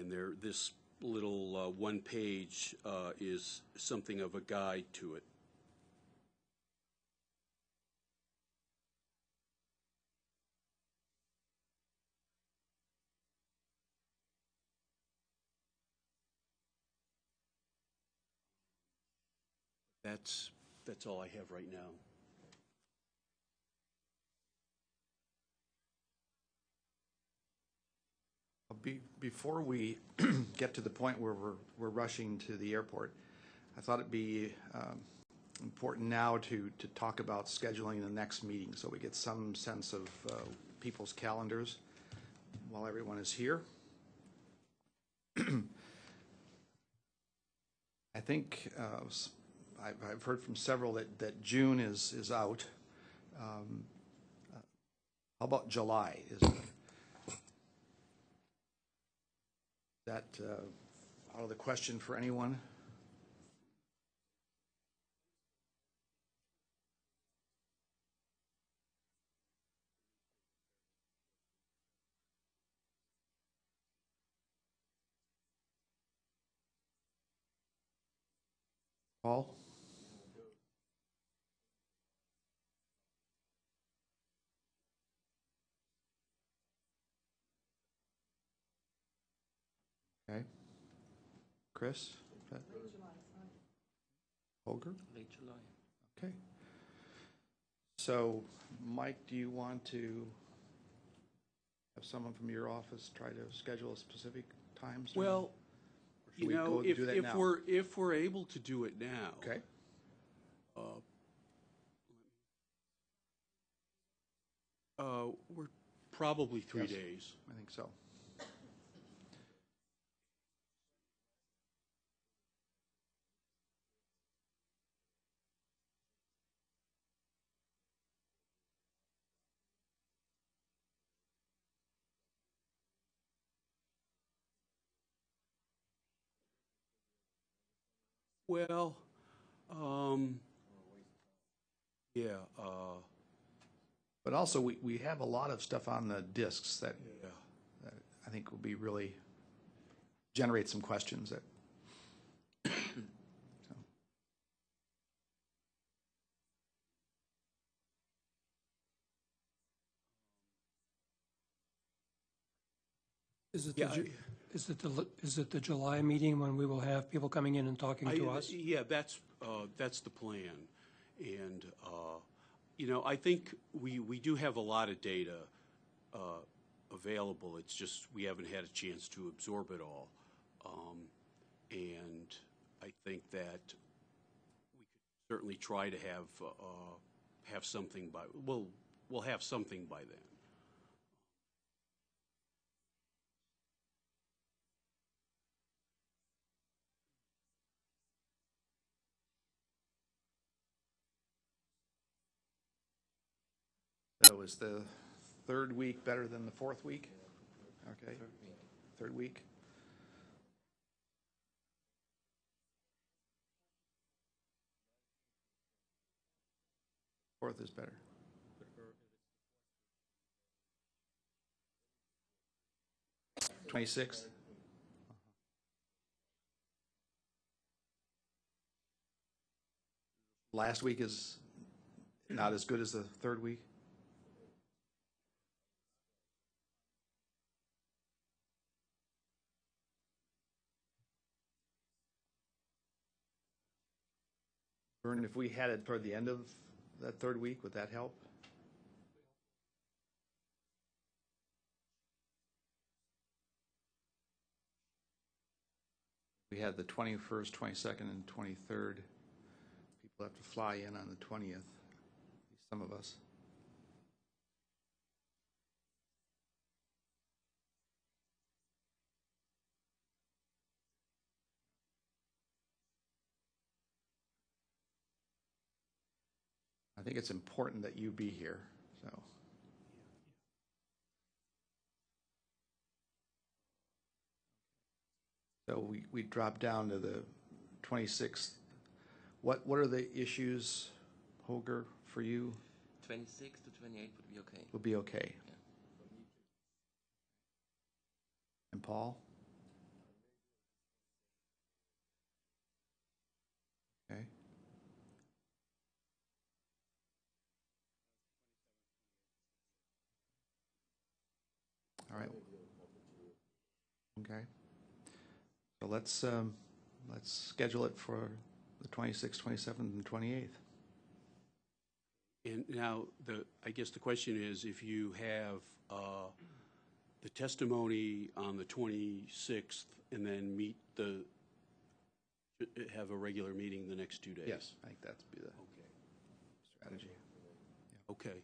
And there, this little uh, one page uh, is something of a guide to it. That's, that's all I have right now. Be- Before we get to the point where we're, we're rushing to the airport, I thought it'd be um, important now to, to talk about scheduling the next meeting, so we get some sense of uh, people's calendars while everyone is here. I think, uh, I've heard from several that, that June is, is out. Um, uh, How about July? Is that uh, out of the question for anyone? Paul? Okay. Chris? Late Holger? Late July. Okay. So, Mike, do you want to have someone from your office try to schedule a specific times? or- Well, should you we know, go if, do that if now? we're, if we're able to do it now. Okay, Uh, we're probably three Yes. days. I think so. Well, um, yeah, uh, But also, we, we have a lot of stuff on the discs that yeah. that I think will be really, generate some questions that. so. Is it the, Yeah, Ju- is it the, is it the July meeting when we will have people coming in and talking I- to us? Yeah, that's, uh, that's the plan. And, uh, you know, I think we, we do have a lot of data uh, available. It's just we haven't had a chance to absorb it all. Um, And I think that we could certainly try to have, uh, have something by, we'll, we'll have something by then. So is the third week better than the fourth week? Okay. Third week. Fourth is better. Twenty-sixth? Last week is not as good as the third week? Vern, if we had it toward the end of that third week, would that help? We had the 21st, 22nd, and 23rd. People have to fly in on the 20th, some of us. I think it's important that you be here, so. So we, we drop down to the 26th. What, what are the issues, Holger, for you? 26 to 28 would be okay. Would be okay? Yeah. And Paul? Okay. So let's, um, let's schedule it for the 26th, 27th, and 28th. And now, the, I guess the question is, if you have uh, the testimony on the 26th and then meet the, have a regular meeting the next two days? Yes, I think that'd be the Okay, strategy. okay.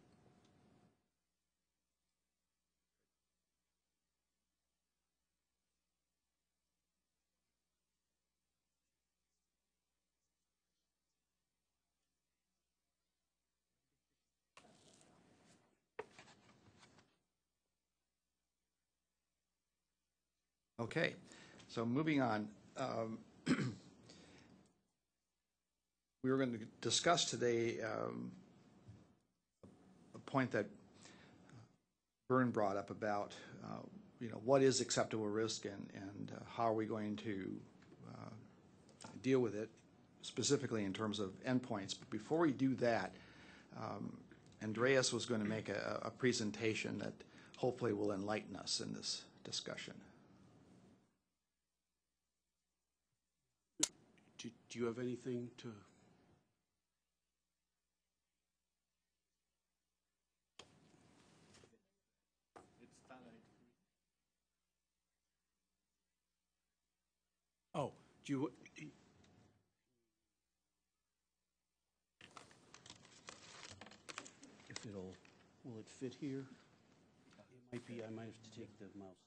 Okay, so moving on. um, We were going to discuss today um, a point that Vern brought up about, uh, you know, what is acceptable risk and, and uh, how are we going to uh, deal with it, specifically in terms of endpoints. But before we do that, um, Andreas was going to make a, a presentation that hopefully will enlighten us in this discussion. Do do you have anything to? Oh, do you, if it'll, will it fit here? It might be, I might have to take the mouse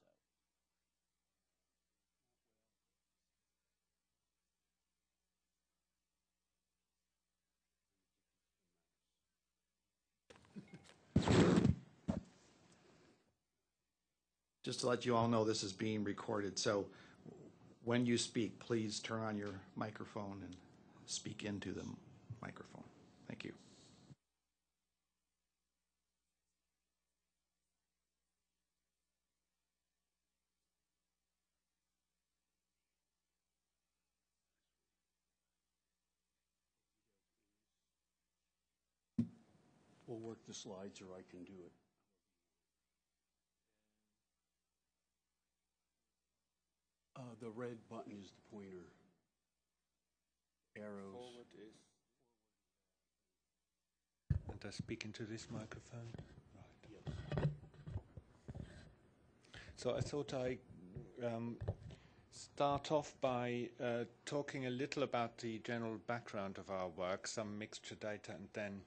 Just to let you all know, this is being recorded, so when you speak, please turn on your microphone and speak into the microphone. Thank you. We'll work the slides or I can do it. Uh, the red button is the pointer. Arrows. And I speak into this microphone? Right. So I thought I um, start off by uh, talking a little about the general background of our work, some mixture data, and then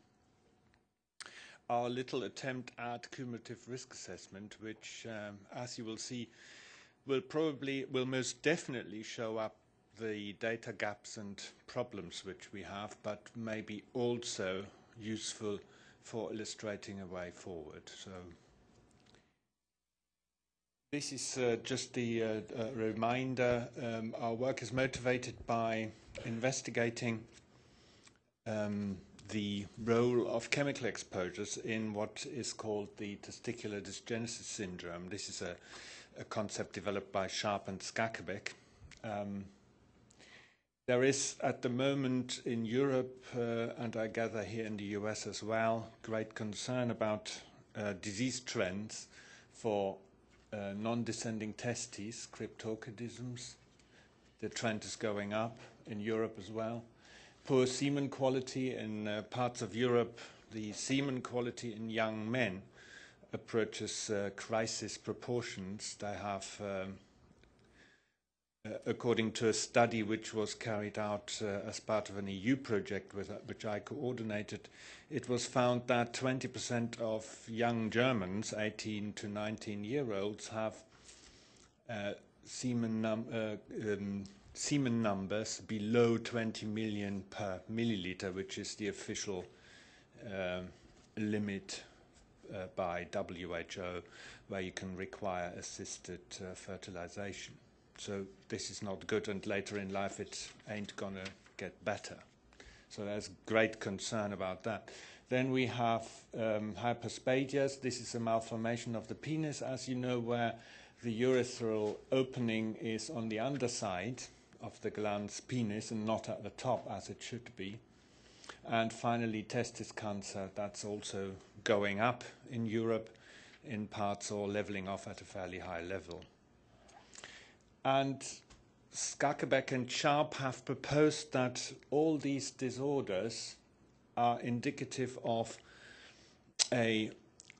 our little attempt at cumulative risk assessment, which, um, as you will see, will probably, will most definitely show up the data gaps and problems which we have, but maybe also useful for illustrating a way forward. So this is uh, just the uh, uh, reminder. Um, our work is motivated by investigating um, the role of chemical exposures in what is called the testicular dysgenesis syndrome. This is a, a concept developed by Sharp and Skakebek. Um, there is at the moment in Europe, uh, and I gather here in the US as well, great concern about uh, disease trends for uh, non-descending testes, cryptorchidisms. The trend is going up in Europe as well. Poor semen quality in uh, parts of Europe, the semen quality in young men approaches uh, crisis proportions. They have um, uh, according to a study which was carried out uh, as part of an EU project with, uh, which I coordinated, it was found that 20% of young Germans, 18 to 19 year olds, have uh, semen, num uh, um, semen numbers below 20 million per milliliter, which is the official um limit uh, by WHO, where you can require assisted uh, fertilization. So this is not good, and later in life it ain't gonna get better. So there's great concern about that. Then we have um, hyperspadias. This is a malformation of the penis, as you know, where the urethral opening is on the underside of the glans penis and not at the top as it should be. And finally, testis cancer, that's also going up in Europe in parts or leveling off at a fairly high level. And Skakebeck and Sharp have proposed that all these disorders are indicative of a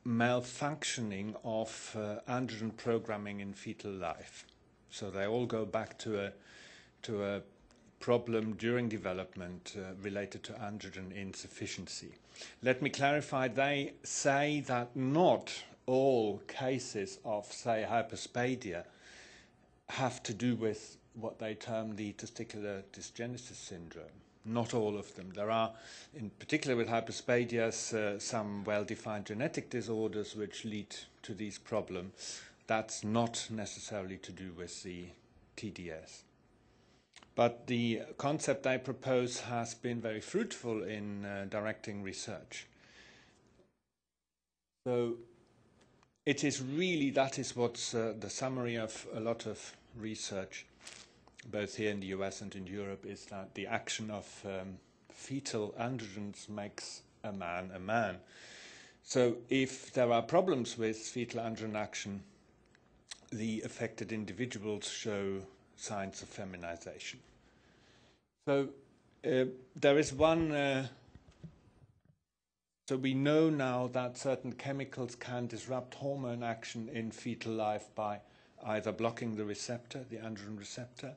malfunctioning of uh, androgen programming in fetal life. So they all go back to a to a problem during development uh, related to androgen insufficiency. Let me clarify, they say that not all cases of, say, hyperspadia have to do with what they term the testicular dysgenesis syndrome. Not all of them. There are, in particular with hyperspadias, uh, some well-defined genetic disorders which lead to these problems. That's not necessarily to do with the TDS. But the concept I propose has been very fruitful in uh, directing research. So it is really, that is what's uh, the summary of a lot of research, both here in the US and in Europe, is that the action of um, fetal androgens makes a man a man. So if there are problems with fetal androgen action, the affected individuals show signs of feminization. So uh, there is one. Uh, so we know now that certain chemicals can disrupt hormone action in fetal life by either blocking the receptor, the androgen receptor,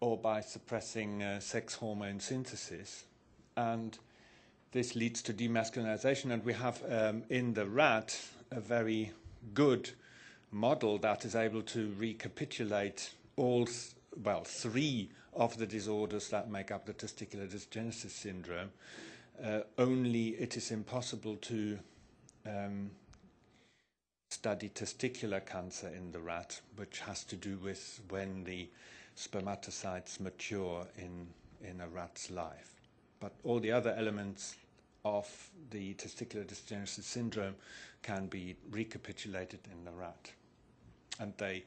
or by suppressing uh, sex hormone synthesis. And this leads to demasculinization. And we have um, in the rat a very good model that is able to recapitulate all, well, three of the disorders that make up the testicular dysgenesis syndrome. Uh, only it is impossible to um, study testicular cancer in the rat, which has to do with when the spermatocytes mature in, in a rat's life. But all the other elements of the testicular dysgenesis syndrome can be recapitulated in the rat. And they,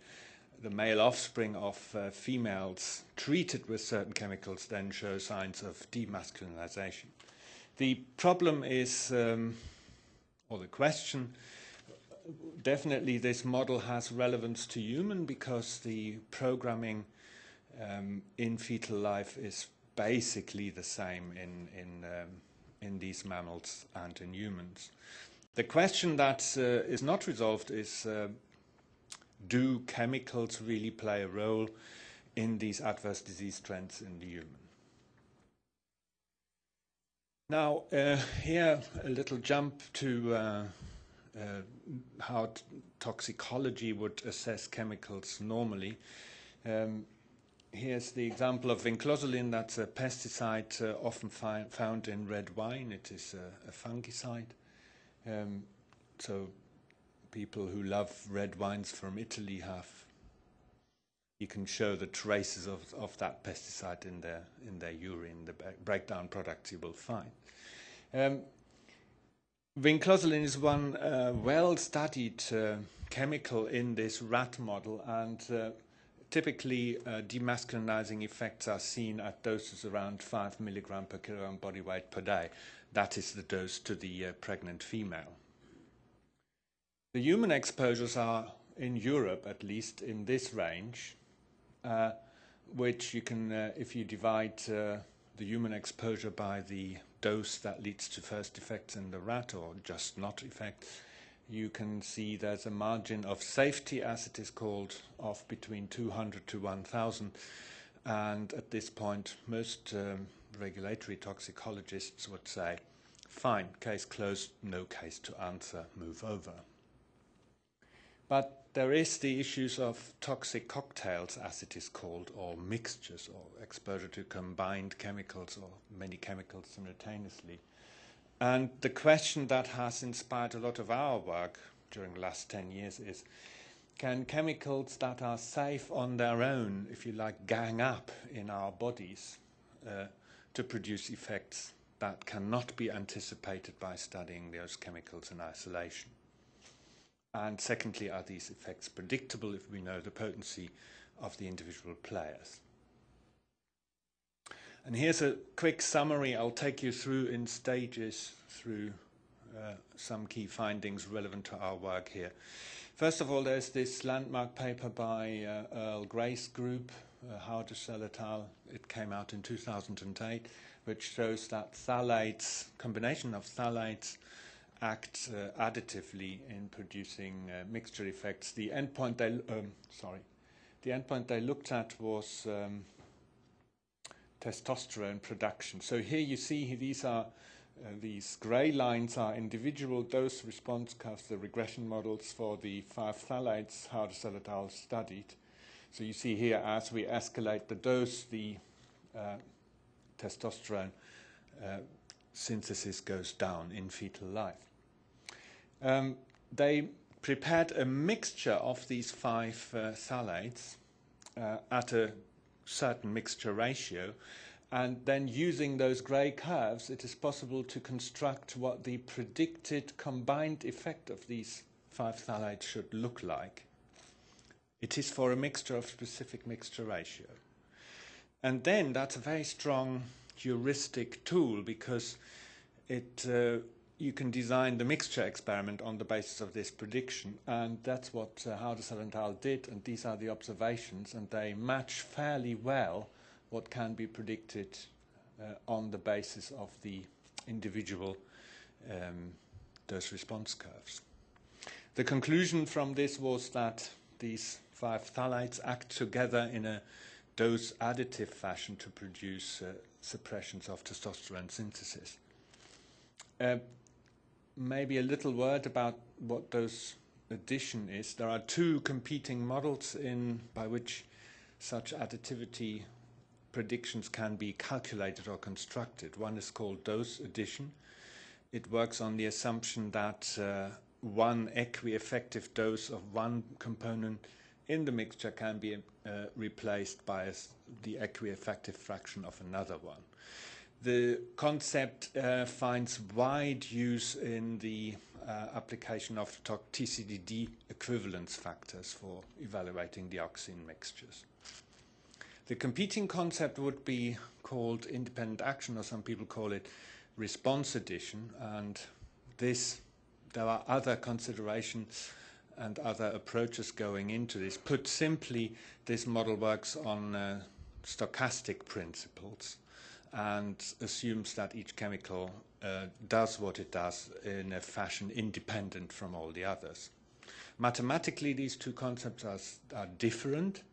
the male offspring of uh, females treated with certain chemicals then show signs of demasculinization. The problem is, um, or the question, definitely this model has relevance to human because the programming um, in fetal life is basically the same in, in, um, in these mammals and in humans. The question that uh, is not resolved is uh, do chemicals really play a role in these adverse disease trends in the human? Now, uh, here a little jump to uh, uh, how toxicology would assess chemicals normally. Um, here's the example of vinclozolin. That's a pesticide uh, often found in red wine. It is a, a fungicide. Um, so people who love red wines from Italy have you can show the traces of, of that pesticide in their in their urine, the breakdown products you will find. Um, vinclozolin is one uh, well-studied uh, chemical in this rat model, and uh, typically uh, demasculinizing effects are seen at doses around 5 milligram per kilogram body weight per day. That is the dose to the uh, pregnant female. The human exposures are, in Europe at least, in this range, uh, which you can, uh, if you divide uh, the human exposure by the dose that leads to first effects in the rat or just not effects, you can see there's a margin of safety, as it is called, of between 200 to 1,000. And at this point, most um, regulatory toxicologists would say, fine, case closed, no case to answer, move over. But there is the issues of toxic cocktails, as it is called, or mixtures, or exposure to combined chemicals or many chemicals simultaneously. And the question that has inspired a lot of our work during the last 10 years is, can chemicals that are safe on their own, if you like, gang up in our bodies uh, to produce effects that cannot be anticipated by studying those chemicals in isolation? And secondly, are these effects predictable if we know the potency of the individual players? And here's a quick summary I'll take you through in stages through uh, some key findings relevant to our work here. First of all, there's this landmark paper by uh, Earl Gray's group, uh, Hardisell et al. It came out in 2008, which shows that phthalates, combination of phthalates, act uh, additively in producing uh, mixture effects. The endpoint they, um, sorry, the endpoint they looked at was um, testosterone production. So here you see these are uh, these gray lines are individual dose response curves, the regression models for the five phthalates al. studied. So you see here as we escalate the dose, the uh, testosterone uh, synthesis goes down in fetal life. Um, they prepared a mixture of these five uh, phthalates uh, at a certain mixture ratio and then using those grey curves, it is possible to construct what the predicted combined effect of these five phthalates should look like. It is for a mixture of specific mixture ratio. And then that's a very strong heuristic tool because it, uh, you can design the mixture experiment on the basis of this prediction. And that's what uh, Hardisell and did. And these are the observations. And they match fairly well what can be predicted uh, on the basis of the individual um, dose response curves. The conclusion from this was that these five phthalates act together in a dose additive fashion to produce uh, suppressions of testosterone synthesis. Uh, maybe a little word about what dose addition is. There are two competing models in by which such additivity predictions can be calculated or constructed. One is called dose addition. It works on the assumption that uh, one equi-effective dose of one component in the mixture can be uh, replaced by the equi-effective fraction of another one. The concept uh, finds wide use in the uh, application of TCDD equivalence factors for evaluating dioxin mixtures. The competing concept would be called independent action, or some people call it response addition. And this, there are other considerations and other approaches going into this. Put simply, this model works on uh, stochastic principles and assumes that each chemical uh, does what it does in a fashion independent from all the others. Mathematically, these two concepts are, are different,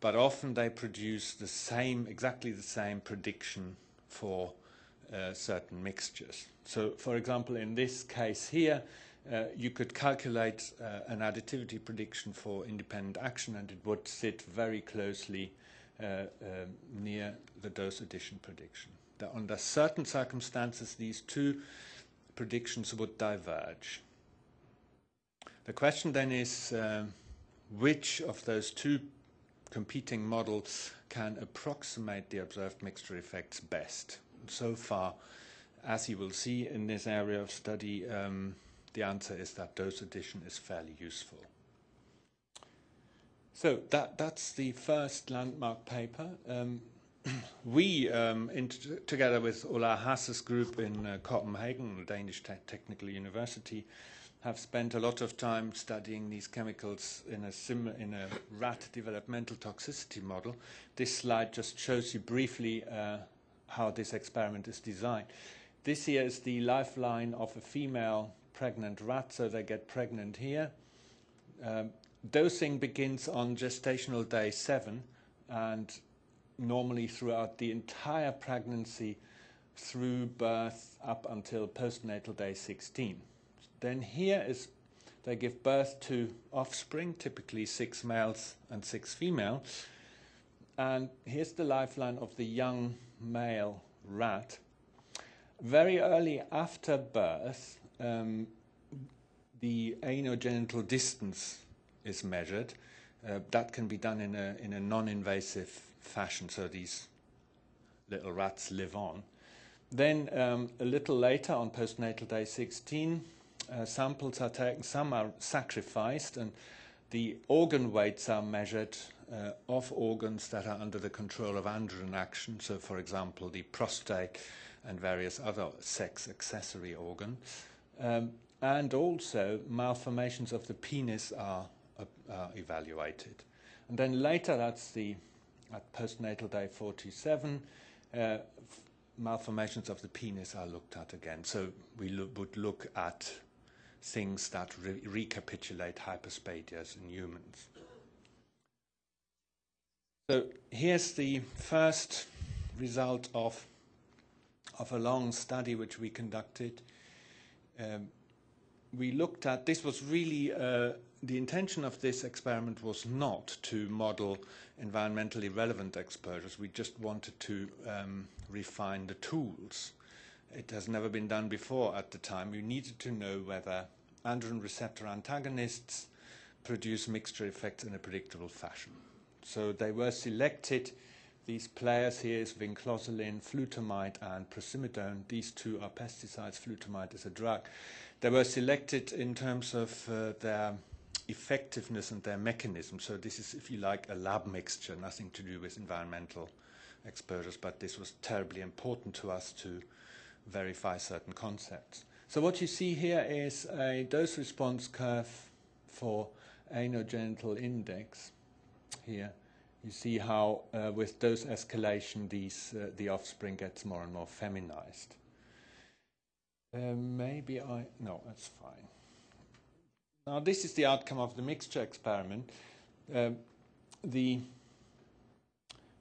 but often they produce the same, exactly the same prediction for uh, certain mixtures. So, for example, in this case here, uh, you could calculate uh, an additivity prediction for independent action and it would sit very closely near the dose addition prediction. That under certain circumstances, these two predictions would diverge. The question then is uh, which of those two competing models can approximate the observed mixture effects best. So far, as you will see in this area of study, um, the answer is that dose addition is fairly useful. So that, that's the first landmark paper. Um, we, um, together with Ola Hasse's group in uh, Copenhagen, the Danish Te Technical University, have spent a lot of time studying these chemicals in a, in a rat developmental toxicity model. This slide just shows you briefly uh, how this experiment is designed. This here is the lifeline of a female pregnant rat, so they get pregnant here. Um, dosing begins on gestational day seven, and normally throughout the entire pregnancy through birth up until postnatal day 16. Then here is they give birth to offspring, typically six males and six females. And here's the lifeline of the young male rat. Very early after birth, um, the anogenital distance is measured. Uh, that can be done in a, in a non-invasive fashion, so these little rats live on. Then um, a little later, on postnatal day 16, uh, samples are taken, some are sacrificed, and the organ weights are measured uh, of organs that are under the control of androgen action. So, for example, the prostate and various other sex accessory organs. Um, and also malformations of the penis are, uh, evaluated. And then later, that's the at postnatal day 47, uh, malformations of the penis are looked at again. So we lo- would look at things that re- recapitulate hyperspadias in humans. So here's the first result of, of a long study which we conducted. Um, we looked at this was really uh, the intention of this experiment was not to model environmentally relevant exposures. We just wanted to um, refine the tools. It has never been done before at the time. You needed to know whether androgen receptor antagonists produce mixture effects in a predictable fashion. So they were selected. These players here is vinclozolin, flutamide, and prosimidone. These two are pesticides. Flutamide is a drug. They were selected in terms of uh, their effectiveness and their mechanism. So this is, if you like, a lab mixture, nothing to do with environmental exposures, but this was terribly important to us to verify certain concepts. So what you see here is a dose response curve for anogenital index. Here you see how uh, with dose escalation these, uh, the offspring gets more and more feminized. Uh, maybe I, no, that's fine. Now this is the outcome of the mixture experiment. Um, the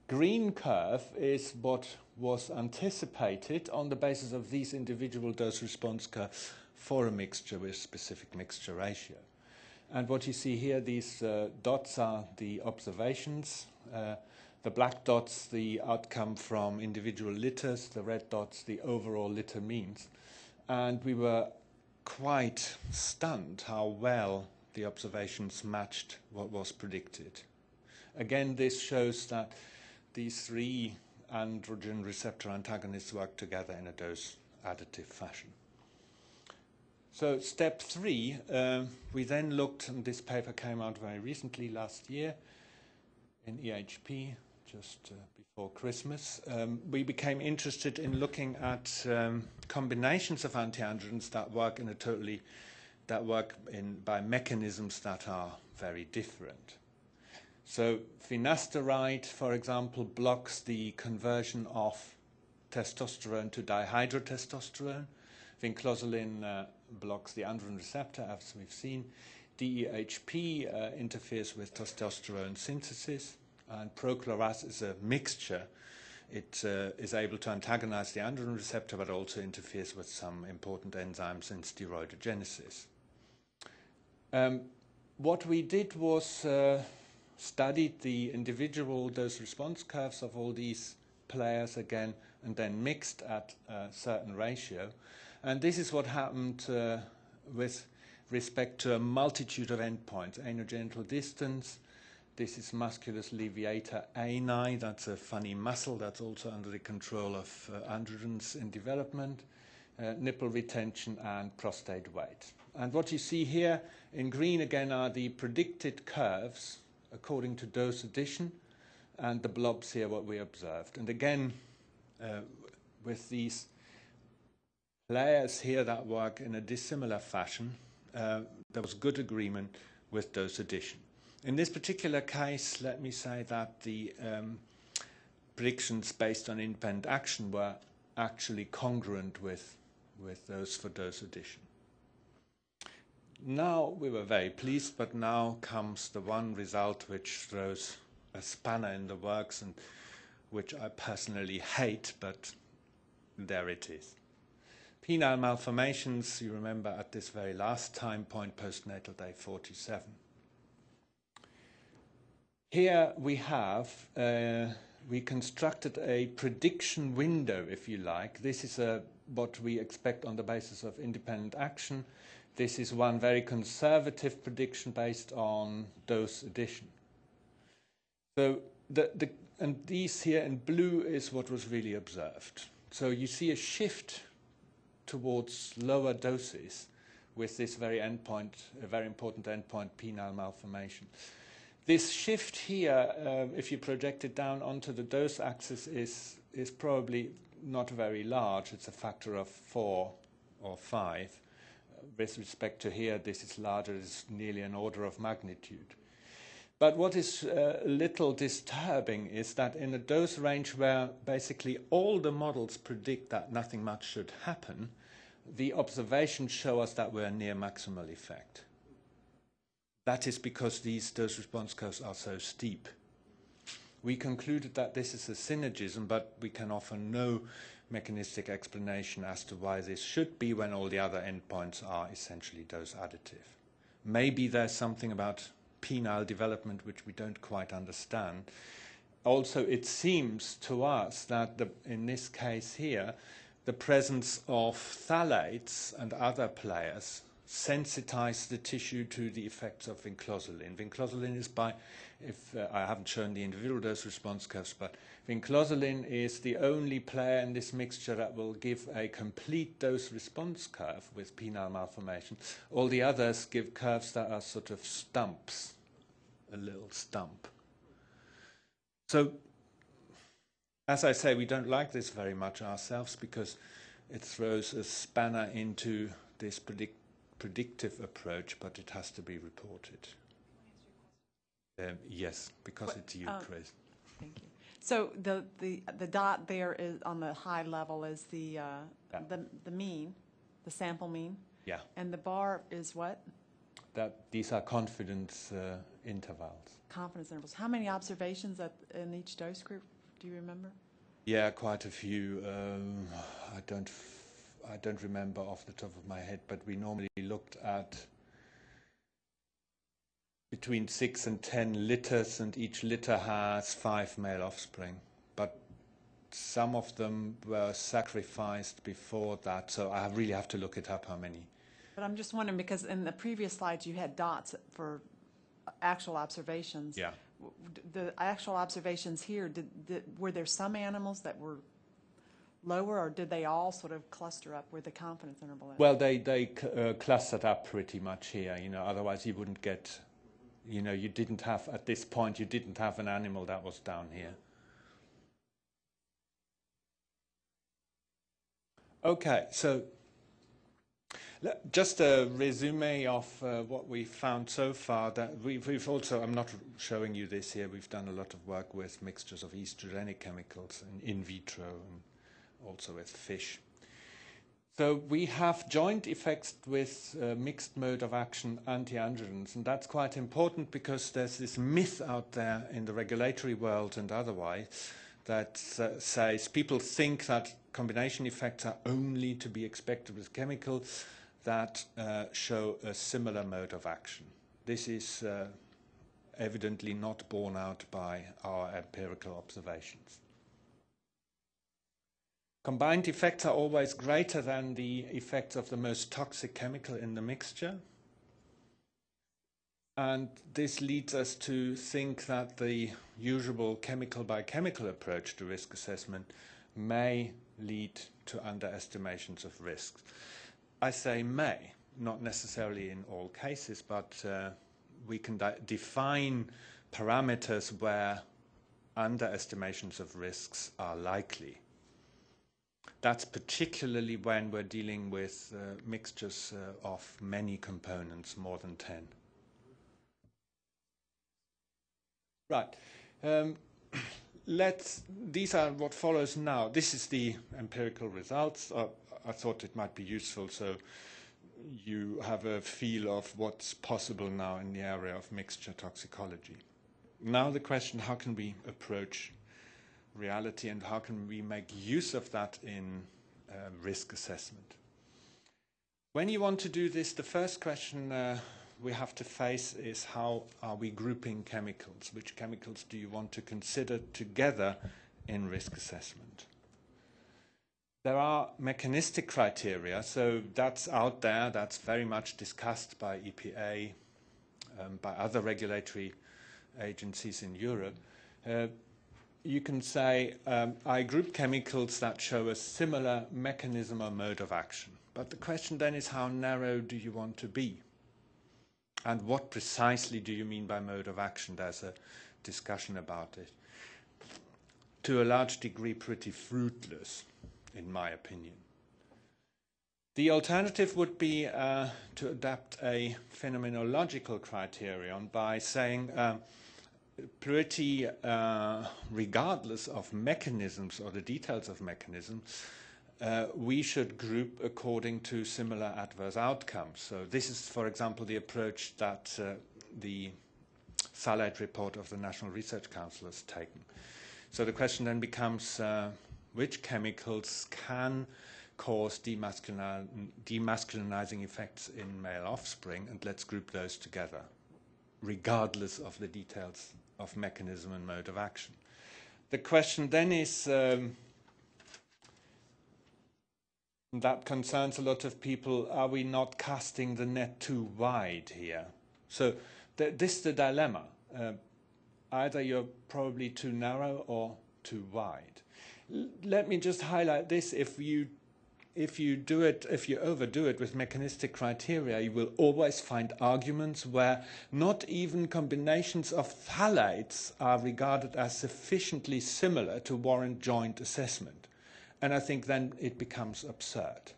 green curve is what was anticipated on the basis of these individual dose response curves for a mixture with specific mixture ratio. And what you see here, these uh, dots are the observations. Uh, the black dots, the outcome from individual litters, the red dots, the overall litter means. And we were quite stunned how well the observations matched what was predicted. Again, this shows that these three androgen receptor antagonists work together in a dose additive fashion. So, step three, uh, we then looked, and this paper came out very recently last year in EHP, just uh, before Christmas. Um, we became interested in looking at um, combinations of antiandrogens that work in a totally that work in by mechanisms that are very different. So finasteride, for example, blocks the conversion of testosterone to dihydrotestosterone. Vinclozolin uh, blocks the androgen receptor, as we've seen. DEHP uh, interferes with testosterone synthesis, and prochloras is a mixture. It uh, is able to antagonize the androgen receptor, but also interferes with some important enzymes in steroidogenesis. Um, what we did was uh, studied the individual dose response curves of all these players again and then mixed at a certain ratio. And this is what happened uh, with respect to a multitude of endpoints anogenital distance. This is musculus leviator ani, that's a funny muscle that's also under the control of uh, androgens in development, uh, nipple retention, and prostate weight. And what you see here in green again are the predicted curves according to dose addition, and the blobs here what we observed. And again, uh, with these layers here that work in a dissimilar fashion, uh, there was good agreement with dose addition. In this particular case, let me say that the um, predictions based on independent action were actually congruent with, with those for dose addition. Now we were very pleased, but now comes the one result which throws a spanner in the works and which I personally hate, but there it is. Penile malformations, you remember at this very last time point, postnatal day 47. Here we have, uh, we constructed a prediction window, if you like. This is a, what we expect on the basis of independent action. This is one very conservative prediction based on dose addition. So the, the, and these here in blue is what was really observed. So you see a shift towards lower doses with this very endpoint, a very important endpoint, penile malformation. This shift here, uh, if you project it down onto the dose axis, is, is probably not very large. It's a factor of four or five. with respect to here, this is larger, it's nearly an order of magnitude. But what is uh, a little disturbing is that in a dose range where basically all the models predict that nothing much should happen, the observations show us that we're near maximal effect. That is because these dose response curves are so steep. We concluded that this is a synergism, but we can offer no mechanistic explanation as to why this should be when all the other endpoints are essentially dose additive. Maybe there's something about penile development which we don't quite understand. Also, it seems to us that the, in this case here, the presence of phthalates and other players sensitize the tissue to the effects of vinclozolin. Vinclozolin is by, if uh, I haven't shown the individual dose response curves, but vinclozolin is the only player in this mixture that will give a complete dose response curve with penile malformation. All the others give curves that are sort of stumps, a little stump. So, as I say, we don't like this very much ourselves because it throws a spanner into this predict predictive approach, but it has to be reported. Um, yes, because What- it's you, uh, Chris. Thank you. So the, the, the dot there is, on the high level is the, uh, Yeah. the, the mean, the sample mean, Yeah, and the bar is what? that these are confidence uh, intervals. Confidence intervals. How many observations at, in each dose group, do you remember? Yeah, quite a few. Um, I don't, I don't remember off the top of my head, but we normally looked at between six and ten litters, and each litter has five male offspring. But some of them were sacrificed before that, so I really have to look it up how many. But I'm just wondering, because in the previous slides, you had dots for actual observations. Yeah. The actual observations here, did, did, were there some animals that were lower, or did they all sort of cluster up where the confidence interval is? Well, they they uh, clustered up pretty much here. You know, otherwise you wouldn't get. You know, you didn't have at this point. You didn't have an animal that was down here. Okay, so just a resume of uh, what we've found so far. That we've, we've also, I'm not showing you this here. We've done a lot of work with mixtures of estrogenic chemicals in, in vitro and also with fish. So we have joint effects with uh, mixed mode of action anti-androgens, and that's quite important because there's this myth out there in the regulatory world and otherwise that uh, says people think that combination effects are only to be expected with chemicals that uh, show a similar mode of action. This is uh, evidently not borne out by our empirical observations. Combined effects are always greater than the effects of the most toxic chemical in the mixture. And this leads us to think that the usual chemical by chemical approach to risk assessment may lead to underestimations of risks. I say may, not necessarily in all cases, but uh, we can de- define parameters where underestimations of risks are likely. That's particularly when we're dealing with uh, mixtures uh, of many components, more than 10. Right. Um, let's, these are what follows now. This is the empirical results. Uh, I thought it might be useful so you have a feel of what's possible now in the area of mixture toxicology. Now the question, how can we approach reality and how can we make use of that in uh, risk assessment? When you want to do this, the first question uh, we have to face is how are we grouping chemicals? Which chemicals do you want to consider together in risk assessment? There are mechanistic criteria, so that's out there, that's very much discussed by EPA, um, by other regulatory agencies in Europe. Uh, you can say, um, I group chemicals that show a similar mechanism or mode of action. But the question then is how narrow do you want to be? And what precisely do you mean by mode of action? There's a discussion about it. To a large degree, pretty fruitless, in my opinion. The alternative would be uh, to adapt a phenomenological criterion by saying um, pretty uh, regardless of mechanisms or the details of mechanisms, uh, we should group according to similar adverse outcomes. So this is, for example, the approach that uh, the Salad report of the National Research Council has taken. So the question then becomes uh, which chemicals can cause demasculini- demasculinizing effects in male offspring, and let's group those together, regardless of the details of mechanism and mode of action. The question then is um, that concerns a lot of people are we not casting the net too wide here? So, th- this is the dilemma. Uh, either you're probably too narrow or too wide. L- let me just highlight this if you if you do it, if you overdo it with mechanistic criteria, you will always find arguments where not even combinations of phthalates are regarded as sufficiently similar to warrant joint assessment. And I think then it becomes absurd.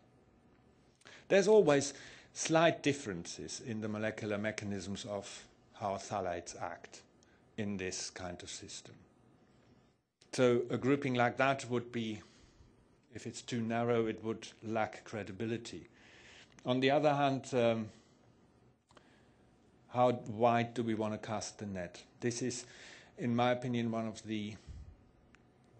There's always slight differences in the molecular mechanisms of how phthalates act in this kind of system. So a grouping like that would be if it's too narrow, it would lack credibility. On the other hand, um, how wide do we want to cast the net? This is, in my opinion, one of the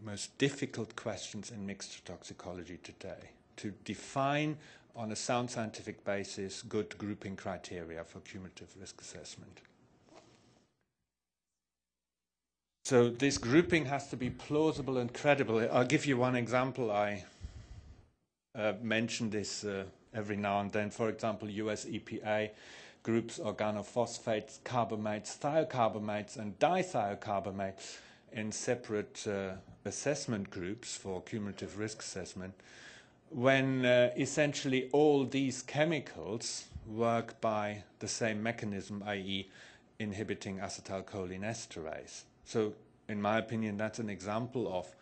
most difficult questions in mixed toxicology today. To define on a sound scientific basis good grouping criteria for cumulative risk assessment. So this grouping has to be plausible and credible. I'll give you one example. I uh, mention this uh, every now and then. For example, US EPA groups organophosphates, carbamates, thiocarbamates, and dithiocarbamates in separate uh, assessment groups for cumulative risk assessment when uh, essentially all these chemicals work by the same mechanism, i.e. inhibiting acetylcholinesterase. So, in my opinion, that's an example of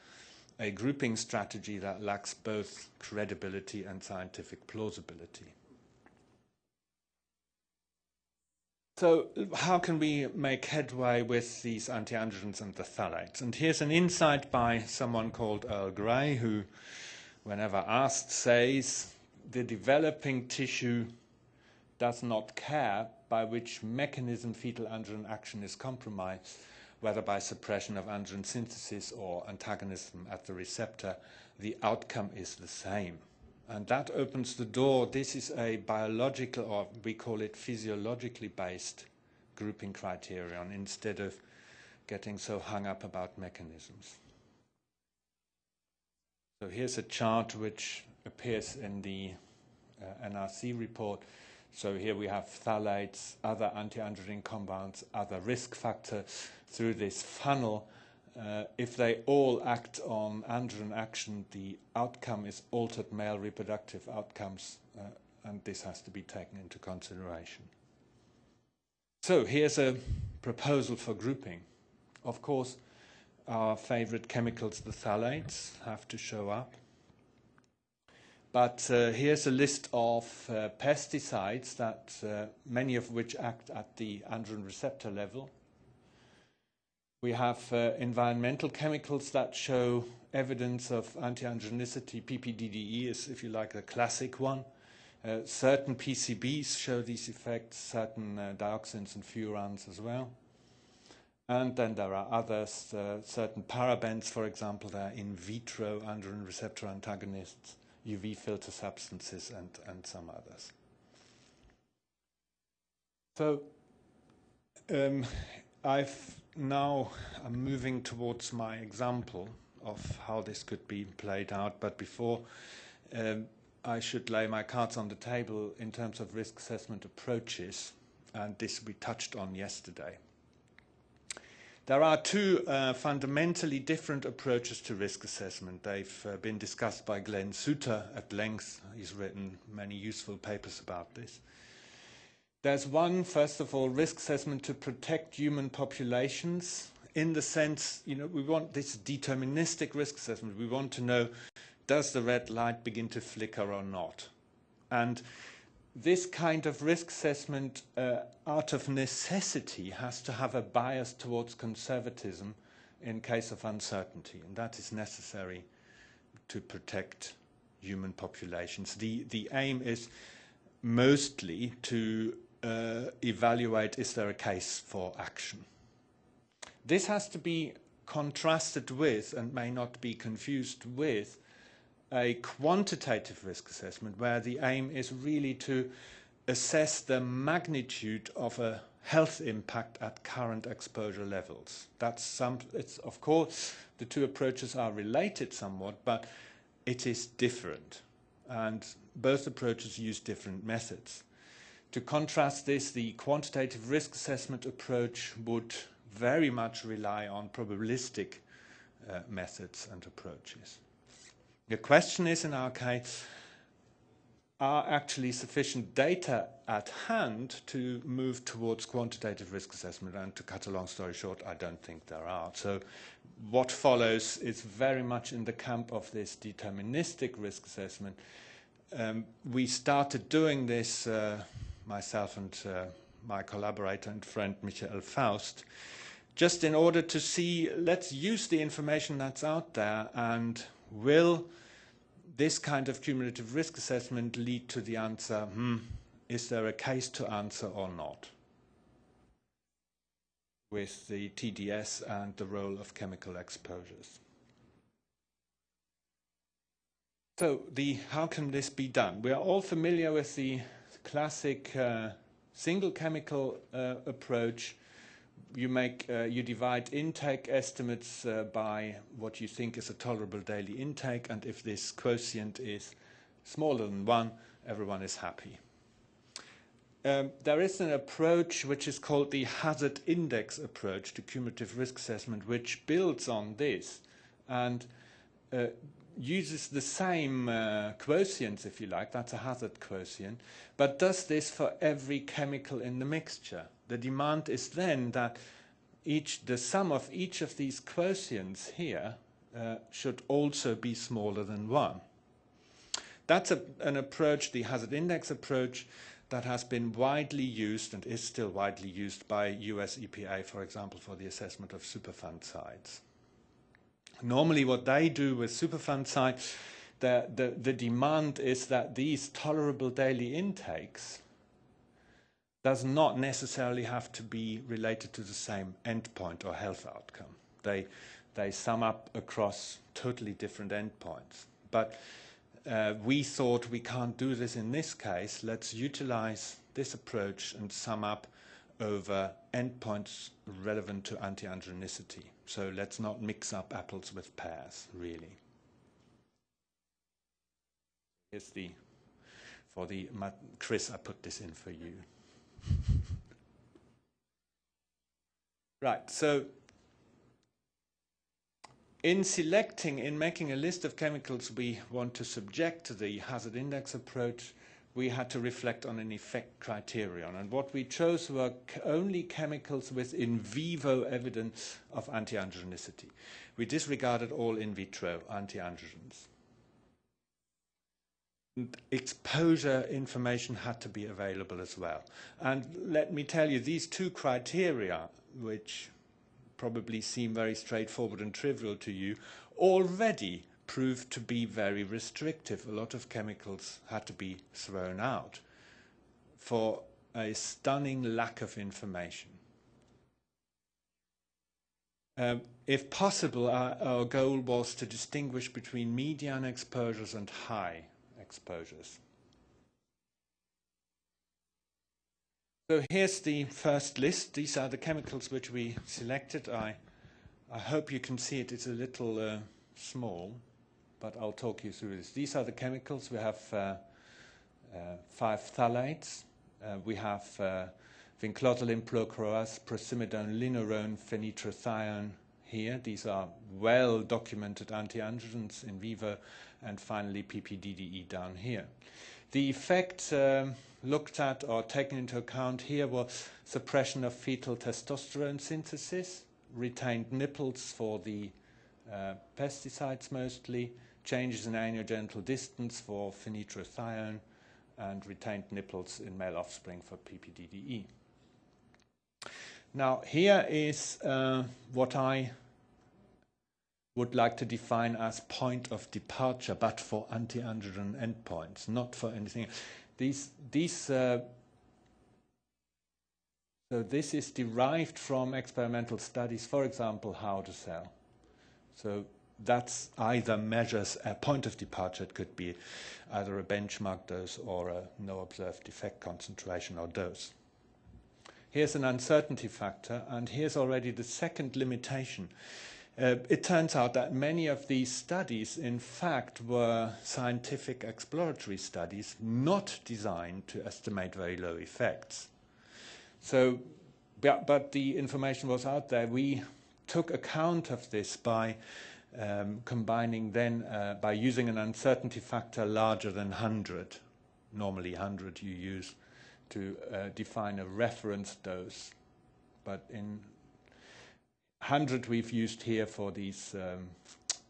a grouping strategy that lacks both credibility and scientific plausibility. So, how can we make headway with these antiandrogens and the phthalates? And here's an insight by someone called Earl Gray, who, whenever asked, says the developing tissue does not care by which mechanism fetal androgen action is compromised whether by suppression of androgen synthesis or antagonism at the receptor, the outcome is the same. And that opens the door. This is a biological, or we call it physiologically based grouping criterion instead of getting so hung up about mechanisms. So here's a chart which appears in the uh, NRC report. So here we have phthalates, other antiandrogen compounds, other risk factors through this funnel. Uh, if they all act on androgen action, the outcome is altered male reproductive outcomes, uh, and this has to be taken into consideration. So here's a proposal for grouping. Of course, our favorite chemicals, the phthalates, have to show up. But uh, here's a list of uh, pesticides that uh, many of which act at the androgen receptor level. We have uh, environmental chemicals that show evidence of anti-androgenicity. PPDDE is, if you like, the classic one. Uh, certain PCBs show these effects, certain uh, dioxins and furans as well. And then there are others, certain parabens, for example, they are in vitro androgen receptor antagonists. UV filter substances and, and some others. So um, I've now I'm moving towards my example of how this could be played out, but before um, I should lay my cards on the table in terms of risk assessment approaches, and this we touched on yesterday. There are two uh, fundamentally different approaches to risk assessment. They've uh, been discussed by Glenn Suter at length. He's written many useful papers about this. There's one, first of all, risk assessment to protect human populations in the sense, you know, we want this deterministic risk assessment. We want to know, does the red light begin to flicker or not? And this kind of risk assessment, uh, out of necessity, has to have a bias towards conservatism in case of uncertainty, and that is necessary to protect human populations. The, the aim is mostly to uh, evaluate is there a case for action. This has to be contrasted with and may not be confused with a quantitative risk assessment where the aim is really to assess the magnitude of a health impact at current exposure levels. That's some, it's, of course, the two approaches are related somewhat, but it is different. And both approaches use different methods. To contrast this, the quantitative risk assessment approach would very much rely on probabilistic uh, methods and approaches. The question is, in our case, are actually sufficient data at hand to move towards quantitative risk assessment? And to cut a long story short, I don't think there are. So what follows is very much in the camp of this deterministic risk assessment. Um, we started doing this, uh, myself and uh, my collaborator and friend Michael Faust, just in order to see, let's use the information that's out there and will this kind of cumulative risk assessment lead to the answer, hmm, is there a case to answer or not? With the TDS and the role of chemical exposures. So the, how can this be done? We are all familiar with the classic uh, single chemical uh, approach you make uh, you divide intake estimates uh, by what you think is a tolerable daily intake and if this quotient is smaller than one everyone is happy. Um, there is an approach which is called the hazard index approach to cumulative risk assessment which builds on this and uh, uses the same uh, quotients if you like that's a hazard quotient but does this for every chemical in the mixture the demand is then that each, the sum of each of these quotients here uh, should also be smaller than 1. That's a, an approach, the hazard index approach, that has been widely used and is still widely used by US EPA, for example, for the assessment of Superfund sites. Normally what they do with Superfund sites, the, the, the demand is that these tolerable daily intakes does not necessarily have to be related to the same endpoint or health outcome. They, they sum up across totally different endpoints. But uh, we thought we can't do this in this case. Let's utilize this approach and sum up over endpoints relevant to anti-androgenicity. So let's not mix up apples with pears, really. Here's the, for the, Chris, I put this in for you. Right, so in selecting, in making a list of chemicals we want to subject to the hazard index approach, we had to reflect on an effect criterion. And what we chose were only chemicals with in vivo evidence of anti-androgenicity. We disregarded all in vitro anti-androgens exposure information had to be available as well. And let me tell you, these two criteria, which probably seem very straightforward and trivial to you, already proved to be very restrictive. A lot of chemicals had to be thrown out for a stunning lack of information. Um, if possible, our, our goal was to distinguish between median exposures and high exposures. So here's the first list. These are the chemicals which we selected. I, I hope you can see it. It's a little uh, small, but I'll talk you through this. These are the chemicals. We have uh, uh, five phthalates. Uh, we have uh, vinclozolin, procroas, prosimidone, linurone, phenitrathione here. These are well-documented antiandrogens in vivo and finally PPDDE down here. The effect um, looked at or taken into account here was suppression of fetal testosterone synthesis, retained nipples for the uh, pesticides mostly, changes in anogenital distance for phenitrathione, and retained nipples in male offspring for PPDDE. Now, here is uh, what I would like to define as point of departure, but for anti-androgen endpoints, not for anything. These, these uh, so this is derived from experimental studies, for example, how to sell. So that's either measures a point of departure, it could be either a benchmark dose or a no observed effect concentration or dose. Here's an uncertainty factor, and here's already the second limitation. Uh, it turns out that many of these studies, in fact, were scientific exploratory studies not designed to estimate very low effects. So, but, but the information was out there. We took account of this by um, combining then, uh, by using an uncertainty factor larger than 100. Normally 100 you use to uh, define a reference dose, but in 100 we've used here for these um,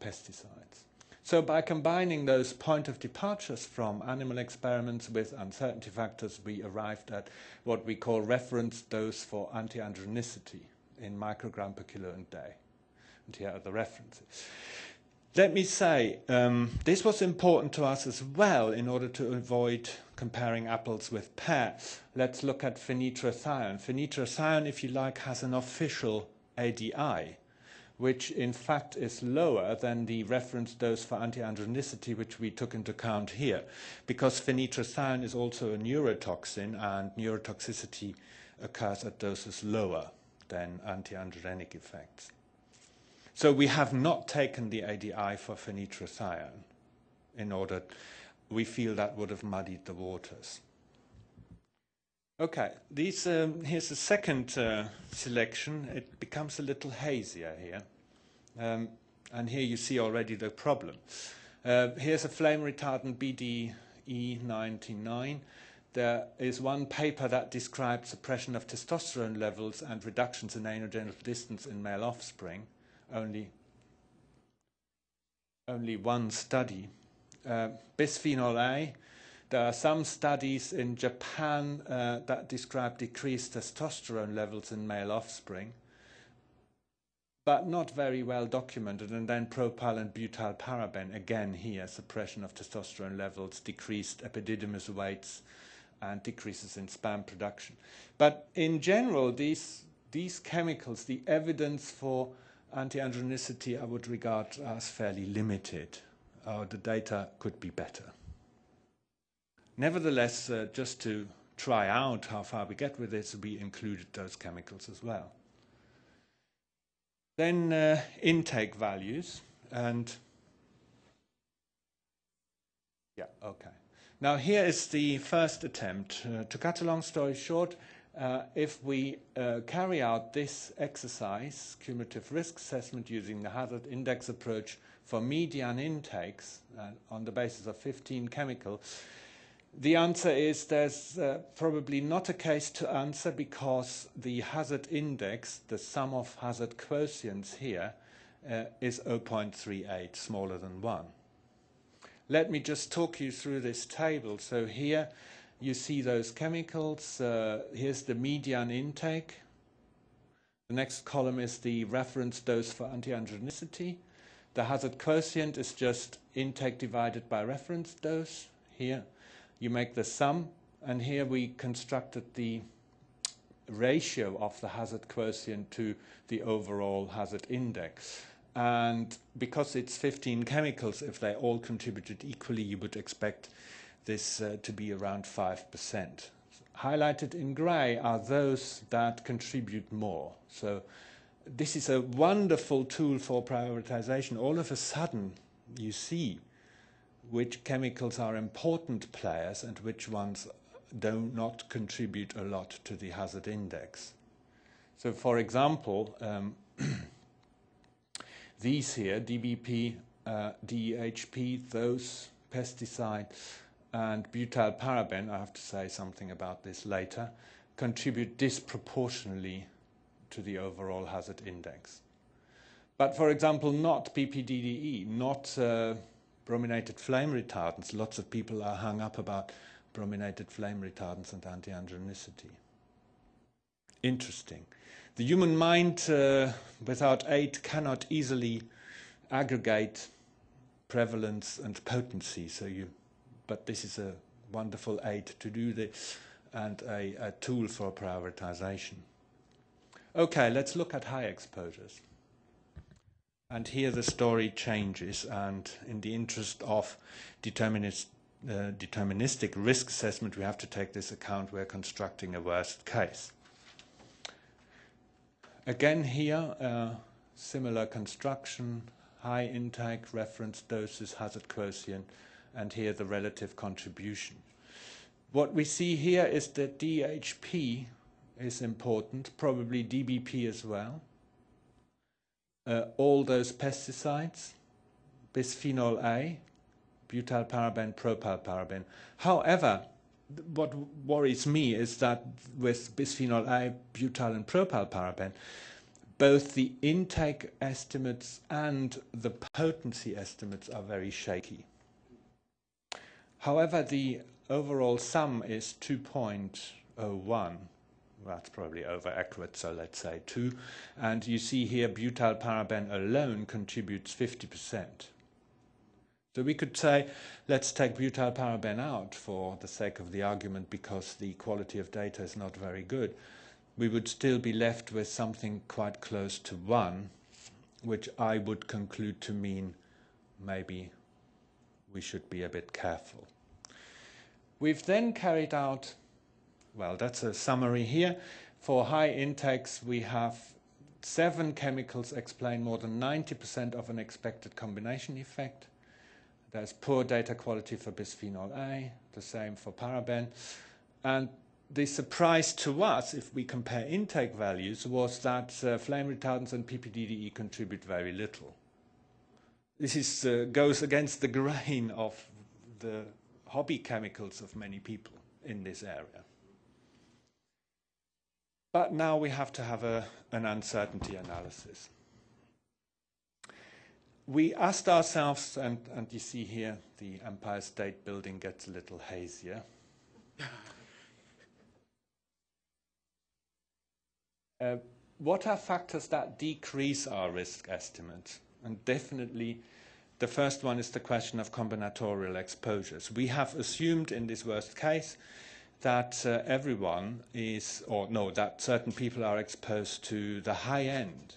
pesticides. So by combining those point of departures from animal experiments with uncertainty factors, we arrived at what we call reference dose for anti-androgenicity in microgram per kilo and day. And here are the references. Let me say, um, this was important to us as well in order to avoid comparing apples with pears. Let's look at phenitrathione. Phenitrathione, if you like, has an official ADI, which in fact is lower than the reference dose for anti-androgenicity, which we took into account here, because phenitrathione is also a neurotoxin, and neurotoxicity occurs at doses lower than anti-androgenic effects. So we have not taken the ADI for phenitrathione in order, we feel that would have muddied the waters. Okay, these, um, here's the second uh, selection. It becomes a little hazier here. Um, and here you see already the problem. Uh, here's a flame retardant BDE99. There is one paper that describes suppression of testosterone levels and reductions in anogenital distance in male offspring. Only, only one study. Uh, bisphenol A, there are some studies in Japan uh, that describe decreased testosterone levels in male offspring, but not very well documented. And then propyl and butyl paraben, again here, suppression of testosterone levels, decreased epididymis weights, and decreases in sperm production. But in general, these, these chemicals, the evidence for anti-androgenicity I would regard as fairly limited. Uh, the data could be better. Nevertheless, uh, just to try out how far we get with this, we included those chemicals as well. Then uh, intake values, and yeah, okay. Now here is the first attempt. Uh, to cut a long story short, uh, if we uh, carry out this exercise, cumulative risk assessment using the hazard index approach for median intakes uh, on the basis of 15 chemicals, the answer is there's uh, probably not a case to answer because the hazard index, the sum of hazard quotients here, uh, is 0.38, smaller than 1. Let me just talk you through this table. So here you see those chemicals. Uh, here's the median intake. The next column is the reference dose for anti-androgenicity. The hazard quotient is just intake divided by reference dose here you make the sum, and here we constructed the ratio of the hazard quotient to the overall hazard index. And because it's 15 chemicals, if they all contributed equally, you would expect this uh, to be around 5%. Highlighted in gray are those that contribute more. So this is a wonderful tool for prioritization. All of a sudden, you see which chemicals are important players and which ones do not contribute a lot to the hazard index. So for example, um, these here, DBP, uh, DEHP, those pesticides, and butyl paraben, I have to say something about this later, contribute disproportionately to the overall hazard index. But for example, not PPDDE, not uh, brominated flame retardants. Lots of people are hung up about brominated flame retardants and anti-androgenicity. Interesting. The human mind uh, without aid cannot easily aggregate prevalence and potency. So you, but this is a wonderful aid to do this and a, a tool for prioritization. Okay, let's look at high exposures. And here the story changes, and in the interest of determinist, uh, deterministic risk assessment, we have to take this account. We're constructing a worst case. Again, here, uh, similar construction, high intake, reference doses, hazard quotient, and here the relative contribution. What we see here is that DHP is important, probably DBP as well. Uh, all those pesticides, bisphenol A, butyl paraben, propyl paraben. However, what worries me is that with bisphenol A, butyl and propyl paraben, both the intake estimates and the potency estimates are very shaky. However, the overall sum is 2.01. That's probably over accurate, so let's say 2. And you see here butyl paraben alone contributes 50%. So we could say, let's take butyl paraben out for the sake of the argument because the quality of data is not very good. We would still be left with something quite close to 1, which I would conclude to mean maybe we should be a bit careful. We've then carried out, well, that's a summary here. For high intakes, we have seven chemicals explain more than 90% of an expected combination effect. There's poor data quality for bisphenol A, the same for paraben. And the surprise to us, if we compare intake values, was that uh, flame retardants and PPDDE contribute very little. This is, uh, goes against the grain of the hobby chemicals of many people in this area. But now we have to have a, an uncertainty analysis we asked ourselves, and, and you see here the Empire State Building gets a little hazier. uh, what are factors that decrease our risk estimate? And definitely, the first one is the question of combinatorial exposures. We have assumed in this worst case that uh, everyone is, or no, that certain people are exposed to the high end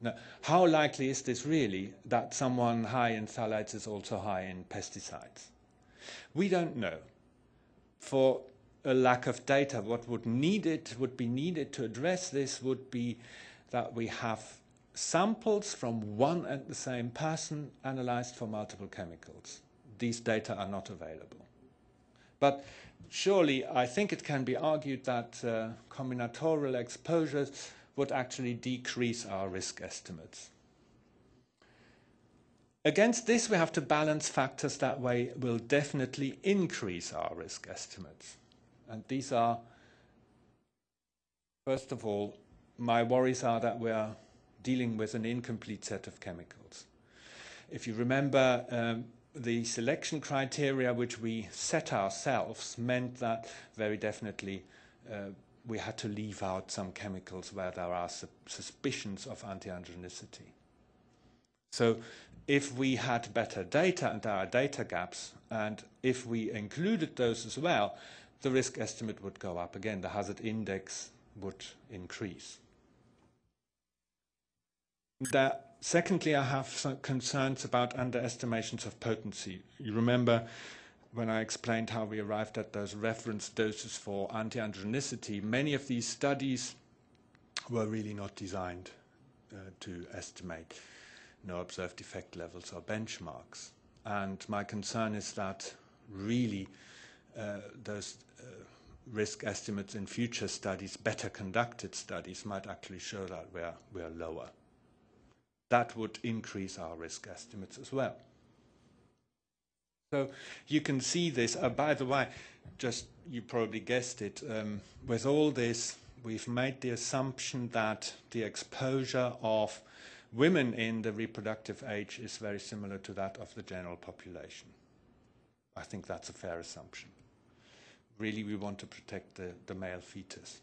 now, how likely is this really that someone high in phthalates is also high in pesticides? We don't know. For a lack of data, what would needed would be needed to address this would be that we have samples from one and the same person analyzed for multiple chemicals. These data are not available. But surely I think it can be argued that uh, combinatorial exposures would actually decrease our risk estimates. Against this, we have to balance factors that way will definitely increase our risk estimates. And these are, first of all, my worries are that we are dealing with an incomplete set of chemicals. If you remember, um, the selection criteria which we set ourselves meant that very definitely uh, we had to leave out some chemicals where there are su suspicions of anti-androgenicity. So if we had better data and there are data gaps, and if we included those as well, the risk estimate would go up again. The hazard index would increase. That, secondly, I have some concerns about underestimations of potency. You remember when I explained how we arrived at those reference doses for anti-androgenicity, many of these studies were really not designed uh, to estimate no observed effect levels or benchmarks. And my concern is that really uh, those uh, risk estimates in future studies, better conducted studies, might actually show that we're, we're lower. That would increase our risk estimates as well. So you can see this. Uh, by the way, just you probably guessed it. Um, with all this, we've made the assumption that the exposure of women in the reproductive age is very similar to that of the general population. I think that's a fair assumption. really we want to protect the, the male fetus.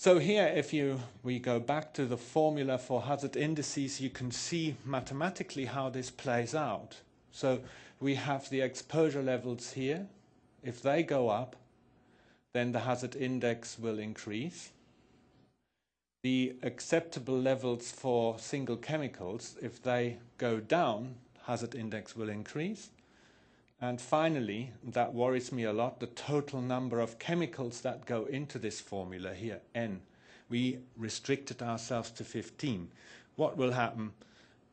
So here, if you we go back to the formula for hazard indices, you can see mathematically how this plays out. So we have the exposure levels here. If they go up, then the hazard index will increase. The acceptable levels for single chemicals, if they go down, hazard index will increase. And finally, that worries me a lot, the total number of chemicals that go into this formula here, N. We restricted ourselves to 15. What will happen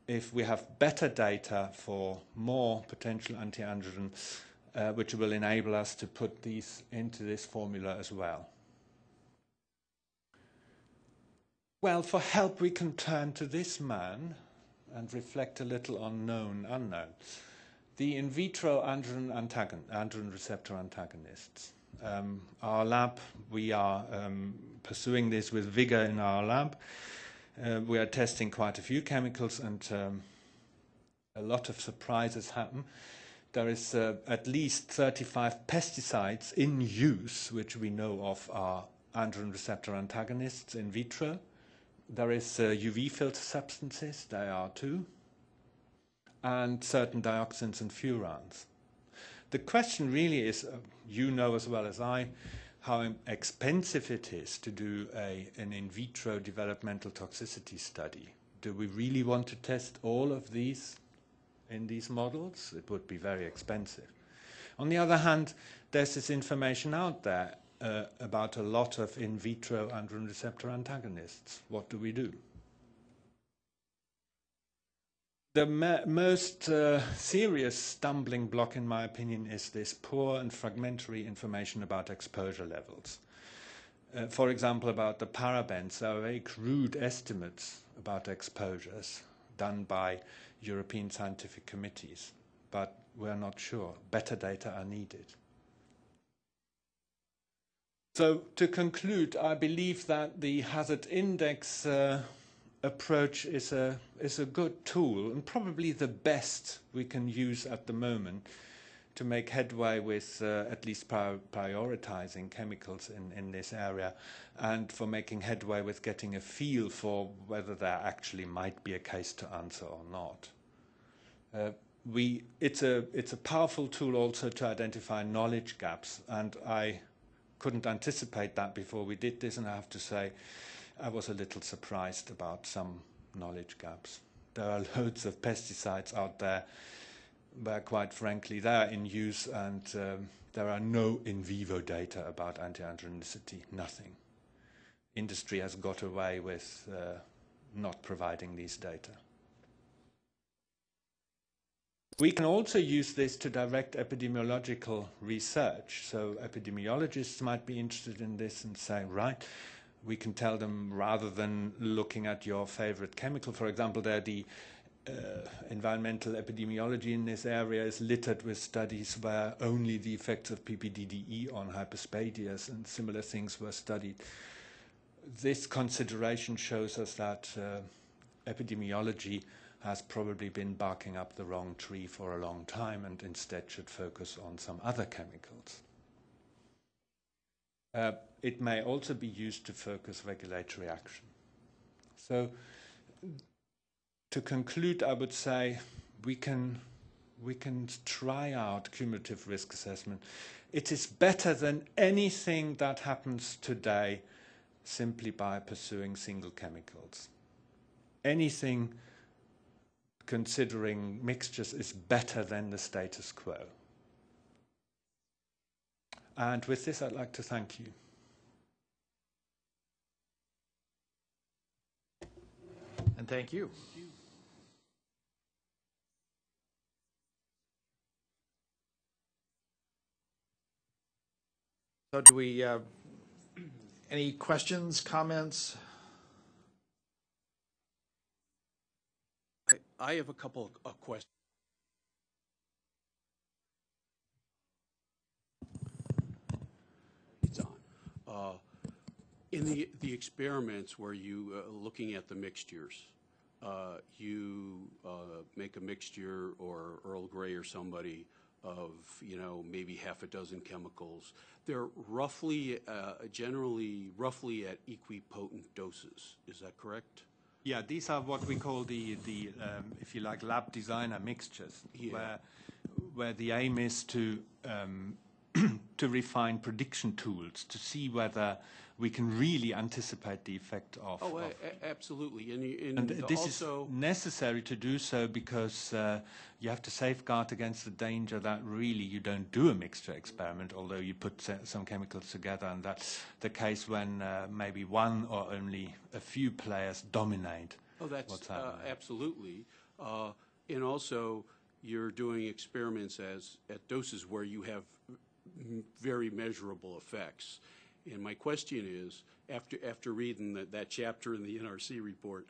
if we have better data for more potential anti-androgen, uh, which will enable us to put these into this formula as well? Well, for help, we can turn to this man and reflect a little on known unknown the in vitro androgen, antagon, androgen receptor antagonists. Um, our lab, we are um, pursuing this with vigor in our lab. Uh, we are testing quite a few chemicals and um, a lot of surprises happen. There is uh, at least 35 pesticides in use, which we know of are androgen receptor antagonists in vitro. There is uh, UV filter substances, there are two and certain dioxins and furans. The question really is, uh, you know as well as I, how expensive it is to do a, an in vitro developmental toxicity study. Do we really want to test all of these in these models? It would be very expensive. On the other hand, there's this information out there uh, about a lot of in vitro androgen receptor antagonists. What do we do? The most uh, serious stumbling block, in my opinion, is this poor and fragmentary information about exposure levels. Uh, for example, about the parabens, there are very crude estimates about exposures done by European scientific committees, but we're not sure. Better data are needed. So, to conclude, I believe that the hazard index uh, approach is a, is a good tool and probably the best we can use at the moment to make headway with uh, at least prior prioritizing chemicals in, in this area and for making headway with getting a feel for whether there actually might be a case to answer or not. Uh, we, it's, a, it's a powerful tool also to identify knowledge gaps and I couldn't anticipate that before we did this and I have to say I was a little surprised about some knowledge gaps. There are loads of pesticides out there where, quite frankly, they are in use and um, there are no in vivo data about anti-androgenicity, nothing. Industry has got away with uh, not providing these data. We can also use this to direct epidemiological research. So epidemiologists might be interested in this and say, right, we can tell them rather than looking at your favorite chemical, for example, there the uh, environmental epidemiology in this area is littered with studies where only the effects of PPDDE on hyperspadias and similar things were studied. This consideration shows us that uh, epidemiology has probably been barking up the wrong tree for a long time and instead should focus on some other chemicals. Uh, it may also be used to focus regulatory action. So to conclude, I would say we can, we can try out cumulative risk assessment. It is better than anything that happens today simply by pursuing single chemicals. Anything considering mixtures is better than the status quo. And with this, I'd like to thank you. And thank you. So do we, uh, any questions, comments? I- I have a couple of questions. It's on. Uh, In the, the experiments where you, uh, looking at the mixtures, uh, you uh, make a mixture or Earl Grey or somebody of, you know, maybe half a dozen chemicals. They're roughly, uh, generally, roughly at equipotent doses. Is that correct? Yeah, these are what we call the, the um, if you like, lab designer mixtures, Yeah. where, where the aim is to, um, to refine prediction tools to see whether we can really anticipate the effect of. Oh, of absolutely. And, and and this also. is necessary to do so because uh, you have to safeguard against the danger that really you don't do a mixture experiment, although you put some chemicals together, and that's the case when uh, maybe one or only a few players dominate. Oh, that's uh, absolutely. Uh, And also, you're doing experiments as, at doses where you have very measurable effects. And my question is, after, after reading that, that chapter in the NRC report,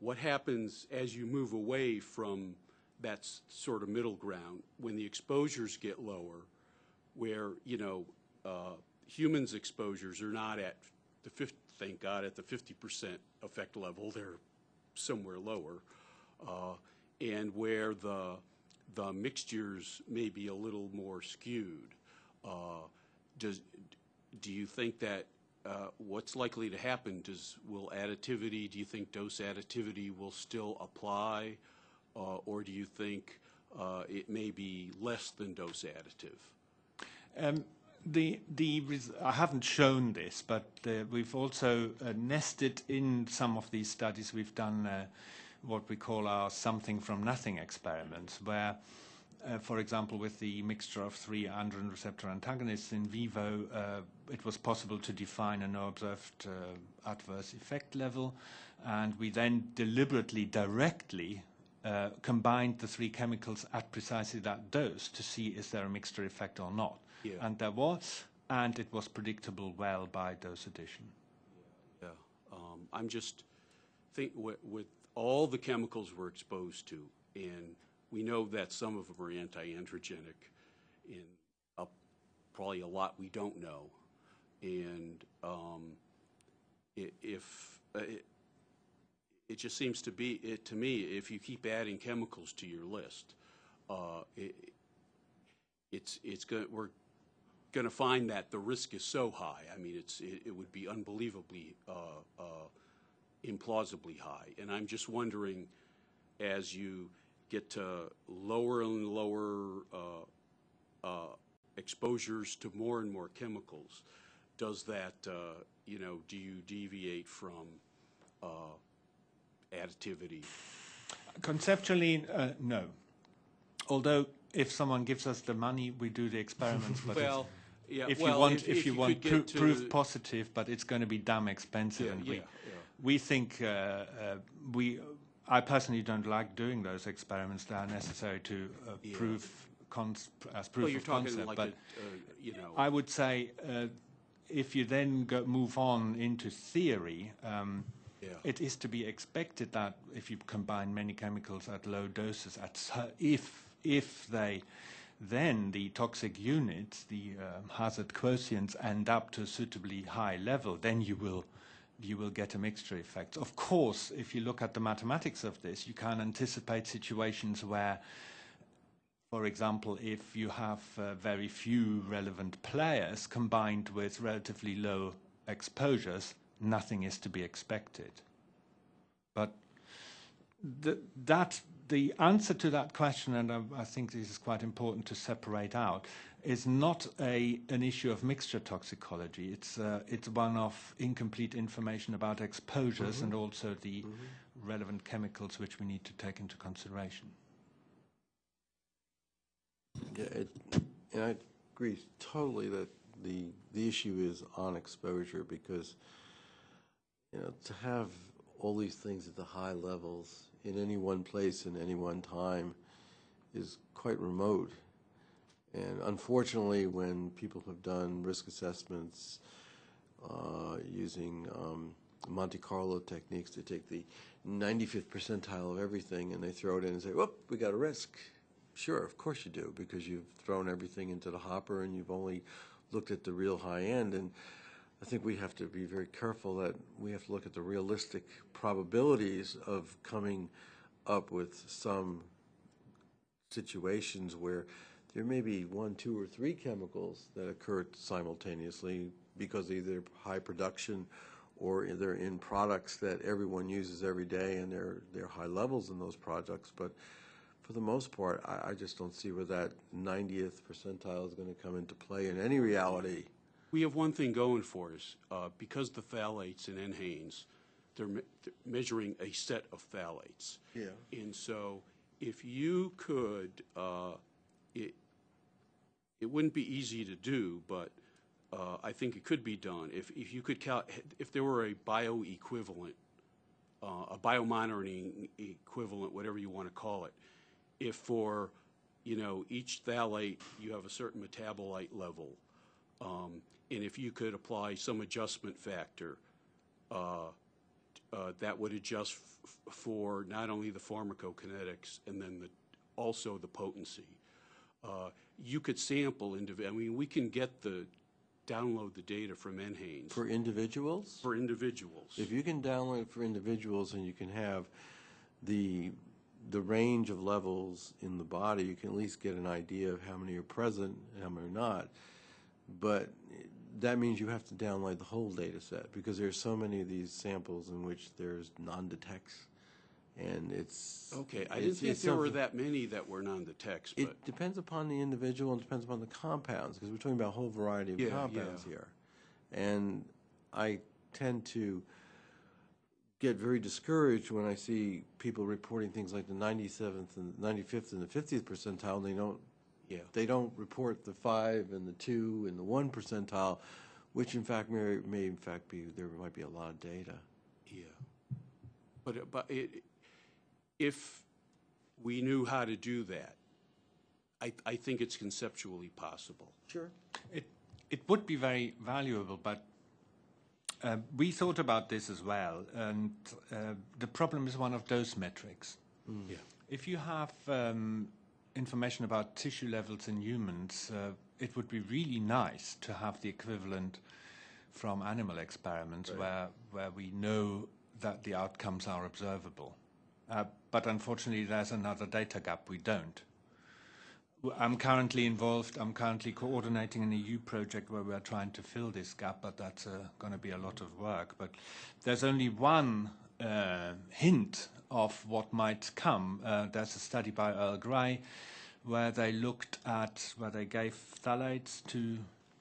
what happens as you move away from that sort of middle ground, when the exposures get lower, where, you know, uh, humans' exposures are not at the fif, thank God, at the fifty percent effect level, they're somewhere lower, uh, and where the, the mixtures may be a little more skewed. Uh, Does, do you think that, uh, what's likely to happen? Does, will additivity, do you think dose additivity will still apply? Uh, Or do you think uh, it may be less than dose additive? Um, the the I haven't shown this, but uh, we've also uh, nested in some of these studies. We've done uh, what we call our something from nothing experiments, where, for example, with the mixture of three androgen receptor antagonists in vivo, uh, it was possible to define a no observed uh, adverse effect level, and we then deliberately, directly uh, combined the three chemicals at precisely that dose to see is there a mixture effect or not. Yeah. And there was, and it was predictable well by dose addition. Yeah, um, I'm just think with, with all the chemicals we're exposed to, and we know that some of them are anti-androgenic, and probably a lot we don't know, and um, if uh, it, it just seems to be it to me if you keep adding chemicals to your list, uh, it, it's it's going we're going to find that the risk is so high. I mean, it's it, it would be unbelievably uh, uh, implausibly high. And I'm just wondering, as you get to lower and lower uh, uh, exposures to more and more chemicals, does that uh, you know do you deviate from uh, additivity? Conceptually, uh, no. Although, if someone gives us the money, we do the experiments. But Well, yeah. if well, you want, if, you, could want get pro- to- proof positive, but it's going to be damn expensive, Yeah, and yeah, we we think uh, uh, we. I personally don't like doing those experiments. that are necessary to uh, Yeah. prove cons- as proof Well, you're of concept. like but a, uh, you know. I would say uh, if you then go, move on into theory, um, Yeah. it is to be expected that if you combine many chemicals at low doses, at if if they then the toxic units, the um, hazard quotients, end up to a suitably high level, then you will you will get a mixture effect. Of course, if you look at the mathematics of this, you can anticipate situations where for example, if you have uh, very few relevant players combined with relatively low exposures, nothing is to be expected. But the, that the answer to that question, and I, I think this is quite important to separate out, is not a an issue of mixture toxicology. It's uh, it's one of incomplete information about exposures and also the relevant chemicals which we need to take into consideration. Yeah, it, and I agree totally that the, the issue is on exposure because, you know, to have all these things at the high levels in any one place in any one time is quite remote. And unfortunately, when people have done risk assessments uh, using um, Monte Carlo techniques to take the 95th percentile of everything and they throw it in and say, whoop, we got a risk. Sure, of course you do, because you've thrown everything into the hopper and you've only looked at the real high end. And I think we have to be very careful that we have to look at the realistic probabilities of coming up with some situations where there may be one, two, or three chemicals that occur simultaneously because either high production or they're in products that everyone uses every day and they're, they're high levels in those products. But for the most part, I, I just don't see where that 90th percentile is going to come into play in any reality. We have one thing going for us, uh, because the phthalates in NHANES, they're me- they're measuring a set of phthalates. Yeah. And so if you could, uh, it, it wouldn't be easy to do, but uh, I think it could be done. If, if you could if there were a bioequivalent, uh, a biomonitoring equivalent, whatever you want to call it, if for, you know, each phthalate, you have a certain metabolite level, um, and if you could apply some adjustment factor, uh, uh, that would adjust for not only the pharmacokinetics and then the, also the potency. Uh, You could sample, indiv- I mean, we can get the, download the data from NHANES For individuals? for individuals. If you can download for individuals and you can have the, the range of levels in the body, you can at least get an idea of how many are present and how many are not. But that means you have to download the whole data set because there's so many of these samples in which there's non-detects. And it's. Okay, I didn't think there were that many that were non-detects, but, It depends upon the individual and depends upon the compounds, because we're talking about a whole variety of Yeah, compounds yeah. here. And I tend to get very discouraged when I see people reporting things like the 97th and 95th and the 50th percentile, and they don't, yeah. they don't report the 5 and the 2 and the 1 percentile, which in fact may, may in fact be, there might be a lot of data. Yeah. But, but it, if we knew how to do that, I, I think it's conceptually possible. Sure. It, it would be very valuable, but uh, we thought about this as well, and uh, the problem is one of those metrics. Yeah. If you have um, information about tissue levels in humans, uh, it would be really nice to have the equivalent from animal experiments where, where we know that the outcomes are observable. Uh, but unfortunately, there's another data gap we don't. I'm currently involved, I'm currently coordinating an EU project where we're trying to fill this gap, but that's uh, going to be a lot of work. But there's only one uh, hint of what might come. Uh, there's a study by Earl Grey where they looked at, where they gave phthalates to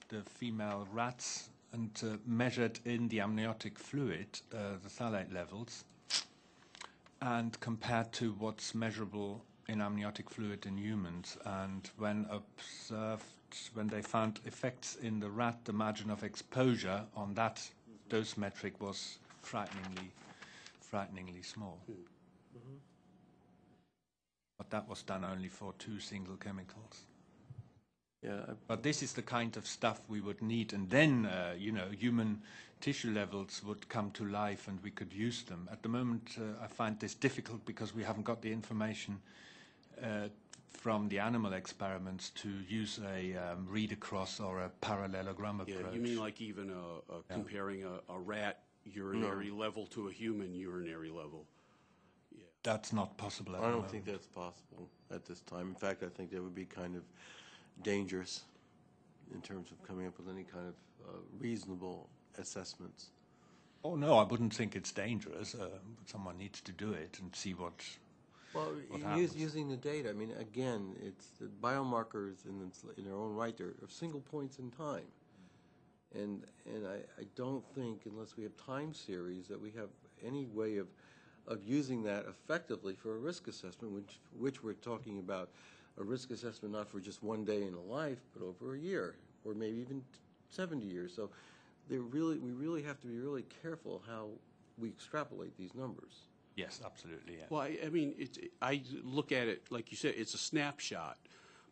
the female rats and uh, measured in the amniotic fluid uh, the phthalate levels and compared to what's measurable in amniotic fluid in humans. And when observed, when they found effects in the rat, the margin of exposure on that dose metric was frighteningly, frighteningly small. Hmm. But that was done only for two single chemicals. Yeah, But this is the kind of stuff we would need, and then uh, you know human tissue levels would come to life, and we could use them. At the moment, uh, I find this difficult because we haven't got the information uh, from the animal experiments to use a um, read across or a parallelogram approach. Yeah, you mean like even uh, uh, comparing a, a rat urinary level to a human urinary level? Yeah. That's not possible. At I don't moment. think that's possible at this time. In fact, I think that would be kind of dangerous in terms of coming up with any kind of uh, reasonable assessments. Oh no, I wouldn't think it's dangerous. Uh, someone needs to do it and see what. Well, What u- happens? using the data, I mean, again, it's the biomarkers in, its, in their own right, they're of single points in time. And, and I, I don't think, unless we have time series, that we have any way of, of using that effectively for a risk assessment, which, which we're talking about a risk assessment not for just one day in a life, but over a year, or maybe even 70 years. So they're really, we really have to be really careful how we extrapolate these numbers. Yes, absolutely. Yeah. Well, I, I mean, it, I look at it, like you said, it's a snapshot,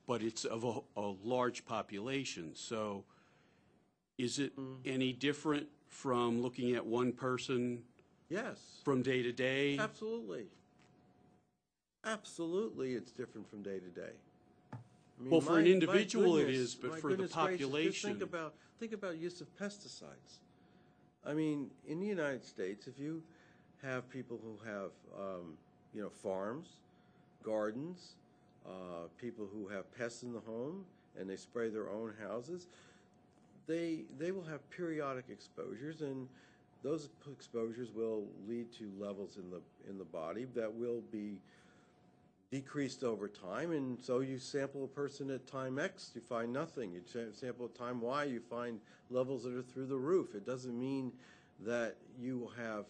but it's of a, a large population. So is it mm-hmm. any different from looking at one person Yes. from day to day? Absolutely. Absolutely, it's different from day to day. I mean, Well, for an my individual it goodness- is, but my for the goodness gracious, just population- think about think about use of pesticides. I mean, in the United States, if you have people who have, um, you know, farms, gardens, uh, people who have pests in the home and they spray their own houses, they they will have periodic exposures, and those exposures will lead to levels in the in the body that will be decreased over time. And so you sample a person at time X, you find nothing. You sample at time Y, you find levels that are through the roof. It doesn't mean that you have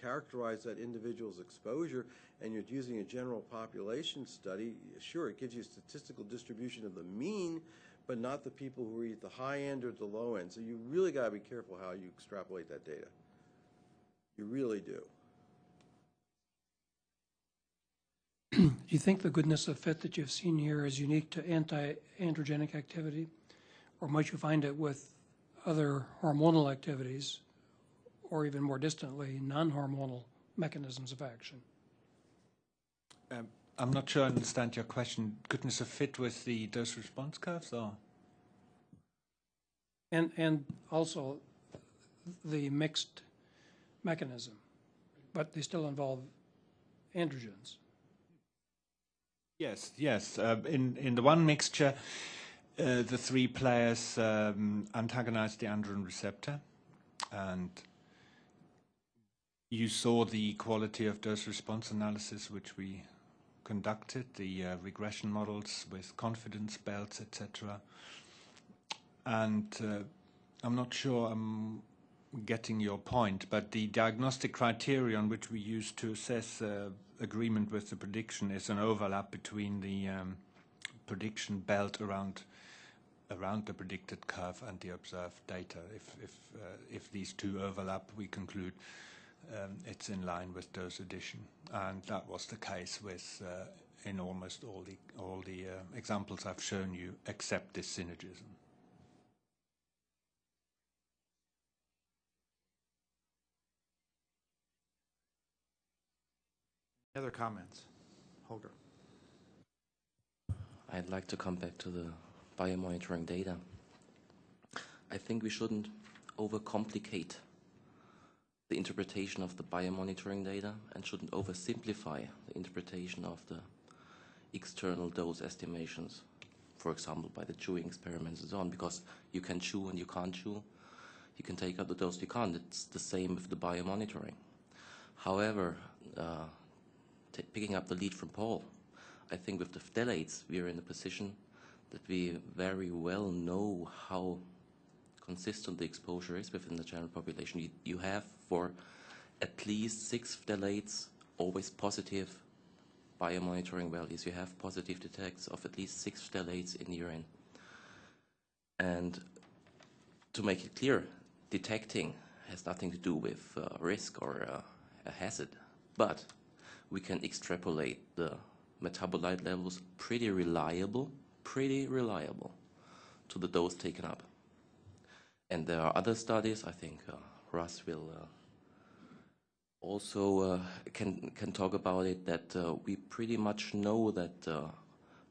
characterized that individual's exposure and you're using a general population study. Sure, it gives you a statistical distribution of the mean, but not the people who are at the high end or the low end. So you really got to be careful how you extrapolate that data. You really do. Do you think the goodness of fit that you've seen here is unique to anti-androgenic activity? Or might you find it with other hormonal activities, or even more distantly, non-hormonal mechanisms of action? Um, I'm not sure I understand your question. Goodness of fit with the dose response curves, or? And, and also the mixed mechanism, but they still involve androgens. Yes, yes. Uh, in in the one mixture, uh, the three players um, antagonize the androgen receptor, and you saw the quality of dose response analysis which we conducted, the uh, regression models with confidence belts, etc. And uh, I'm not sure I'm getting your point, but the diagnostic criterion which we use to assess uh, agreement with the prediction is an overlap between the um, prediction belt around around the predicted curve and the observed data. If if uh, if these two overlap, we conclude um, it's in line with dose addition, and that was the case with uh, in almost all the all the uh, examples I've shown you, except this synergism. Other comments? Holger? I'd like to come back to the biomonitoring data. I think we shouldn't overcomplicate the interpretation of the biomonitoring data and shouldn't oversimplify the interpretation of the external dose estimations, for example, by the chewing experiments and so on, because you can chew and you can't chew. You can take out the dose you can't. It's the same with the biomonitoring. However, uh, picking up the lead from Paul, I think with the phthalates, we are in a position that we very well know how consistent the exposure is within the general population. You, you have for at least six phthalates always positive biomonitoring values. You have positive detects of at least six phthalates in urine. And to make it clear, detecting has nothing to do with uh, risk or uh, a hazard, but we can extrapolate the metabolite levels pretty reliable, pretty reliable to the dose taken up. And there are other studies, I think uh, Russ will uh, also uh, can, can talk about it, that uh, we pretty much know that uh,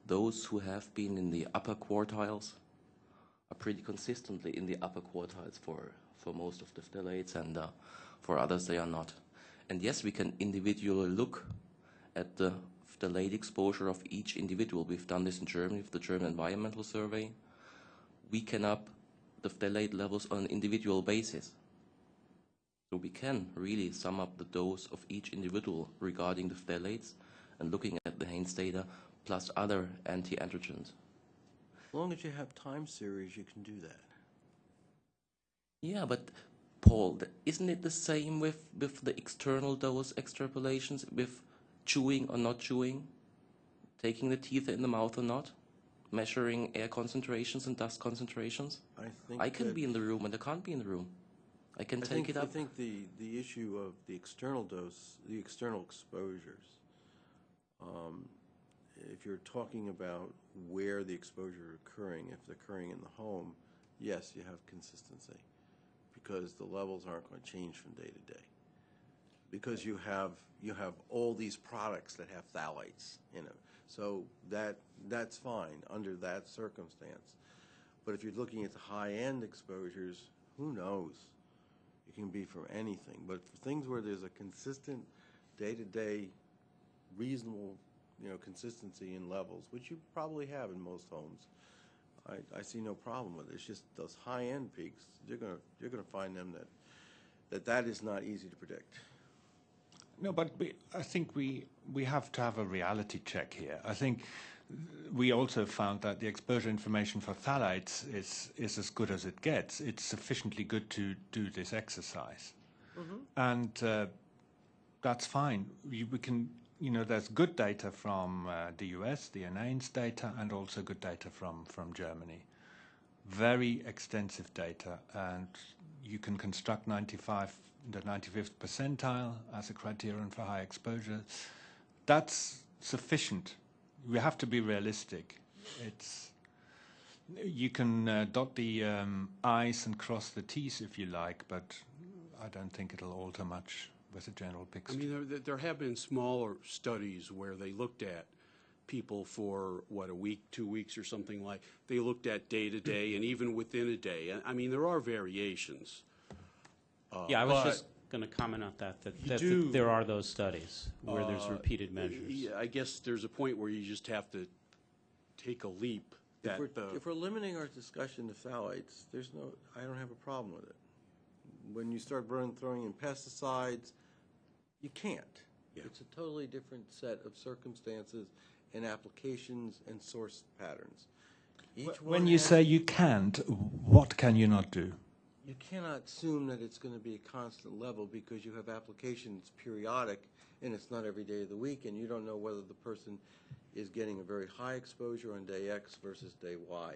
those who have been in the upper quartiles are pretty consistently in the upper quartiles for, for most of the phthalates, and uh, for others they are not. And yes, we can individually look at the phthalate exposure of each individual. We've done this in Germany with the German Environmental Survey. We can up the phthalate levels on an individual basis. So we can really sum up the dose of each individual regarding the phthalates and looking at the Haynes data plus other anti-androgens. As long as you have time series, you can do that. Yeah, but Paul, isn't it the same with, with the external dose extrapolations, with chewing or not chewing, taking the teeth in the mouth or not, measuring air concentrations and dust concentrations? I think I can be in the room and I can't be in the room. I can I take think, it I think the, the issue of the external dose, the external exposures, um, if you're talking about where the exposure is occurring, if it's occurring in the home, yes, you have consistency because the levels aren't going to change from day to day. Because you have you have all these products that have phthalates in them, so that that's fine under that circumstance. But if you're looking at the high end exposures, who knows? It can be from anything. But for things where there's a consistent day to day reasonable you know, consistency in levels, which you probably have in most homes, I, I see no problem with it. It's just those high-end peaks, you're gonna, you're gonna find them that, that that is not easy to predict. No, but we, I think we we have to have a reality check here. I think we also found that the exposure information for phthalates is is as good as it gets. It's sufficiently good to do this exercise, and uh, that's fine. We, we can, you know, there's good data from uh, the US, the NAINS data, and also good data from from Germany. Very extensive data, and you can construct 95 the 95th percentile as a criterion for high exposure. That's sufficient. We have to be realistic. It's you can uh, dot the um, I's and cross the T's if you like, but I don't think it'll alter much with the general picture. I mean, there, there have been smaller studies where they looked at people for, what, a week, two weeks or something like, they looked at day to day and even within a day. I mean, there are variations. Yeah, I was just going to comment on that, that, that do- there are those studies where there's Uh, repeated measures. Yeah, I guess there's a point where you just have to take a leap If we're, the, if we're limiting our discussion to phthalates, there's no, I don't have a problem with it. When you start burn, throwing in pesticides, you can't. Yeah. It's a totally different set of circumstances and applications and source patterns. Each when one you say you can't, what can you not do? You cannot assume that it's going to be a constant level because you have applications periodic and it's not every day of the week and you don't know whether the person is getting a very high exposure on day X versus day Y.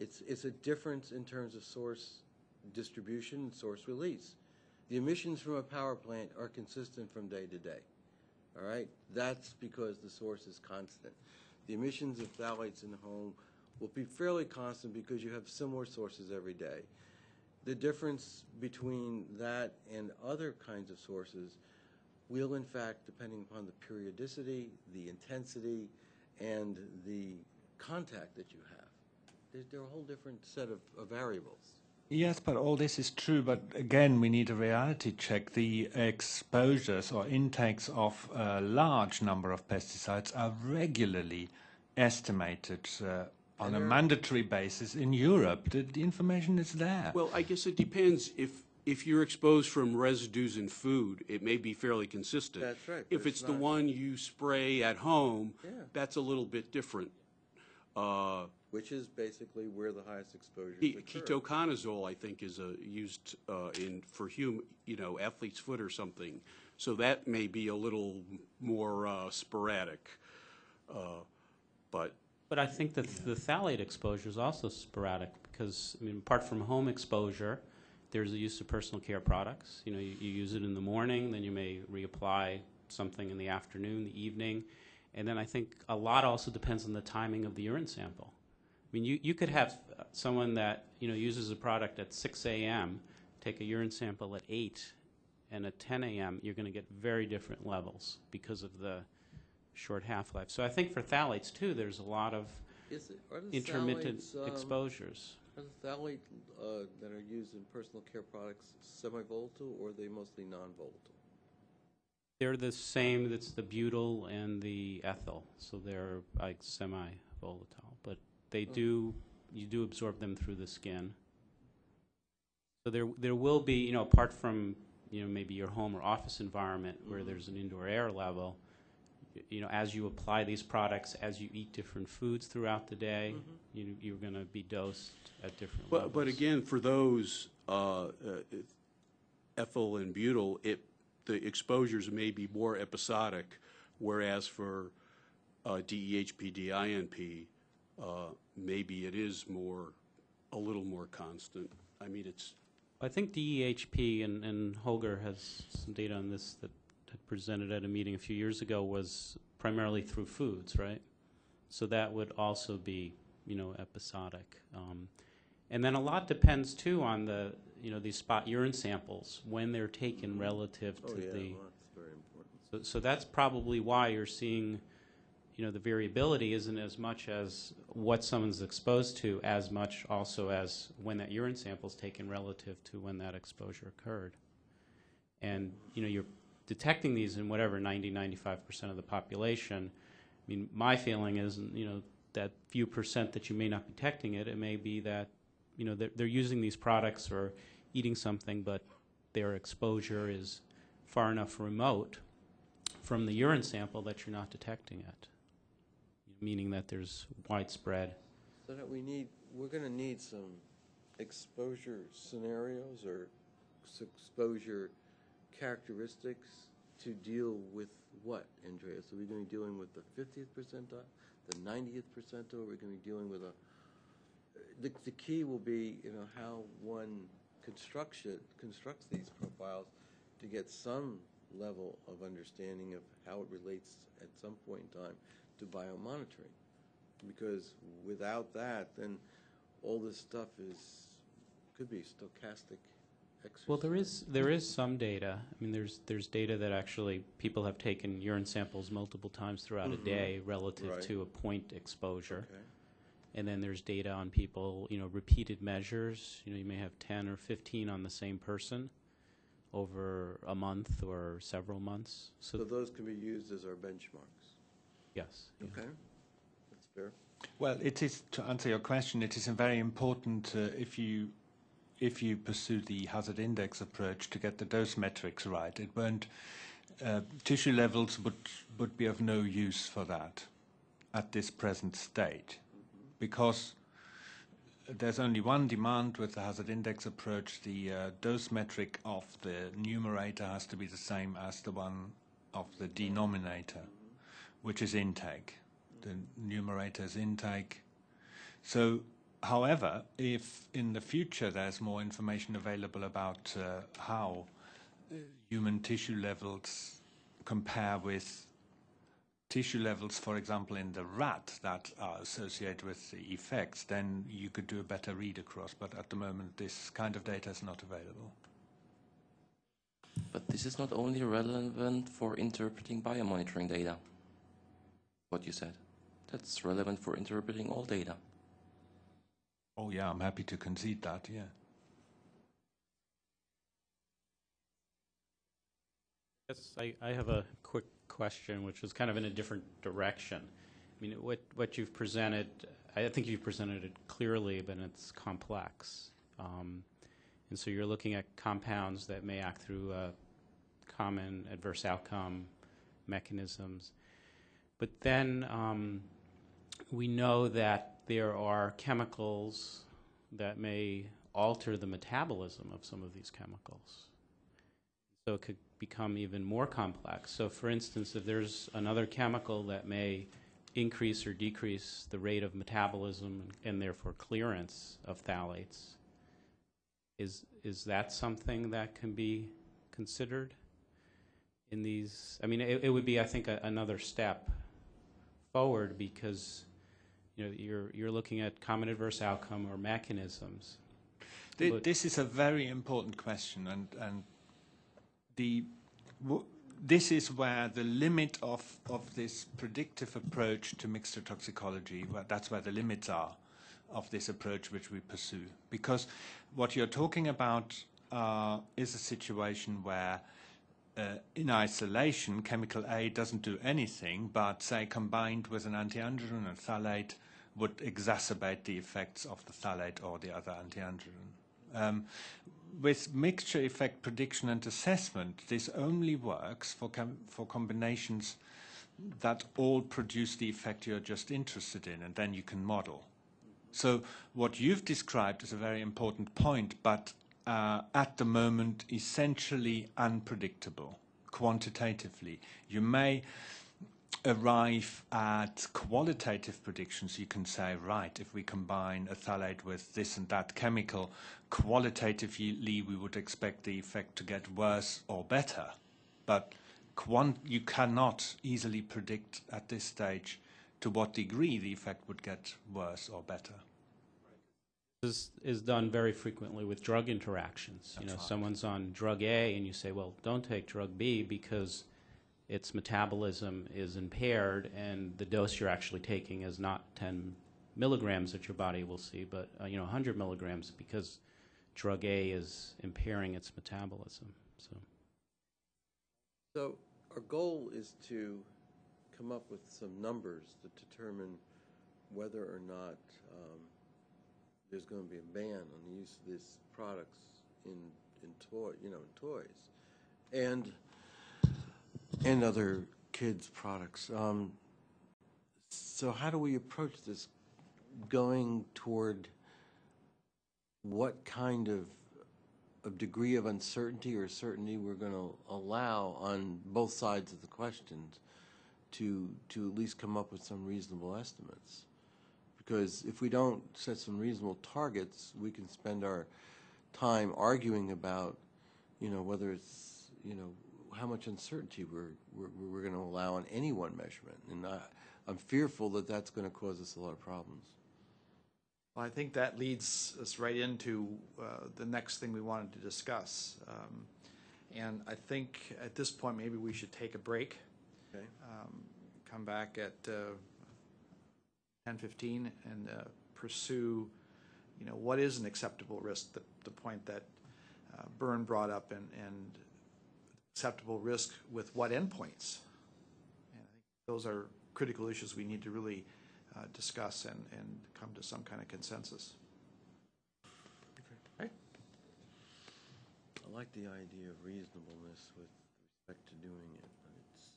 It's, it's a difference in terms of source distribution and source release. The emissions from a power plant are consistent from day to day. All right? That's because the source is constant. The emissions of phthalates in the home will be fairly constant because you have similar sources every day. The difference between that and other kinds of sources will, in fact, depending upon the periodicity, the intensity, and the contact that you have. They're, they're a whole different set of, of variables. Yes, but all this is true. But again, we need a reality check. The exposures or intakes of a large number of pesticides are regularly estimated uh, on a mandatory basis in Europe. The, the information is there. well, I guess it depends if, if you're exposed from residues in food, it may be fairly consistent. That's right, If it's it's the one you spray at home, Yeah. that's a little bit different. Uh, Which is basically where the highest exposure Ke- occur. Ketoconazole, I think, is a, used uh, in, for hum, you know, athlete's foot or something. So that may be a little more uh, sporadic. Uh, But, But I think that the phthalate exposure is also sporadic because, I mean, apart from home exposure, there's the use of personal care products. You know, you, you use it in the morning, then you may reapply something in the afternoon, the evening. And then I think a lot also depends on the timing of the urine sample. I mean, you, you could have uh, someone that, you know, uses a product at 6 a.m., take a urine sample at 8, and at 10 a.m., you're going to get very different levels because of the short half-life. So I think for phthalates, too, there's a lot of Is it, intermittent phthalates, um, exposures. Are the phthalates uh, that are used in personal care products semi-volatile or are they mostly non-volatile? They're the same, that's the butyl and the ethyl, so they're like semi-volatile. But they do, you do absorb them through the skin. So there, there will be, you know, apart from, you know, maybe your home or office environment where there's an indoor air level, you know, as you apply these products, as you eat different foods throughout the day, you, you're going to be dosed at different levels. but, but again, for those uh, uh, ethyl and butyl, it, the exposures may be more episodic, whereas for uh, DEHP, DINP, uh, maybe it is more, a little more constant. I mean, it's, I think DEHP, and, and Holger has some data on this that had presented at a meeting a few years ago, was primarily through foods, right? So that would also be, you know, episodic. Um, and then a lot depends too on the, you know, these spot urine samples, when they're taken mm-hmm. relative Oh, to yeah, the. well, that's very important. So, so that's probably why you're seeing, you know, the variability isn't as much as what someone's exposed to, as much also as when that urine sample is taken relative to when that exposure occurred. And, you know, you're detecting these in whatever 90, 95% of the population, I mean, my feeling is, you know, that few percent that you may not be detecting it, it may be that, you know, they're, they're using these products or eating something, but their exposure is far enough remote from the urine sample that you're not detecting it, meaning that there's widespread. So that we need, we're going to need some exposure scenarios or exposure characteristics to deal with what, Andreas? Are we going to be dealing with the 50th percentile, the 90th percentile? Are we going to be dealing with a, the, the key will be, you know, how one constructs it, constructs these profiles to get some level of understanding of how it relates at some point in time to biomonitoring because without that, then all this stuff is, could be stochastic exercise. Well, there is, there is some data. I mean, there's, there's data that actually people have taken urine samples multiple times throughout a mm-hmm. day relative Right. to a point exposure. Okay. And then there's data on people, you know, repeated measures. You know, you may have 10 or 15 on the same person over a month or several months. So So, those can be used as our benchmarks. yes. yeah. Okay? That's fair. Well, it is, to answer your question, it is very important uh, if you if you pursue the hazard index approach to get the dose metrics right. It won't, uh, tissue levels would, would be of no use for that at this present state because there's only one demand with the hazard index approach. The uh, dose metric of the numerator has to be the same as the one of the denominator, which is intake. The numerator is intake. So, however, if in the future there's more information available about uh, how uh, human tissue levels compare with tissue levels, for example, in the rat that are associated with the effects, then you could do a better read across. But at the moment, this kind of data is not available. But this is not only relevant for interpreting biomonitoring data, what you said. That's relevant for interpreting all data. Oh, yeah, I'm happy to concede that, yeah. Yes, I, I have a quick question, which is kind of in a different direction. I mean, what, what you've presented, I think you've presented it clearly, but it's complex. Um, and so you're looking at compounds that may act through uh, common adverse outcome mechanisms. But then um, we know that there are chemicals that may alter the metabolism of some of these chemicals. So it could become even more complex. So, for instance, if there's another chemical that may increase or decrease the rate of metabolism and therefore clearance of phthalates, is is that something that can be considered in these? I mean, it, it would be, I think, a, another step forward because you know you're you're looking at common adverse outcome or mechanisms. This is a very important question, and and the this is where the limit of of this predictive approach to mixture toxicology. That's where the limits are of this approach which we pursue, because what you're talking about uh, is a situation where. Uh, in isolation, chemical A doesn't do anything, but say combined with an antiandrogen and phthalate would exacerbate the effects of the phthalate or the other antiandrogen. Um, with mixture effect prediction and assessment, this only works for, com- for combinations that all produce the effect you're just interested in, and then you can model. So, what you've described is a very important point, but uh, at the moment, essentially unpredictable quantitatively. You may arrive at qualitative predictions, you can say, right, if we combine a phthalate with this and that chemical, qualitatively we would expect the effect to get worse or better. But quant- you cannot easily predict at this stage to what degree the effect would get worse or better. This is done very frequently with drug interactions. You know, right. someone's on drug A and you say, well, don't take drug B because its metabolism is impaired and the dose you're actually taking is not 10 milligrams that your body will see, but, uh, you know, 100 milligrams because drug A is impairing its metabolism. So, So our goal is to come up with some numbers to determine whether or not um, there's going to be a ban on the use of these products in, in toy, you know, in toys, and, and other kids' products. Um, So how do we approach this, going toward what kind of, of degree of uncertainty or certainty we're going to allow on both sides of the questions to, to at least come up with some reasonable estimates? Because if we don't set some reasonable targets, we can spend our time arguing about, you know, whether it's, you know, how much uncertainty we're, we're, we're going to allow on any one measurement. And I, I'm fearful that that's going to cause us a lot of problems. Well, I think that leads us right into uh, the next thing we wanted to discuss. Um, And I think at this point, maybe we should take a break, Okay? um, come back at uh, 10:15 and uh, pursue, you know, what is an acceptable risk, the, the point that uh, Byrne brought up, and, and acceptable risk with what endpoints? And I think those are critical issues we need to really uh, discuss and, and come to some kind of consensus. Okay. I like the idea of reasonableness with respect to doing it, but it's,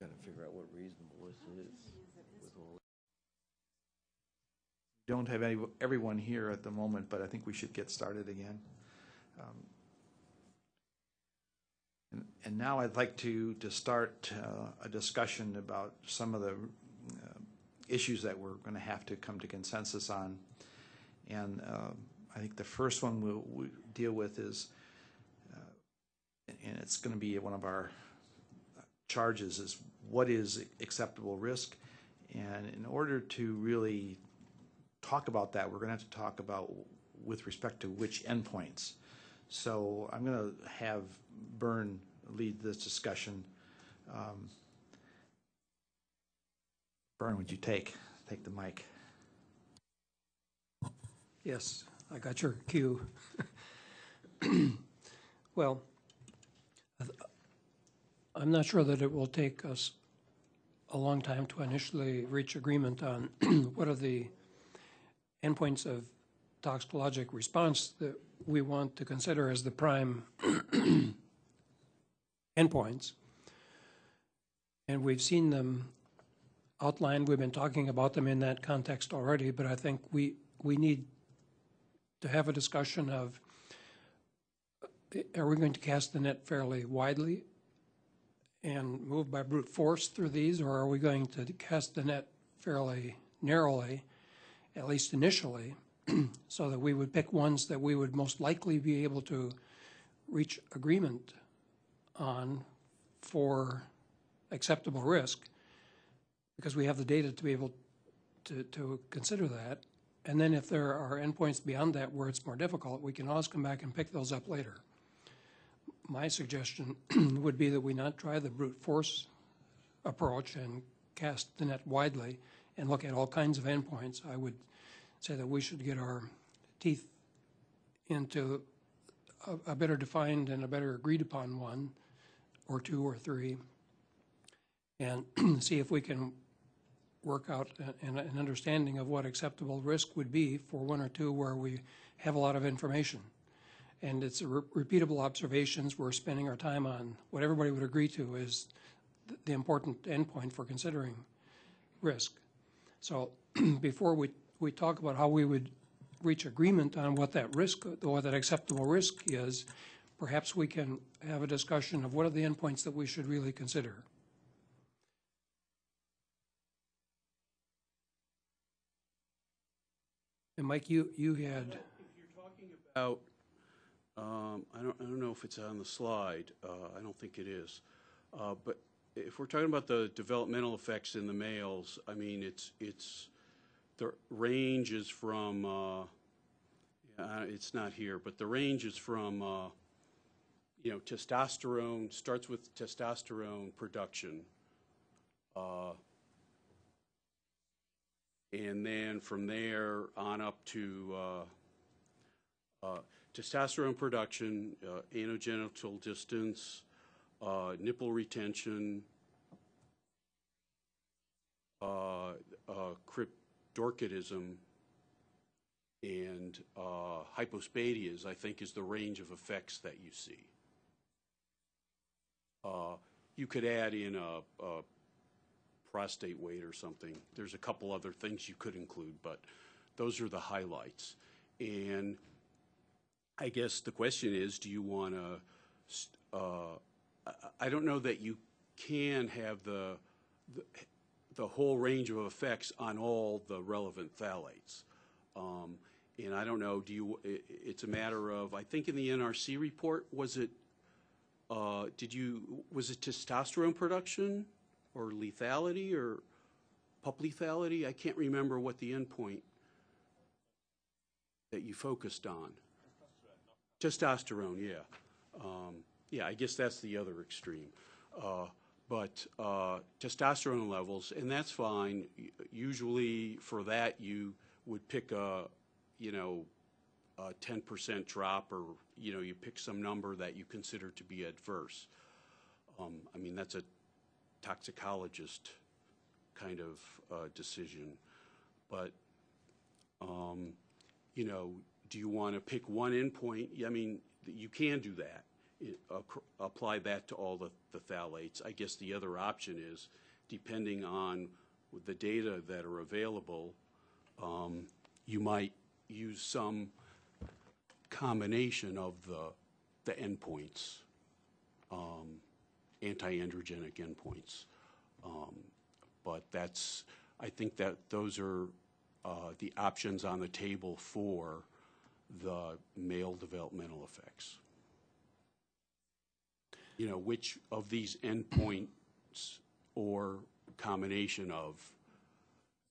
got to figure out what reasonableness is. with all- Don't have any, everyone here at the moment, but I think we should get started again. Um, And, now I'd like to, to start uh, a discussion about some of the uh, issues that we're going to have to come to consensus on. And uh, I think the first one we'll, we deal with is, uh, and it's going to be one of our charges, is what is acceptable risk? And in order to really talk about that, we're going to have to talk about with respect to which endpoints. So I'm going to have Byrne lead this discussion. Um, Byrne, would you take, take the mic? Yes, I got your cue. Well, I'm not sure that it will take us a long time to initially reach agreement on what are the endpoints of toxicologic response that we want to consider as the prime endpoints. And we've seen them outlined, we've been talking about them in that context already, but I think we, we need to have a discussion of, are we going to cast the net fairly widely and move by brute force through these, or are we going to cast the net fairly narrowly, at least initially, so that we would pick ones that we would most likely be able to reach agreement on for acceptable risk, because we have the data to be able to, to consider that. And then if there are endpoints beyond that where it's more difficult, we can always come back and pick those up later. My suggestion would be that we not try the brute force approach and cast the net widely and look at all kinds of endpoints. I would say that we should get our teeth into a, a better defined and a better agreed upon one, or two or three, and see if we can work out an, an understanding of what acceptable risk would be for one or two where we have a lot of information. And it's re- repeatable observations, we're spending our time on, what everybody would agree to is th- the important endpoint for considering risk. So before we, we talk about how we would reach agreement on what that risk, or that acceptable risk is, perhaps we can have a discussion of what are the endpoints that we should really consider. And Mike, you, you had, Out, um, I don't, I don't know if it's on the slide, uh, I don't think it is. Uh, but if we're talking about the developmental effects in the males, I mean, it's, it's, the range is from, uh, yeah, it's not here, but the range is from, uh, you know, testosterone, starts with testosterone production. uh, And then from there on up to, uh, uh, testosterone production, uh, anogenital distance, uh, nipple retention, uh, uh, and uh, hypospadias, I think, is the range of effects that you see. Uh, You could add in a, a prostate weight or something. There's a couple other things you could include, but those are the highlights. And I guess the question is, do you want to, I, I don't know that you can have the, the, the whole range of effects on all the relevant phthalates. Um, and I don't know, do you, i- i- it's a matter of, I think in the NRC report, was it, uh, did you, was it testosterone production or lethality or pup lethality? I can't remember what the endpoint that you focused on. Testosterone, yeah. Um, yeah, I guess that's the other extreme. Uh, but uh, testosterone levels, and that's fine. Usually for that, you would pick a, you know, a 10% drop or, you know, you pick some number that you consider to be adverse. Um, I mean, that's a toxicologist kind of uh, decision. But um, you know, do you want to pick one endpoint? I mean, you can do that. It- Apply that to all the, the phthalates. I guess the other option is, depending on the data that are available, um, you might use some combination of the, the endpoints, um, anti-androgenic endpoints. Um, But that's, I think that those are uh, the options on the table for the male developmental effects. You know, which of these endpoints or combination of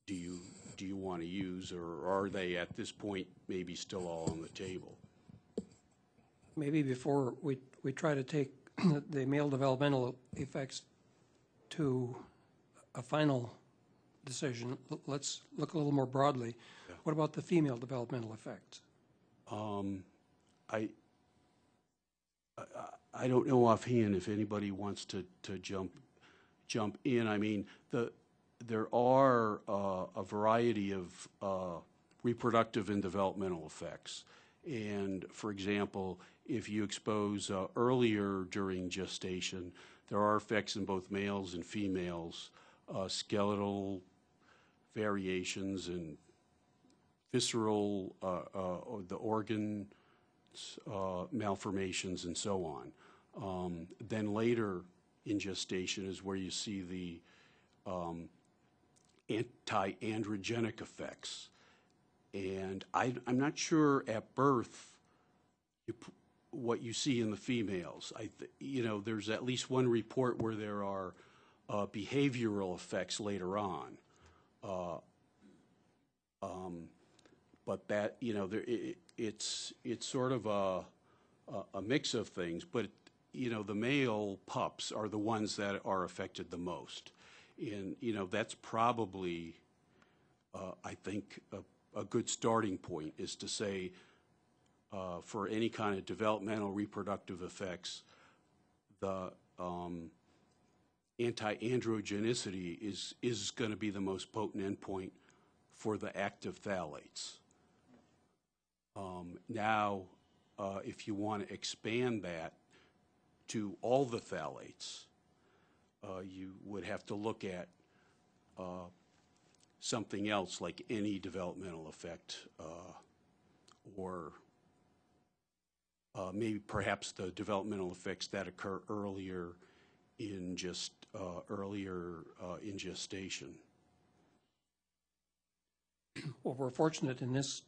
do you, do you want to use, or are they at this point maybe still all on the table? Maybe before we, we try to take the male developmental effects to a final decision, let's look a little more broadly. What about the female developmental effects? Um, I, I, I don't know offhand if anybody wants to, to jump, jump in. I mean, the, there are, uh, a variety of, uh, reproductive and developmental effects. And, for example, if you expose, uh, earlier during gestation, there are effects in both males and females, uh, skeletal variations and visceral, uh, uh, the organ malformations and so on. Um, Then later in gestation is where you see the um, anti-androgenic effects. And I, I'm not sure at birth what you see in the females. I, you know, there's at least one report where there are uh, behavioral effects later on. Uh, um, but that, you know, there, i i- it's, it's sort of a, a, a mix of things, but, you know, the male pups are the ones that are affected the most. And, you know, that's probably, uh, I think, a, a good starting point is to say, uh, for any kind of developmental reproductive effects, the, um, anti-androgenicity is, is going to be the most potent endpoint for the active phthalates. Um, Now, uh, if you want to expand that to all the phthalates, uh, you would have to look at uh, something else like any developmental effect uh, or uh, maybe perhaps the developmental effects that occur earlier in just, uh, earlier uh, in gestation. Well, we're fortunate in this,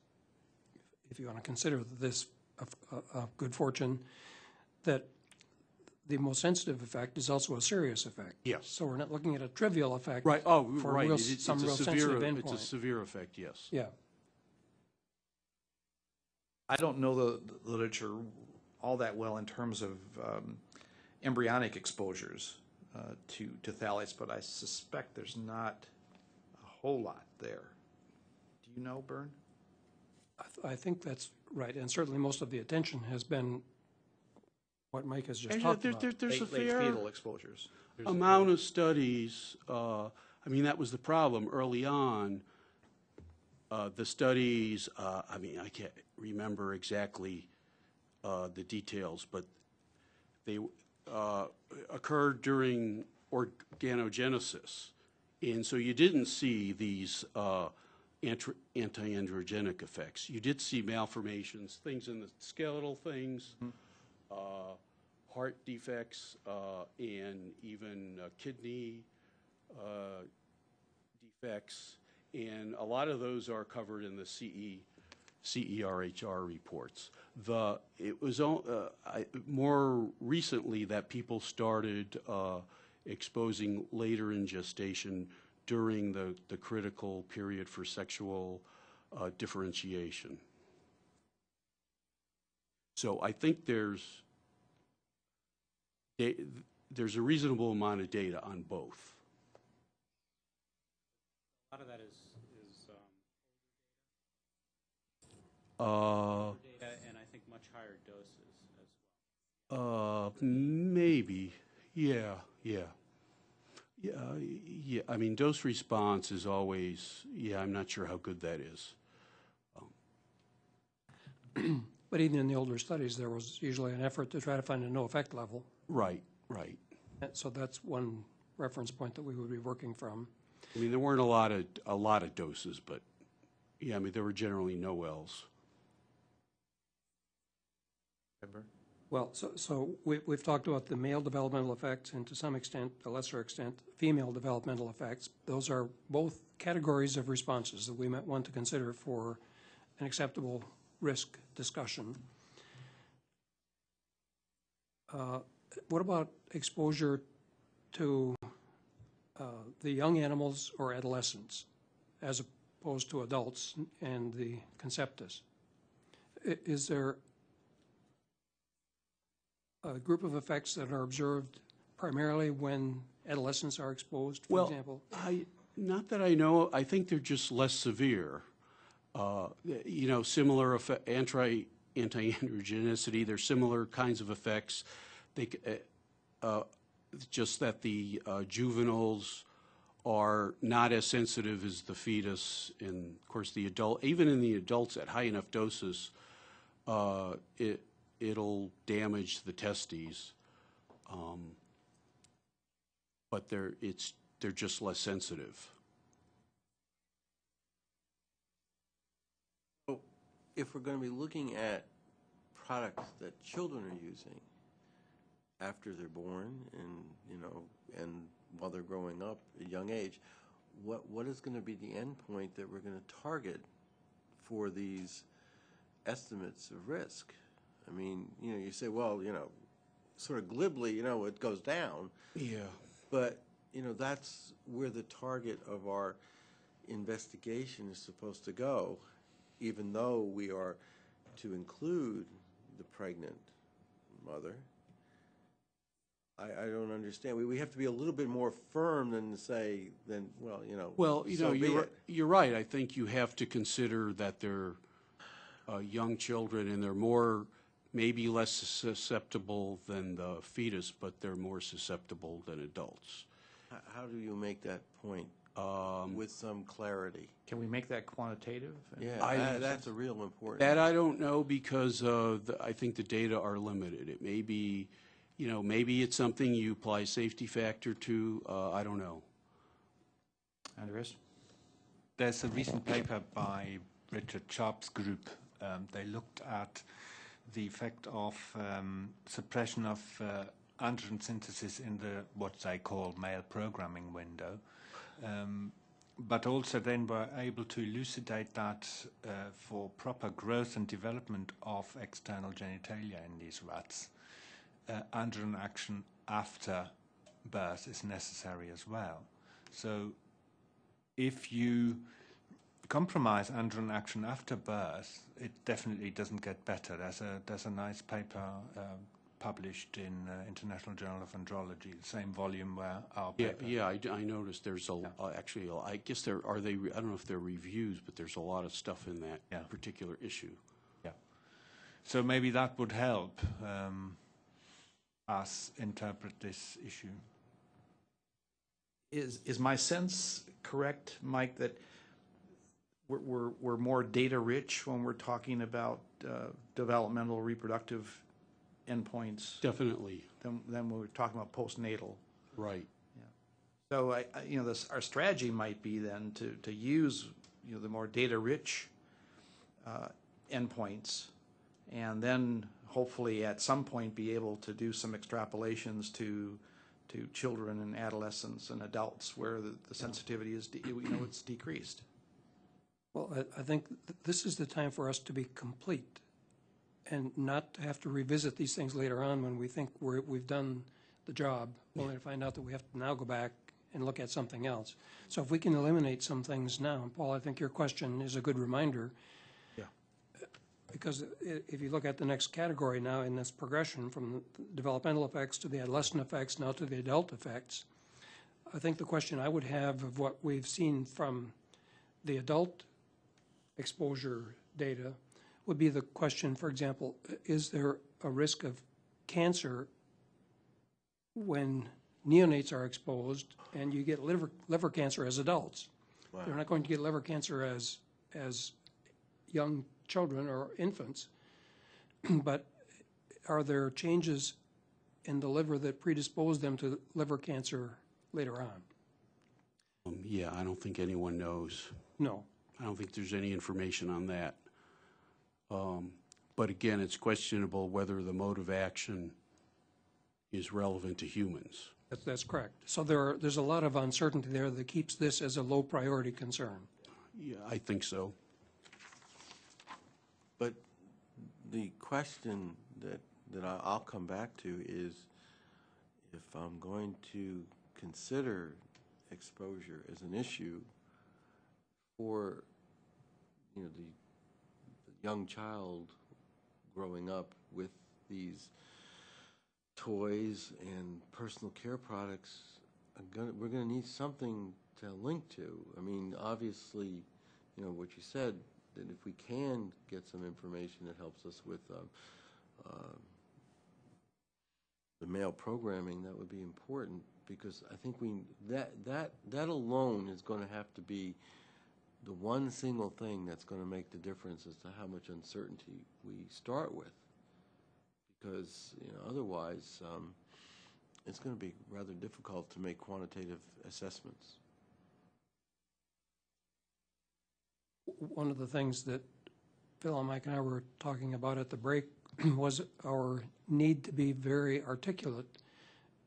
if you want to consider this a of good fortune, that the most sensitive effect is also a serious effect. Yes. So we're not looking at a trivial effect. Right, oh, for right. real- It- It's some a real severe, sensitive it's a severe effect, yes. Yeah. I don't know the the literature all that well in terms of um, embryonic exposures uh, to, to phthalates, but I suspect there's not a whole lot there. Do you know, Bern? I, th- I think that's right, and certainly most of the attention has been what Mike has just And talked there- about. there- There's a Late- late fair fetal exposures. amount of studies. uh, I mean, that was the problem early on. Uh, the studies, uh, I mean, I can't remember exactly uh, the details, but they uh, occurred during organogenesis. And so you didn't see these uh, antr- anti-androgenic effects. You did see malformations, things in the skeletal things, uh, heart defects, uh, and even uh, kidney uh, defects. And a lot of those are covered in the CE, CERHR reports. The, it was uh, I- more recently that people started uh, exposing later in gestation during the, the critical period for sexual uh, differentiation. So I think there's, there's a reasonable amount of data on both. A lot of that is, is um, Uh, data and I think much higher doses as well. Uh, maybe, yeah, yeah. Yeah, yeah, I mean, dose response is always, yeah, I'm not sure how good that is. But even in the older studies, there was usually an effort to try to find a no effect level. Right, right. And So that's one reference point that we would be working from. I mean, there weren't a lot of, a lot of doses, but, yeah, I mean, there were generally no Ls. Well, so, so we, we've talked about the male developmental effects and to some extent, a lesser extent, female developmental effects. Those are both categories of responses that we might want to consider for an acceptable risk discussion. Uh, What about exposure to uh, the young animals or adolescents as opposed to adults and the conceptus? Is there a group of effects that are observed primarily when adolescents are exposed, for Well, example? I, not that I know, I think they're just less severe. Uh, You know, similar anti, anti-androgenicity, there's similar kinds of effects. They, uh, uh, just that the uh, juveniles are not as sensitive as the fetus, and of course, the adult, even in the adults at high enough doses, uh, it, it'll damage the testes. Um, But they're, it's, they're just less sensitive. If we're going to be looking at products that children are using after they're born and, you know, and while they're growing up at a young age, what, what is going to be the endpoint that we're going to target for these estimates of risk? I mean, you know, you say, well, you know, sort of glibly, you know, it goes down. Yeah. But, you know, that's where the target of our investigation is supposed to go, even though we are to include the pregnant mother. I, I don't understand. We, we have to be a little bit more firm than say, than, well, you know. Well, you know, so be you're, it. you're right. I think you have to consider that they're uh, young children and they're more, maybe less susceptible than the fetus, but they're more susceptible than adults. H- How do you make that point Um, with some clarity? Can we make that quantitative? Yeah, I- that- that's a real important. That I don't know because uh, the- I think the data are limited. It may be, you know, maybe it's something you apply safety factor to. uh, I don't know. Andres? There's a recent paper by Richard Sharp's group. Um, they looked at the effect of um, suppression of uh, androgen synthesis in the what they call male programming window, but also then were able to elucidate that uh, for proper growth and development of external genitalia in these rats, uh, androgen action after birth is necessary as well. So if you compromise androgen action after birth, it definitely doesn't get better. There's a there's a nice paper uh, published in uh, International Journal of Andrology, the same volume where our Yeah, paper. yeah, I noticed there's a, uh, actually, a- I guess there, are they, I don't know if they're reviews, but there's a lot of stuff in Yeah. that particular issue. Yeah. So maybe that would help um, us interpret this issue. Is, is my sense correct, Mike, that we're, we're, we're more data-rich when we're talking about uh, developmental reproductive endpoints Definitely, than, than when we're talking about postnatal? right. So I, I- you know, this, our strategy might be then to, to use, you know, the more data-rich uh, endpoints, and then hopefully at some point be able to do some extrapolations to, to children and adolescents and adults where the, the sensitivity is, de- you know, it's decreased. Well, I, I think th- this is the time for us to be complete and not have to revisit these things later on when we think we're, we've done the job, only to find out that we have to now go back and look at something else. So if we can eliminate some things now, and Paul, I think your question is a good reminder. Yeah. Because if you look at the next category now in this progression from the developmental effects to the adolescent effects, now to the adult effects, I think the question I would have of what we've seen from the adult exposure data would be the question, for example, is there a risk of cancer when neonates are exposed and you get liver, liver cancer as adults? They're not going to get liver cancer as, as young children or infants, but are there changes in the liver that predispose them to liver cancer later on? Um, Yeah, I don't think anyone knows. No. I don't think there's any information on that. Um, But again, it's questionable whether the mode of action is relevant to humans. That's, that's correct. So there are, there's a lot of uncertainty there that keeps this as a low priority concern. Yeah, I think so. But the question that, that I- I'll come back to is if I'm going to consider exposure as an issue for, you know, the, the young child growing up with these toys and personal care products, gonna, we're gonna need something to link to. I mean, obviously, you know, what you said, that if we can get some information that helps us with um, the male programming, that would be important, because I think we, that, that, that alone is gonna have to be the one single thing that's gonna make the difference as to how much uncertainty we start with. Because, you know, otherwise, um, it's gonna be rather difficult to make quantitative assessments. One of the things that Phil and Mike and I were talking about at the break was our need to be very articulate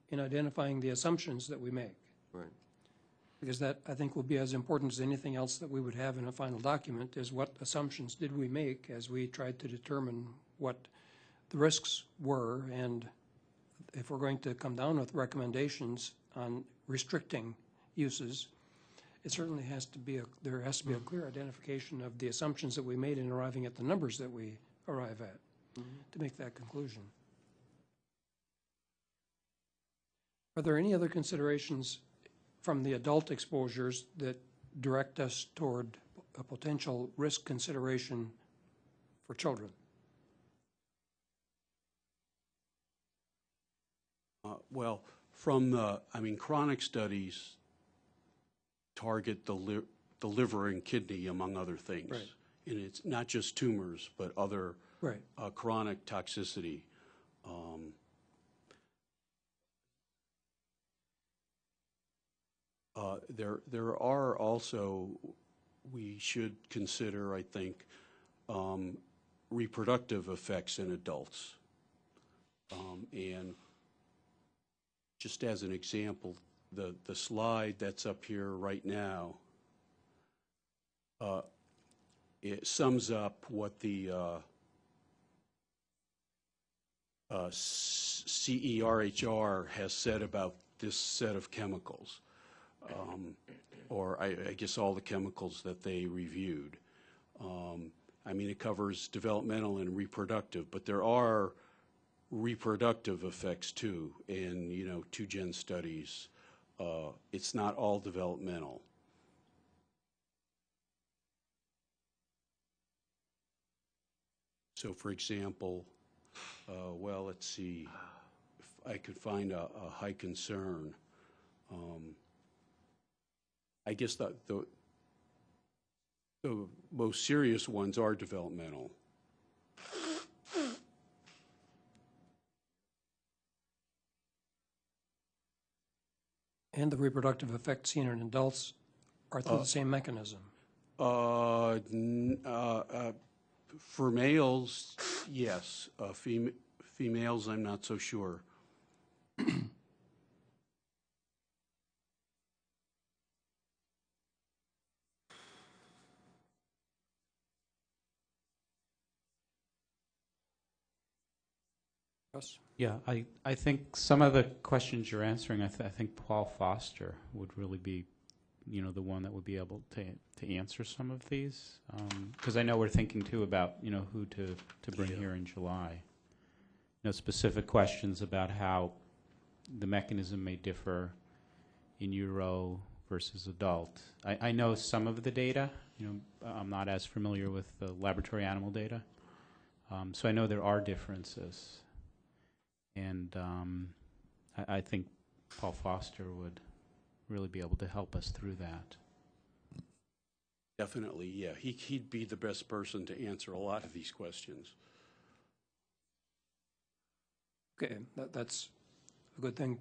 in identifying the assumptions that we make. Right. Because that, I think, will be as important as anything else that we would have in a final document, is what assumptions did we make as we tried to determine what the risks were, and if we're going to come down with recommendations on restricting uses, it certainly has to be, a there has to be a clear identification of the assumptions that we made in arriving at the numbers that we arrive at to make that conclusion. Are there any other considerations from the adult exposures that direct us toward a potential risk consideration for children? Uh, Well, from the, I mean, chronic studies target the li- the liver and kidney, among other things. Right. And it's not just tumors, but other Right. uh, chronic toxicity. Um, uh, There, there are also, we should consider, I think, um, reproductive effects in adults. Um, And just as an example, the, the slide that's up here right now, uh, it sums up what the uh, uh, CERHR has said about this set of chemicals, um, or I, I guess all the chemicals that they reviewed. Um, I mean, it covers developmental and reproductive, but there are reproductive effects too, in, you know, two-gen studies. Uh, It's not all developmental. So for example, uh, well, let's see, if I could find a, a high concern. Um, I guess the, the, the most serious ones are developmental. And the reproductive effects seen in adults are through the same mechanism. Uh, n- uh, uh, for males, yes. Uh, fem- females, I'm not so sure. Russ? Yeah, I, I think some of the questions you're answering, I, th- I think Paul Foster would really be, you know, the one that would be able to, to answer some of these. Because I know we're thinking too about, you know, who to, to bring Yeah. here in July. You know, specific questions about how the mechanism may differ in Euro versus adult. I, I know some of the data, you know, I'm not as familiar with the laboratory animal data. Um, so I know there are differences. And um, I, I think Paul Foster would really be able to help us through that. Definitely, yeah. He, he'd be the best person to answer a lot of these questions. Okay, that, that's a good thing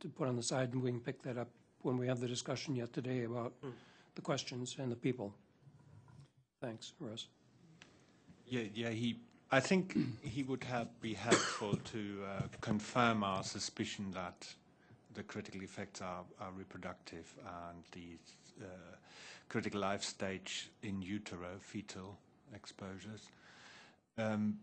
to put on the side, and we can pick that up when we have the discussion yet today about the questions and the people. Thanks, Russ. Yeah, yeah. He, I think he would have be helpful to uh, confirm our suspicion that the critical effects are, are reproductive and the uh, critical life stage in utero, fetal exposures. Um,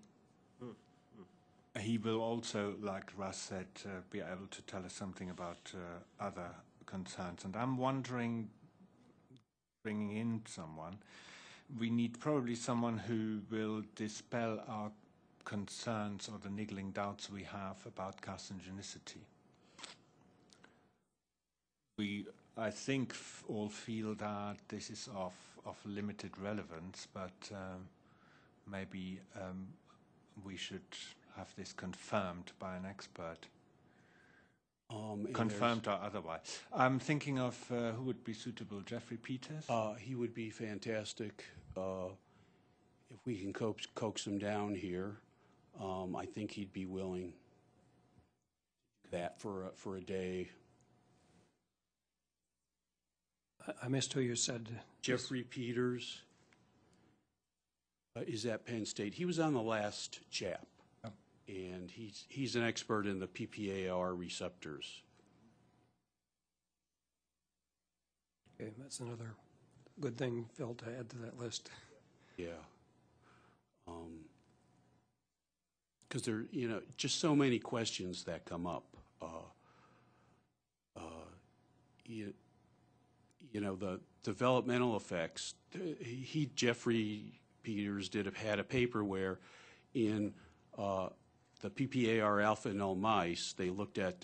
he will also, like Russ said, uh, be able to tell us something about uh, other concerns. And I'm wondering, bringing in someone, we need probably someone who will dispel our concerns or the niggling doubts we have about carcinogenicity. We, I think, f- all feel that this is of, of limited relevance, but um, maybe um, we should have this confirmed by an expert, Um, confirmed or otherwise. I'm thinking of uh, who would be suitable, Jeffrey Peters? Uh, he would be fantastic. Uh, if we can coax, coax him down here, um, I think he'd be willing that for a, for a day. I- I missed who you said. Jeffrey Peters uh, is at Penn State. He was on the last chap, and he's he's an expert in the PPAR receptors. Okay, that's another good thing, Phil, to add to that list. Yeah. Because there, you know, just so many questions that come up. Uh, uh, you, you know, the developmental effects. He, Jeffrey Peters, did have had a paper where, in uh, the PPAR alpha null mice, they looked at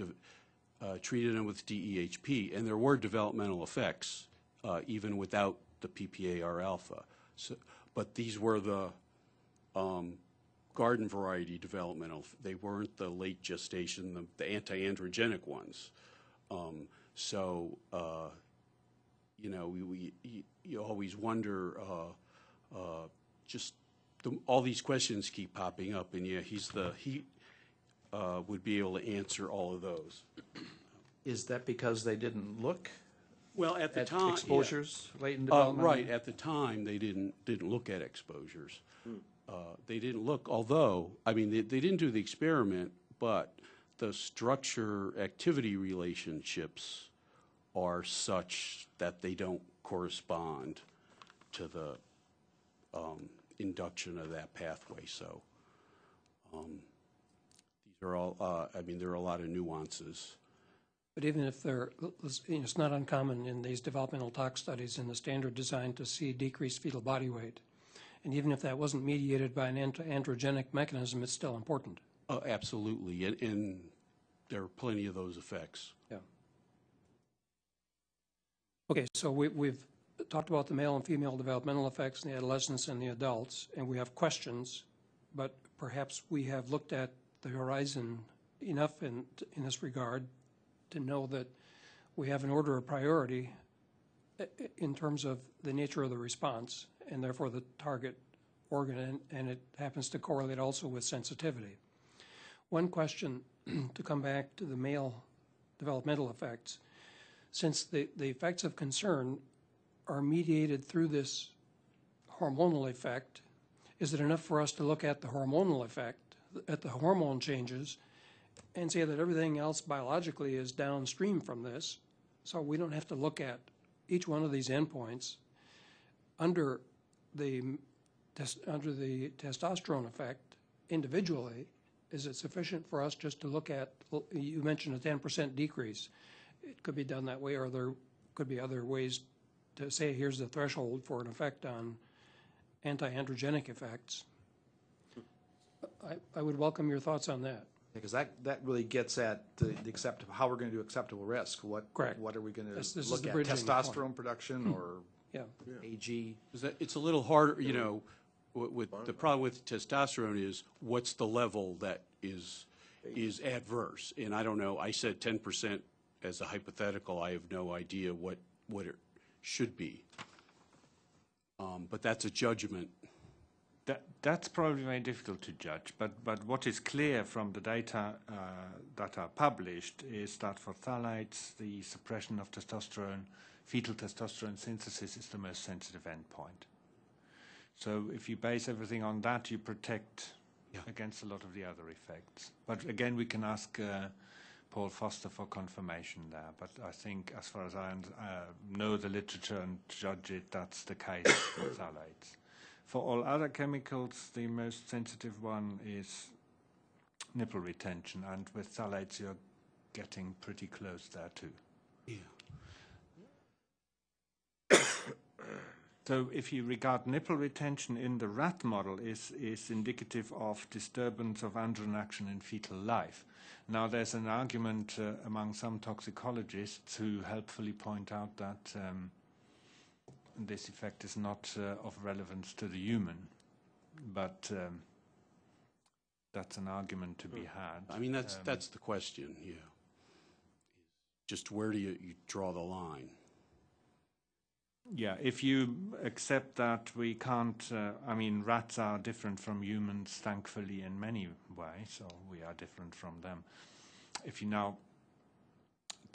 uh, treated them with DEHP, and there were developmental effects uh, even without the PPAR alpha. So, but these were the um, garden variety developmental. They weren't the late gestation, the, the anti-androgenic ones. Um, so, uh, you know, we, we you, always wonder. Uh, uh, just the, all these questions keep popping up, and yeah, he's the he uh, would be able to answer all of those. Is that because they didn't look Well, at the at time, yeah. exposures late in Uh, development? right, at the time, they didn't, didn't look at exposures. Uh, They didn't look, although, I mean, they, they didn't do the experiment, but the structure-activity relationships are such that they don't correspond to the um, induction of that pathway, so. um, These are all, uh, I mean, there are a lot of nuances. But even if they're, you know, it's not uncommon in these developmental tox studies in the standard design to see decreased fetal body weight. And even if that wasn't mediated by an androgenic mechanism, it's still important. Uh, Absolutely, and, and there are plenty of those effects. Yeah. Okay, so we, we've talked about the male and female developmental effects in the adolescents and the adults, and we have questions, but perhaps we have looked at the horizon enough in, in this regard to know that we have an order of priority i- in terms of the nature of the response and therefore the target organ, and- and it happens to correlate also with sensitivity. One question, to come back to the male developmental effects, since the, the effects of concern are mediated through this hormonal effect, is it enough for us to look at the hormonal effect, at the hormone changes, and say that everything else biologically is downstream from this? So we don't have to look at each one of these endpoints under the, under the testosterone effect individually. Is it sufficient for us just to look at, you mentioned a ten percent decrease. It could be done that way, or there could be other ways to say, here's the threshold for an effect on anti-androgenic effects. I, I would welcome your thoughts on that. Because that, that really gets at the the acceptable, how we're going to do acceptable risk. What, Correct. what are we going to this is look the at? bridging point. Testosterone production or Yeah. AG? Is that, it's a little harder, you know, with, with, the problem with testosterone is, what's the level that is, is adverse? And I don't know, I said ten percent as a hypothetical, I have no idea what, what it should be. Um, but that's a judgment. That, that's probably very difficult to judge, but, but what is clear from the data uh, that are published is that for phthalates, the suppression of testosterone, fetal testosterone synthesis is the most sensitive endpoint. So if you base everything on that, you protect Yeah. against a lot of the other effects. But again, we can ask uh, Paul Foster for confirmation there. But I think, as far as I uh, know the literature and judge it, that's the case for phthalates. For all other chemicals, the most sensitive one is nipple retention, and with phthalates, you're getting pretty close there too. Yeah. So if you regard nipple retention in the rat model is, is indicative of disturbance of androgen action in fetal life. Now there's an argument uh, among some toxicologists who helpfully point out that um, this effect is not uh, of relevance to the human, but um, that's an argument to be had. I mean, that's, Um, that's the question, yeah. Just where do you, you draw the line? Yeah, if you accept that we can't, uh, I mean, rats are different from humans, thankfully, in many ways, so we are different from them. If you now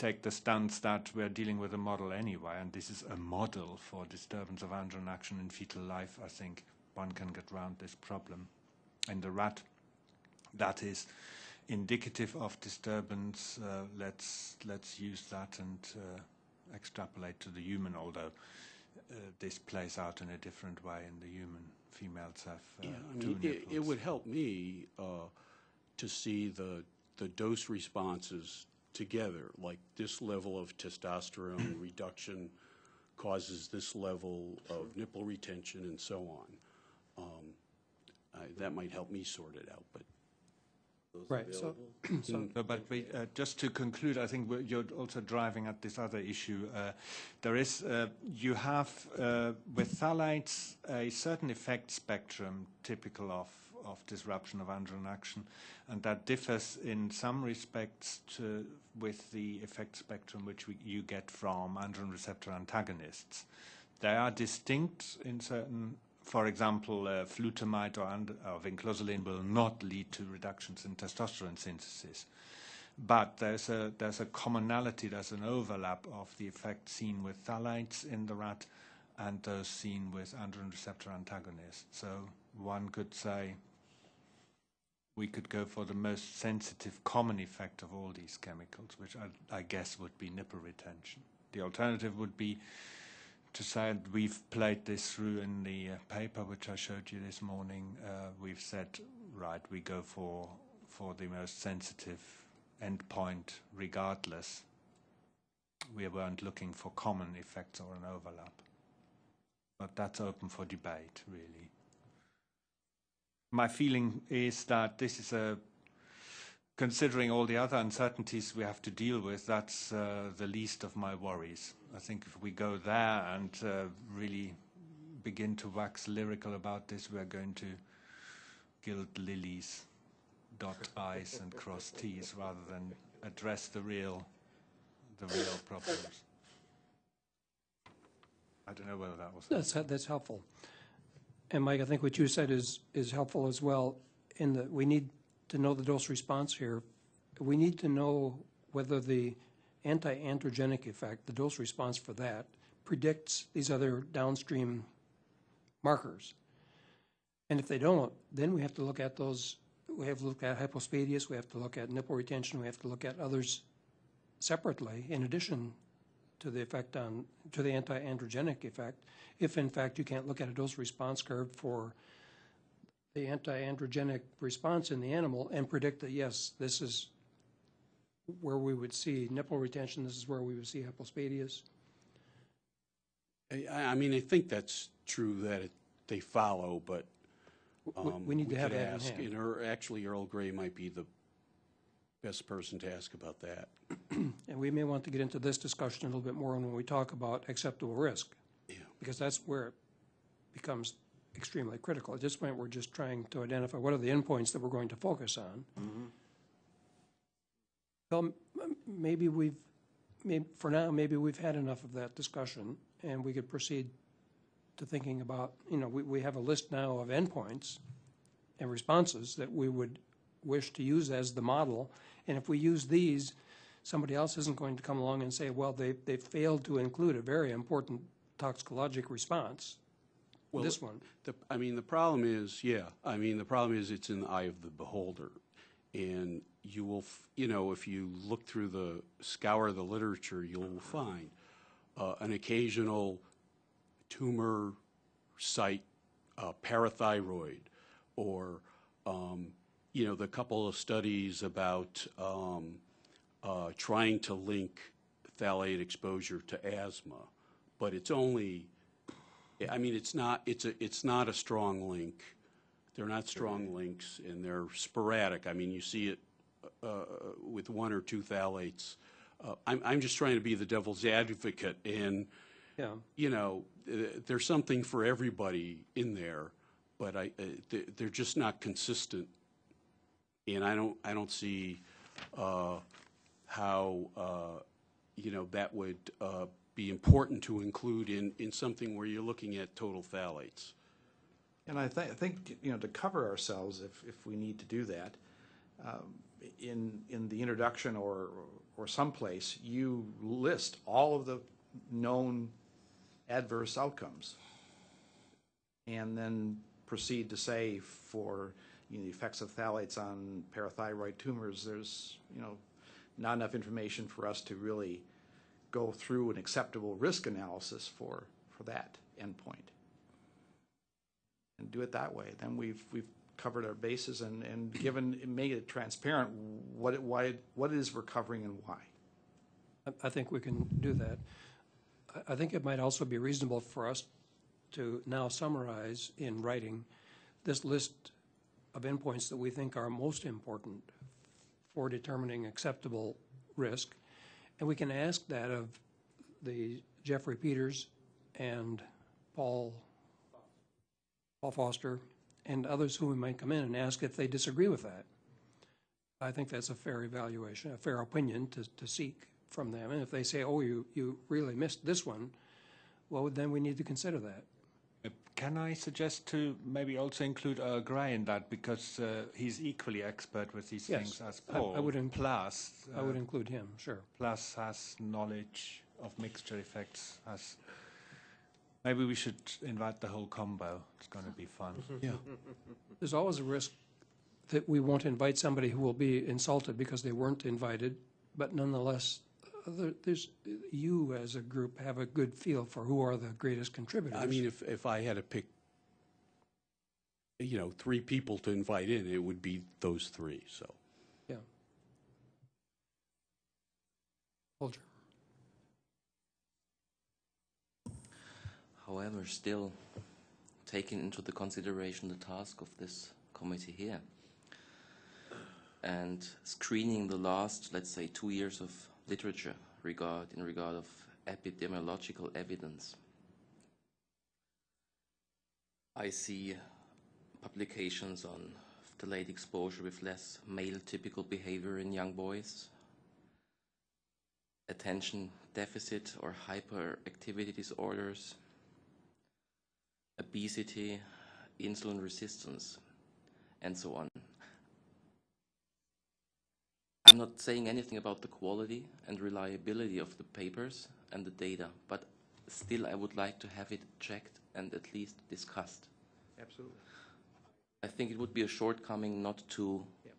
take the stance that we're dealing with a model anyway, and this is a model for disturbance of androgen action in fetal life, I think one can get around this problem. In the rat, that is indicative of disturbance. Uh, let's let's use that and uh, extrapolate to the human, although uh, this plays out in a different way in the human. Females have uh, Yeah, I two mean, it, it would help me uh, to see the, the dose responses together, like this level of testosterone reduction causes this level of nipple retention and so on. Um, I- That might help me sort it out, but Right, so, so, No, but we, uh, just to conclude, I think we're- you're also driving at this other issue. Uh, there is, uh, you have uh, with phthalates a certain effect spectrum typical of, of disruption of androgen action, and that differs in some respects to, with the effect spectrum which we, you get from androgen receptor antagonists. They are distinct in certain for example, uh, flutamide or, and, or vinclozolin will not lead to reductions in testosterone synthesis. But there's a, there's a commonality, there's an overlap of the effect seen with phthalates in the rat and those seen with androgen receptor antagonists. So one could say we could go for the most sensitive common effect of all these chemicals, which I, I guess would be nipple retention. The alternative would be to say that we've played this through in the uh, paper which I showed you this morning. Uh, we've said, right, we go for for the most sensitive endpoint regardless. We weren't looking for common effects or an overlap. But that's open for debate, really. My feeling is that this is a considering all the other uncertainties we have to deal with, that's uh, the least of my worries. I think if we go there and uh, really begin to wax lyrical about this, we're going to gild lilies, dot i's, and cross t's, rather than address the real, the real problems. I don't know whether that was. That's, that's helpful. And Mike, I think what you said is, is helpful as well, in that we need to know the dose response here. We need to know whether the anti-androgenic effect, the dose response for that, predicts these other downstream markers. And if they don't, then we have to look at those, we have to look at hypospadias, we have to look at nipple retention, we have to look at others separately, in addition to the effect on, to the anti-androgenic effect, if in fact you can't look at a dose response curve for the anti-androgenic response in the animal and predict that, yes, this is where we would see nipple retention, this is where we would see hypospadias. I, I mean, I think that's true that it, they follow, but We- um, We need to have that in ask, hand. And actually Earl Gray might be the best person to ask about that. And we may want to get into this discussion a little bit more when we talk about acceptable risk, Yeah. because that's where it becomes extremely critical. At this point, we're just trying to identify what are the endpoints that we're going to focus on. Mm-hmm. Well, m- m- maybe we've, maybe, for now, maybe we've had enough of that discussion, and we could proceed to thinking about, you know, we, we have a list now of endpoints and responses that we would wish to use as the model, and if we use these, somebody else isn't going to come along and say, well, they, they failed to include a very important toxicologic response, Well, this one. The, I mean, the problem is, yeah, I mean, the problem is it's in the eye of the beholder. And you will, f- you know, if you look through the, scour of the literature, you'll find uh, an occasional tumor site, uh, parathyroid, or, um, you know, the couple of studies about um, uh, trying to link phthalate exposure to asthma. But it's only, I mean, it's not, it's a, it's not a strong link. They're not strong links, and they're sporadic. I mean, you see it uh, with one or two phthalates. Uh, I'm, I'm just trying to be the devil's advocate, and, Yeah, you know, uh, there's something for everybody in there, but I, uh, they're just not consistent. And I don't, I don't see uh, how, uh, you know, that would uh, be important to include in, in something where you're looking at total phthalates. And I thi- I think, you know, to cover ourselves, if, if we need to do that, um, in, in the introduction or, or someplace, you list all of the known adverse outcomes. And then proceed to say for, you know, the effects of phthalates on parathyroid tumors, there's, you know, not enough information for us to really go through an acceptable risk analysis for, for that endpoint and do it that way. Then we've, we've covered our bases and, and given, made it transparent what it, why, what it is we're covering and why. I- think we can do that. I think it might also be reasonable for us to now summarize in writing this list of endpoints that we think are most important for determining acceptable risk. And we can ask that of the Jeffrey Peters and Paul, Paul Foster, and others who we might come in and ask if they disagree with that. I think that's a fair evaluation, a fair opinion to, to seek from them. And if they say, oh, you, you really missed this one, well, then we need to consider that. Uh, Can I suggest to maybe also include Earl Grey in that because uh, he's equally expert with these Yes, things as I- I Paul. would in- plus, I would uh, include him, sure. plus has knowledge of mixture effects. As maybe we should invite the whole combo. It's going to be fun. Yeah. There's always a risk that we won't invite somebody who will be insulted because they weren't invited, but nonetheless, uh, there- there's, you as a group have a good feel for who are the greatest contributors. I mean, if, if I had to pick, you know, three people to invite in, it would be those three, so. Yeah. Folger. However, still taking into the consideration the task of this committee here and screening the last, let's say, two years of literature regard in regard of epidemiological evidence. I see publications on delayed exposure with less male typical behavior in young boys, attention deficit or hyperactivity disorders, obesity, insulin resistance, and so on. I'm not saying anything about the quality and reliability of the papers and the data, but still I would like to have it checked and at least discussed. Absolutely. I think it would be a shortcoming not to Yep.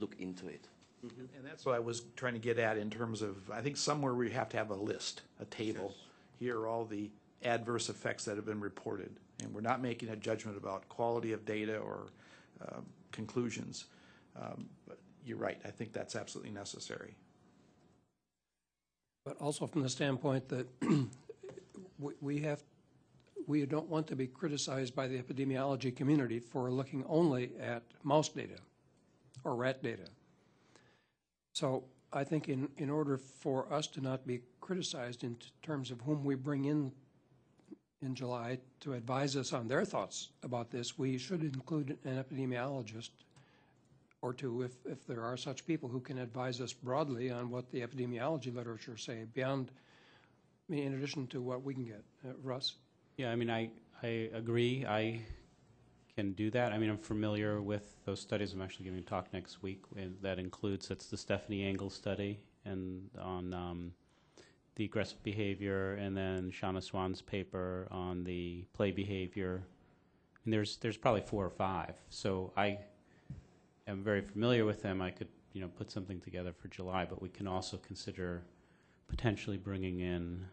look into it. And that's what I was trying to get at in terms of, I think somewhere we have to have a list, a table. Here are all the adverse effects that have been reported. And we're not making a judgment about quality of data or um, conclusions. Um, But you're right, I think that's absolutely necessary. But also from the standpoint that we- have, we don't want to be criticized by the epidemiology community for looking only at mouse data or rat data. So I think in, in order for us to not be criticized in terms of whom we bring in in July to advise us on their thoughts about this, we should include an epidemiologist or two if, if there are such people who can advise us broadly on what the epidemiology literature say beyond, I mean, in addition to what we can get. Uh, Russ? Yeah, I mean, I, I agree. I can do that. I mean, I'm familiar with those studies. I'm actually giving a talk next week that includes, that's the Stephanie Engel study and on um, the aggressive behavior and then Shauna Swan's paper on the play behavior. And there's, there's probably four or five. So I am very familiar with them. I could, you know, put something together for July, but we can also consider potentially bringing in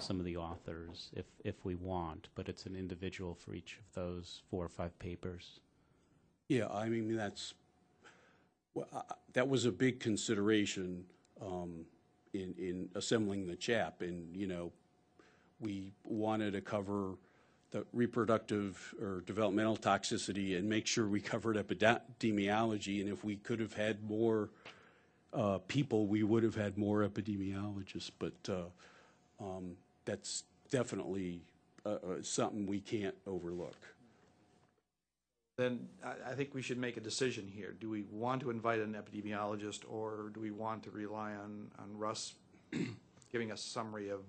some of the authors if, if we want, but it's an individual for each of those four or five papers. Yeah, I mean, that's, well, I- that was a big consideration um, in, in assembling the chap. And, you know, we wanted to cover the reproductive or developmental toxicity and make sure we covered epidemiology. And if we could have had more uh, people, we would have had more epidemiologists. But uh, um, that's definitely uh, uh, something we can't overlook. Then I, I think we should make a decision here. Do we want to invite an epidemiologist or do we want to rely on, on Russ giving us a summary of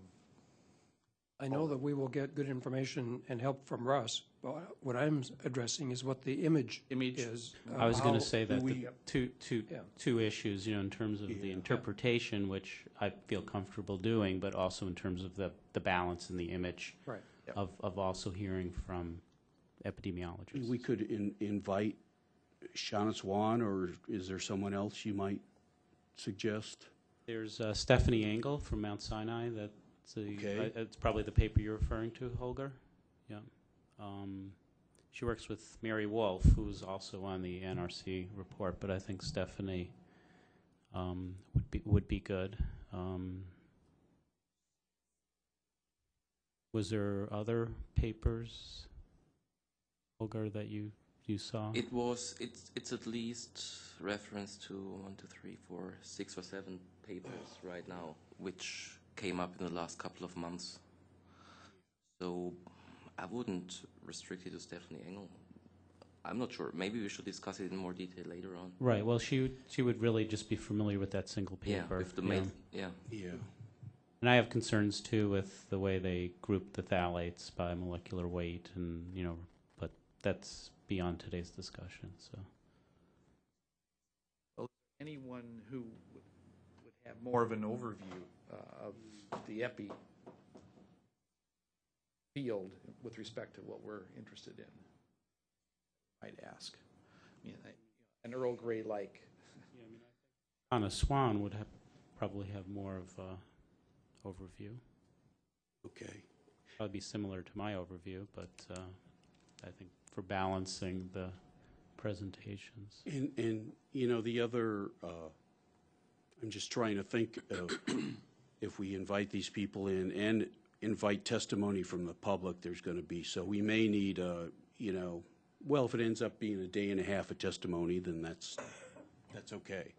I know that we will get good information and help from Russ, but what I'm addressing is what the image Image. is. of I was going how- to say that the we- two, two, Yeah. two issues, you know, in terms of the Yeah. interpretation, which I feel comfortable doing, but also in terms of the, the balance and the image Right. Yep. of, of also hearing from epidemiologists. We could in, invite Shauna Swan, or is there someone else you might suggest? There's uh, Stephanie Engel from Mount Sinai. That's the, Okay. uh, it's probably the paper you're referring to, Holger. Yeah. Um, she works with Mary Wolf, who's also on the NRC report, but I think Stephanie um, would be would be good. Um, was there other papers, Holger, that you you saw? It was, it's, it's at least reference to one, two, three, four, six or seven papers right now, which came up in the last couple of months. So I wouldn't restrict it to Stephanie Engel. I'm not sure. Maybe we should discuss it in more detail later on. right. Well, she would- she would really just be familiar with that single paper. Yeah, paper. with the yeah. mail. Yeah. Yeah. And I have concerns too with the way they group the phthalates by molecular weight and, you know, but that's beyond today's discussion, so. anyone who would would have more of an overview uh, of the epi field with respect to what we're interested in, might ask. I mean, I- An Earl Grey like, Anna Swan would have, probably have more of a overview. Okay. Probably be similar to my overview, but, uh, I think for balancing the presentations. And, and, you know, the other, uh, I'm just trying to think of, if we invite these people in and invite testimony from the public, there's going to be, so we may need, uh, you know, well, if it ends up being a day and a half of testimony, then that's, that's okay.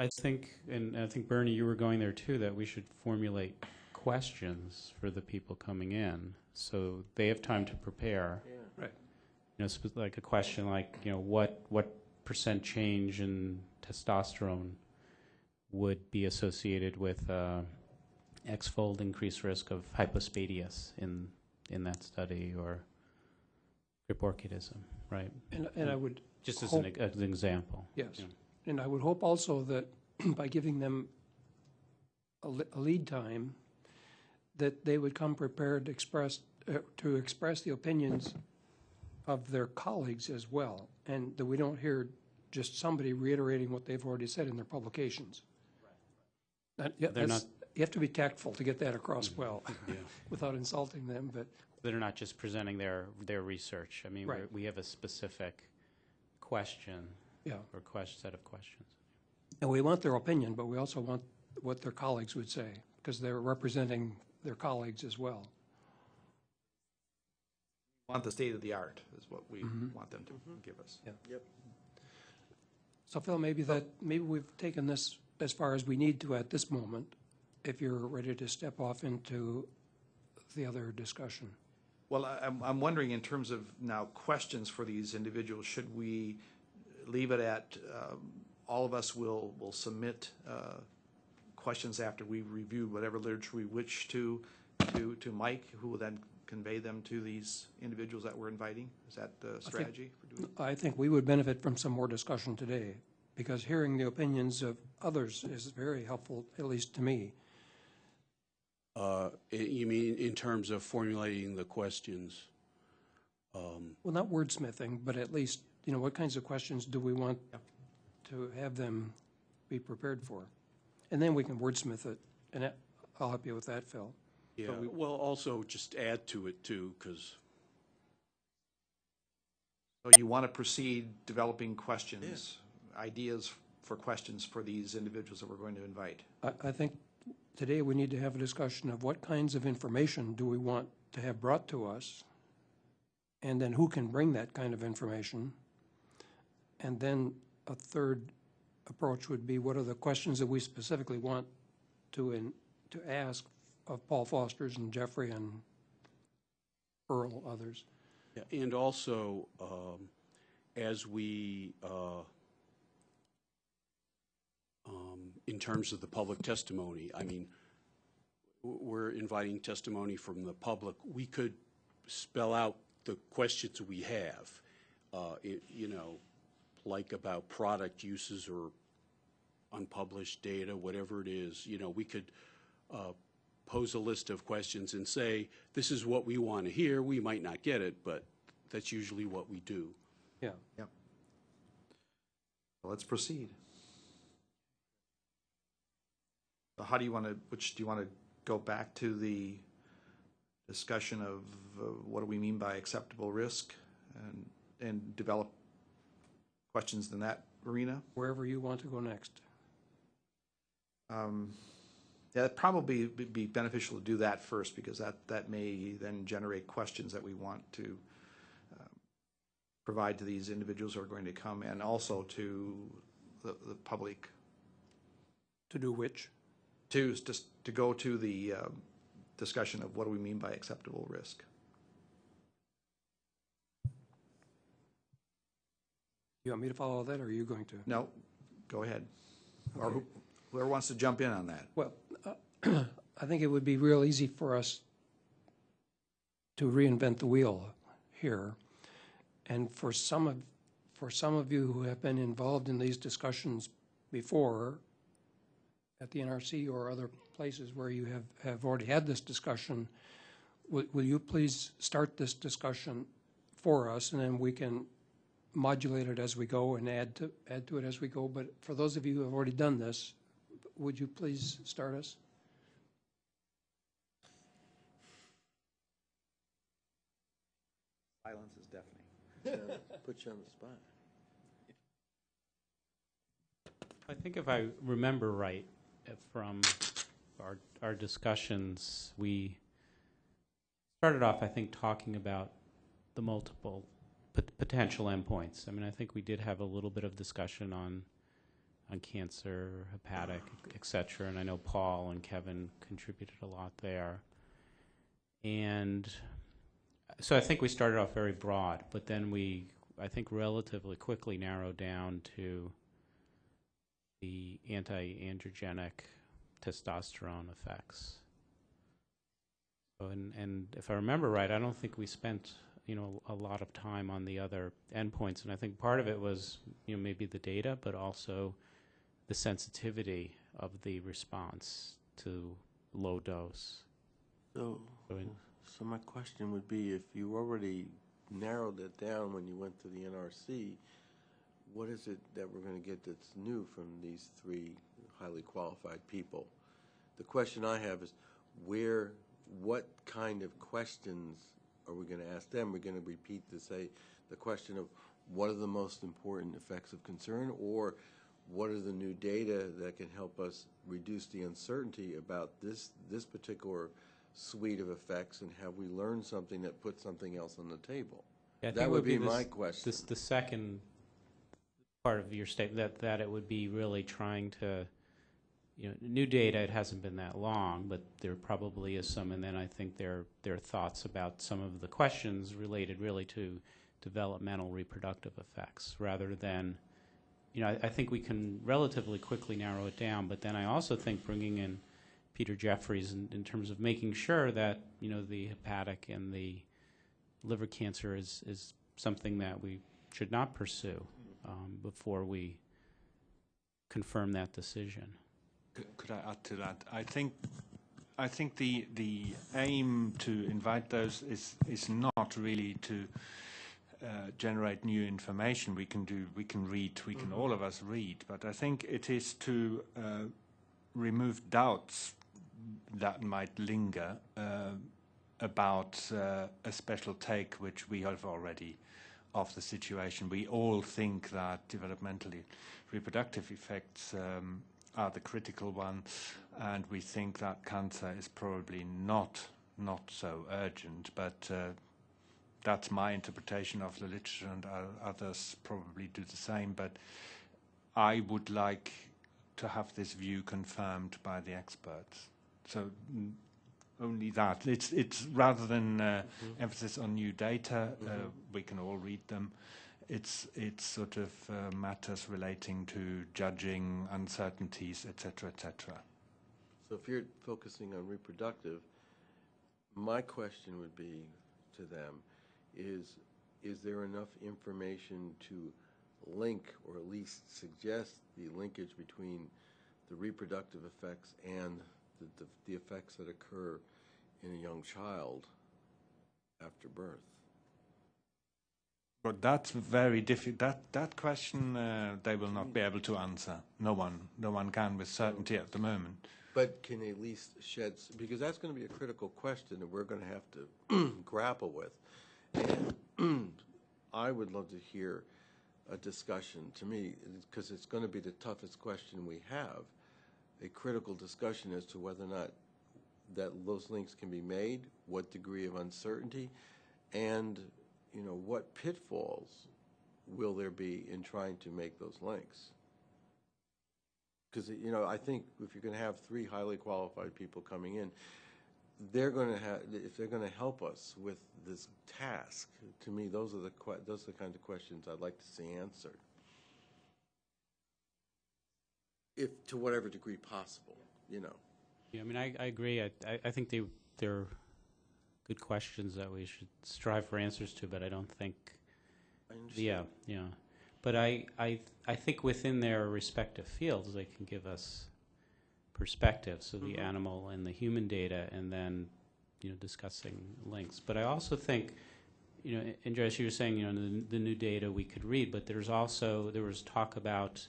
I think, and I think Bernie, you were going there too, that we should formulate questions for the people coming in, so they have time to prepare. Right. You know, like a question like, you know, what, what percent change in testosterone would be associated with uh, X-fold increased risk of hypospadias in, in that study, or criporchidism, right? And, and I would, Just as an, Hope- as an example. yes. Yeah. And I would hope also that by giving them a li- a lead time, that they would come prepared to express, uh, to express the opinions of their colleagues as well, and that we don't hear just somebody reiterating what they've already said in their publications. That- yeah, They're that's- You have to be tactful to get that across well, Yeah. without insulting them, but They're not just presenting their, their research. I mean, Right. we have a specific question Yeah, or question, set of questions. and we want their opinion, but we also want what their colleagues would say, because they're representing their colleagues as well. Want the state of the art is what we want them to give us. Yeah. Yep. So Phil, maybe that, maybe we've taken this as far as we need to at this moment, if you're ready to step off into the other discussion. Well, I- I'm, I'm wondering in terms of now questions for these individuals, should we leave it at, um, all of us will, will submit uh, questions after we review whatever literature we wish to, to, to Mike, who will then convey them to these individuals that we're inviting? Is that the strategy? for doing I think we would benefit from some more discussion today, because hearing the opinions of others is very helpful, at least to me. Uh, i- You mean in terms of formulating the questions? Um, Well, not wordsmithing, but at least, you know, what kinds of questions do we want to have them be prepared for? And then we can wordsmith it, and that- I'll help you with that, Phil. Yeah, we- well, also just add to it too, because, So you want to proceed developing questions, ideas for questions for these individuals that we're going to invite? I, I think today we need to have a discussion of what kinds of information do we want to have brought to us? And then who can bring that kind of information? And then a third approach would be what are the questions that we specifically want to, in, to ask of Paul Foster's and Jeffrey and Earl, others? And also, um, as we, uh, um, in terms of the public testimony, I mean, we're inviting testimony from the public. We could spell out the questions we have, uh, i- you know, like about product uses or unpublished data, whatever it is, you know, we could uh, pose a list of questions and say, this is what we want to hear. We might not get it, but that's usually what we do. Yeah. Yep. Let's proceed. So How do you want to, which, do you want to go back to the discussion of uh, what do we mean by acceptable risk and, and develop questions in that arena? Wherever you want to go next. Um, Yeah, it'd probably be- be beneficial to do that first, because that, that may then generate questions that we want to um, provide to these individuals who are going to come, and also to the, the public, To do which? to, just to go to the um, discussion of what do we mean by acceptable risk. You want me to follow that, or are you going to? No, go ahead. Or who- whoever wants to jump in on that. Well, uh, I think it would be real easy for us to reinvent the wheel here. And for some of, for some of you who have been involved in these discussions before, at the NRC or other places where you have, have already had this discussion, will, will you please start this discussion for us, and then we can modulate it as we go and add to, add to it as we go. But for those of you who have already done this, would you please start us? Silence is deafening. Put you on the spot. I think if I remember right from our, our discussions, we started off, I think, talking about the multiple pot- potential endpoints. I mean, I think we did have a little bit of discussion on on cancer, hepatic, oh, et cetera, and I know Paul and Kevin contributed a lot there. And so I think we started off very broad, but then we, I think, relatively quickly narrowed down to the anti-androgenic testosterone effects. So, and, and if I remember right, I don't think we spent, you know, a lot of time on the other endpoints. And I think part of it was, you know, maybe the data, but also the sensitivity of the response to low dose. So, in- so my question would be, if you already narrowed it down when you went to the NRC, what is it that we're going to get that's new from these three highly qualified people? The question I have is, where, what kind of questions are we going to ask them? We're going to repeat to say, the question of what are the most important effects of concern, or what are the new data that can help us reduce the uncertainty about this, this particular suite of effects, and have we learned something that puts something else on the table? Yeah, I think That it would be the my question. This, the second part of your statement, that, that it would be really trying to, you know, new data, it hasn't been that long, but there probably is some, and then I think there, there are thoughts about some of the questions related really to developmental reproductive effects, rather than, you know, I, I think we can relatively quickly narrow it down, but then I also think bringing in Peter Jeffries in, in terms of making sure that, you know, the hepatic and the liver cancer is, is something that we should not pursue um, before we confirm that decision. Could, could I add to that? I think, I think the the aim to invite those is is not really to uh, generate new information. We can do, we can read, we can all of us read, but I think it is to uh, remove doubts that might linger uh, about uh, a special take which we have already of the situation. We all think that developmentally reproductive effects um, are the critical one, and we think that cancer is probably not not so urgent. But uh, that's my interpretation of the literature, and uh, others probably do the same. But I would like to have this view confirmed by the experts. So mm, only that. It's it's rather than uh, emphasis on new data, uh, we can all read them. It's it's sort of uh, matters relating to judging uncertainties, etc., etc. So if you're focusing on reproductive, my question would be to them is, is there enough information to link or at least suggest the linkage between the reproductive effects and the, the, the effects that occur in a young child after birth? But that's very difficult. That that question uh, they will not be able to answer. No one, no one can with certainty at the moment. But can at least shed, because that's going to be a critical question that we're going to have to grapple with. And I would love to hear a discussion, to me, because it's going to be the toughest question we have, a critical discussion as to whether or not that those links can be made, what degree of uncertainty, and, you know, what pitfalls will there be in trying to make those links? Because, you know, I think if you're going to have three highly qualified people coming in, they're going to have, if they're going to help us with this task, to me, those are the, those are the kinds of questions I'd like to see answered. If, to whatever degree possible, you know. Yeah, I mean, I, I agree. I, I, I think they, they're good questions that we should strive for answers to, but I don't think, I understand. yeah, yeah. But I, I, I think within their respective fields, they can give us perspective, so the mm-hmm. animal and the human data, and then, you know, discussing links. But I also think, you know, Andreas, you were saying, you know, the, the new data we could read, but there's also, there was talk about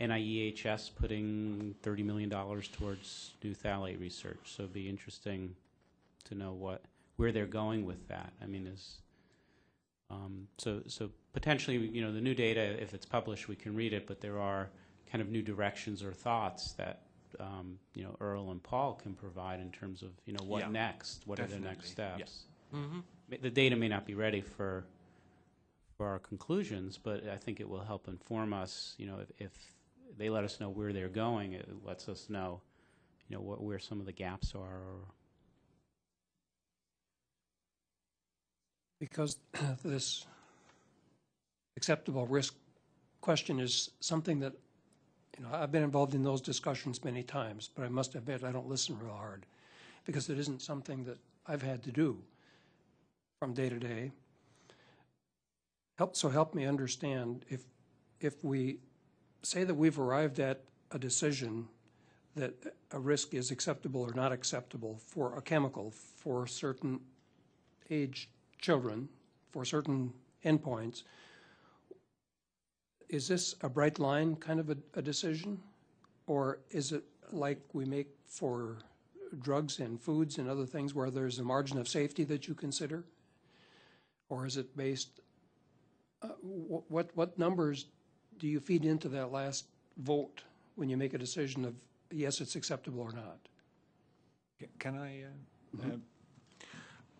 NIEHS putting $30 million towards new phthalate research, so it'd be interesting to know what, where they're going with that. I mean, is, um, so, so potentially, you know, the new data, if it's published, we can read it, but there are kind of new directions or thoughts that, um, you know, Earl and Paul can provide in terms of, you know, what Yeah, next? What are the next definitely, yeah. steps? Ma- The data may not be ready for, for our conclusions, but I think it will help inform us, you know, if, if they let us know where they're going, it lets us know, you know, what, where some of the gaps are because this acceptable risk question is something that You know, I've been involved in those discussions many times, but I must admit, I don't listen real hard, because it isn't something that I've had to do from day to day. Help, so help me understand, if, if we say that we've arrived at a decision that a risk is acceptable or not acceptable for a chemical for certain age children, for certain endpoints, is this a bright line kind of a, a decision? Or is it like we make for drugs and foods and other things where there's a margin of safety that you consider? Or is it based, uh, what, what numbers do you feed into that last vote when you make a decision of, yes, it's acceptable or not? Can I? Uh, uh,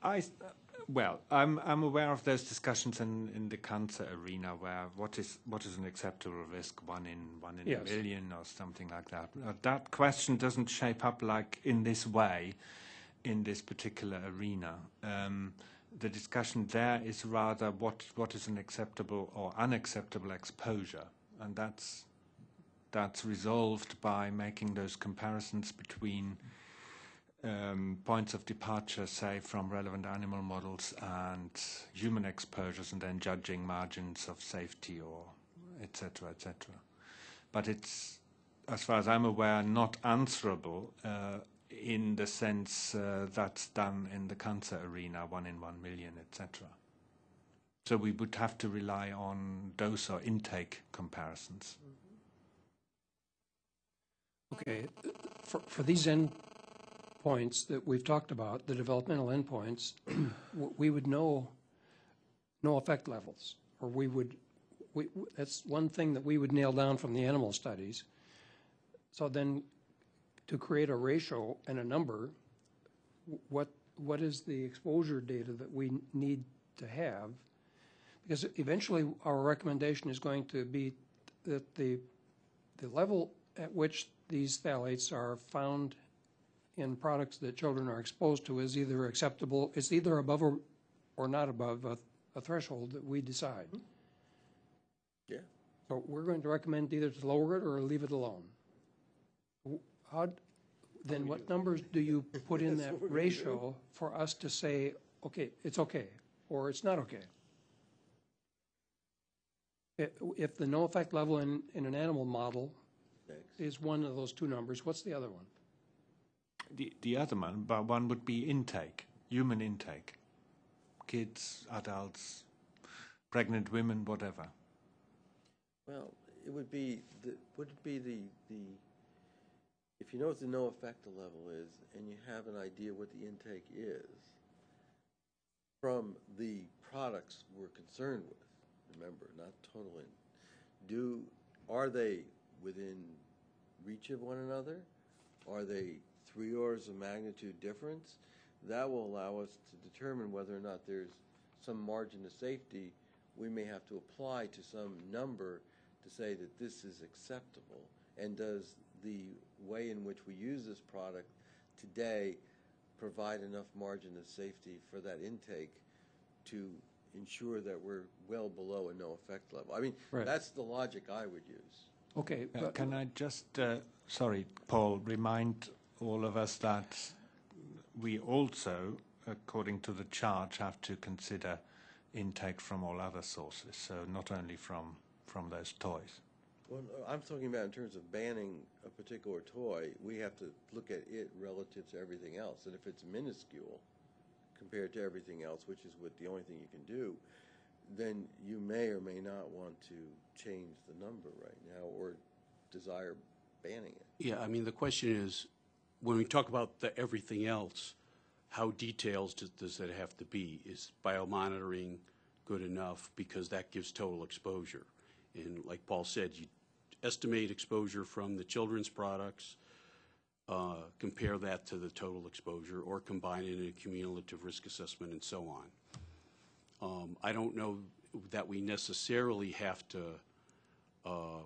I s- uh, well, I'm I'm aware of those discussions in, in the cancer arena where what is what is an acceptable risk, one in one in Yes. a million or something like that. That question doesn't shape up like in this way, in this particular arena. Um, the discussion there is rather what what is an acceptable or unacceptable exposure, and that's that's resolved by making those comparisons between um, points of departure, say, from relevant animal models and human exposures, and then judging margins of safety or etc. cetera, et cetera. But it's, as far as I'm aware, not answerable uh, in the sense uh, that's done in the cancer arena, one in one million, etc. So we would have to rely on dose or intake comparisons. Okay, for, for these endpoints that we've talked about, the developmental endpoints, we would know no effect levels, or we would, we, that's one thing that we would nail down from the animal studies. So then, to create a ratio and a number, what, what is the exposure data that we need to have? Because eventually, our recommendation is going to be that the, the level at which these phthalates are found in products that children are exposed to is either acceptable, it's either above or, or not above a, a threshold that we decide. Yeah. So we're going to recommend either to lower it or leave it alone. W- How, then what numbers do you put in that ratio for us to say, okay, it's okay, or it's not okay? I- If the no effect level in, in an animal model Next. is one of those two numbers, what's the other one? The, the other one, but one would be intake, human intake. Kids, adults, pregnant women, whatever. Well, it would be, the would it be the, the, if you know what the no effector level is, and you have an idea what the intake is, from the products we're concerned with, remember, not total in, do, are they within reach of one another? Are they three orders of magnitude difference? That will allow us to determine whether or not there's some margin of safety we may have to apply to some number to say that this is acceptable. And does the way in which we use this product today provide enough margin of safety for that intake to ensure that we're well below a no effect level? I mean, Right. that's the logic I would use. Okay, Uh, but, can I just, uh, sorry, Paul, remind all of us that we also, according to the charge, have to consider intake from all other sources, so not only from, from those toys. Well, I'm talking about in terms of banning a particular toy, we have to look at it relative to everything else. And if it's minuscule compared to everything else, which is what the only thing you can do, then you may or may not want to change the number right now or desire banning it. Yeah, I mean, the question is, when we talk about the everything else, how detailed does, does that have to be? Is biomonitoring good enough? Because that gives total exposure. And like Paul said, you estimate exposure from the children's products, uh, compare that to the total exposure, or combine it in a cumulative risk assessment and so on. Um, I don't know that we necessarily have to uh,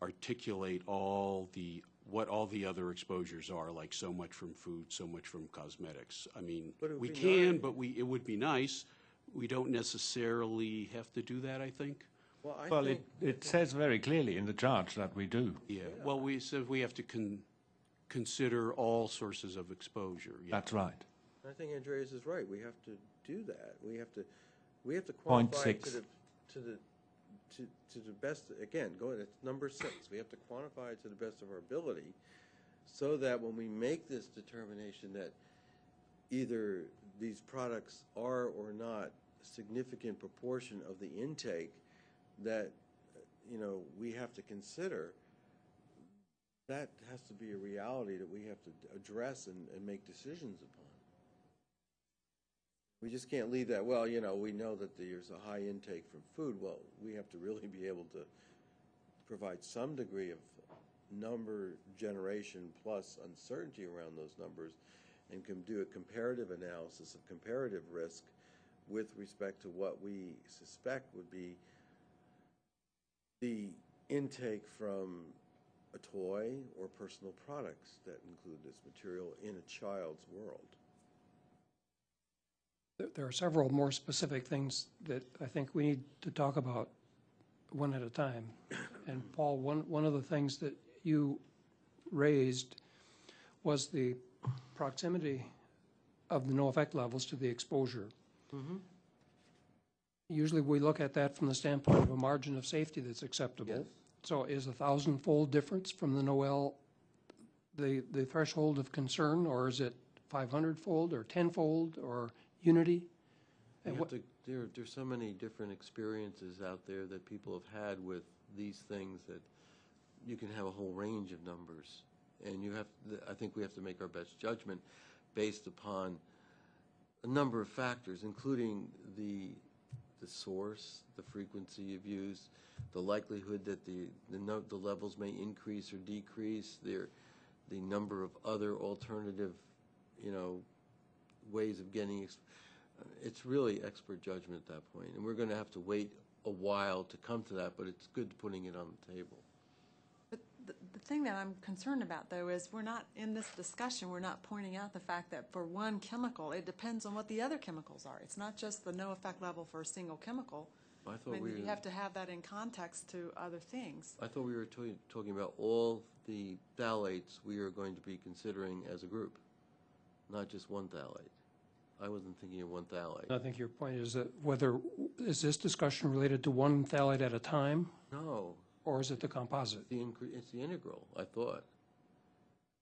articulate all the, what all the other exposures are, like so much from food, so much from cosmetics. I mean, But it would we can, nice. but we, it would be nice. We don't necessarily have to do that, I think. Well, I Well, think, it, it says very clearly in the charge that we do. Yeah, well, we said we have to con, consider all sources of exposure. yeah. That's right. I think Andreas is right. We have to do that. We have to, we have to Point quantify to six. the, to the, to, to the best, again, going, it's number six. We have to quantify it to the best of our ability so that when we make this determination that either these products are or not a significant proportion of the intake that, you know, we have to consider, that has to be a reality that we have to address and, and make decisions upon. We just can't leave that, well, you know, we know that there's a high intake from food. Well, we have to really be able to provide some degree of number generation plus uncertainty around those numbers and can do a comparative analysis of comparative risk with respect to what we suspect would be the intake from a toy or personal products that include this material in a child's world. There- are several more specific things that I think we need to talk about one at a time. And Paul, one, one of the things that you raised was the proximity of the no effect levels to the exposure. Mm-hmm. Usually we look at that from the standpoint of a margin of safety that's acceptable. Yes. So is a thousand-fold difference from the Noel the, the threshold of concern, or is it 500-fold or 10-fold or unity? You have to, there, there's so many different experiences out there that people have had with these things that you can have a whole range of numbers. And you have, I think we have to make our best judgment based upon a number of factors, including the, the source, the frequency of use, the likelihood that the, the, no, the levels may increase or decrease, their, the number of other alternative, you know, ways of getting, it's really expert judgment at that point, and we're going to have to wait a while to come to that, but it's good putting it on the table. But the, the thing that I'm concerned about, though, is we're not, in this discussion, we're not pointing out the fact that for one chemical, it depends on what the other chemicals are. It's not just the no effect level for a single chemical. I I thought we, mean, you have to have that in context to other things. I thought we were to- talking about all the phthalates we are going to be considering as a group, not just one phthalate. I wasn't thinking of one phthalate. I think your point is that whether, is this discussion related to one phthalate at a time, No, or is it the composite? the, incre- it's the integral, I thought.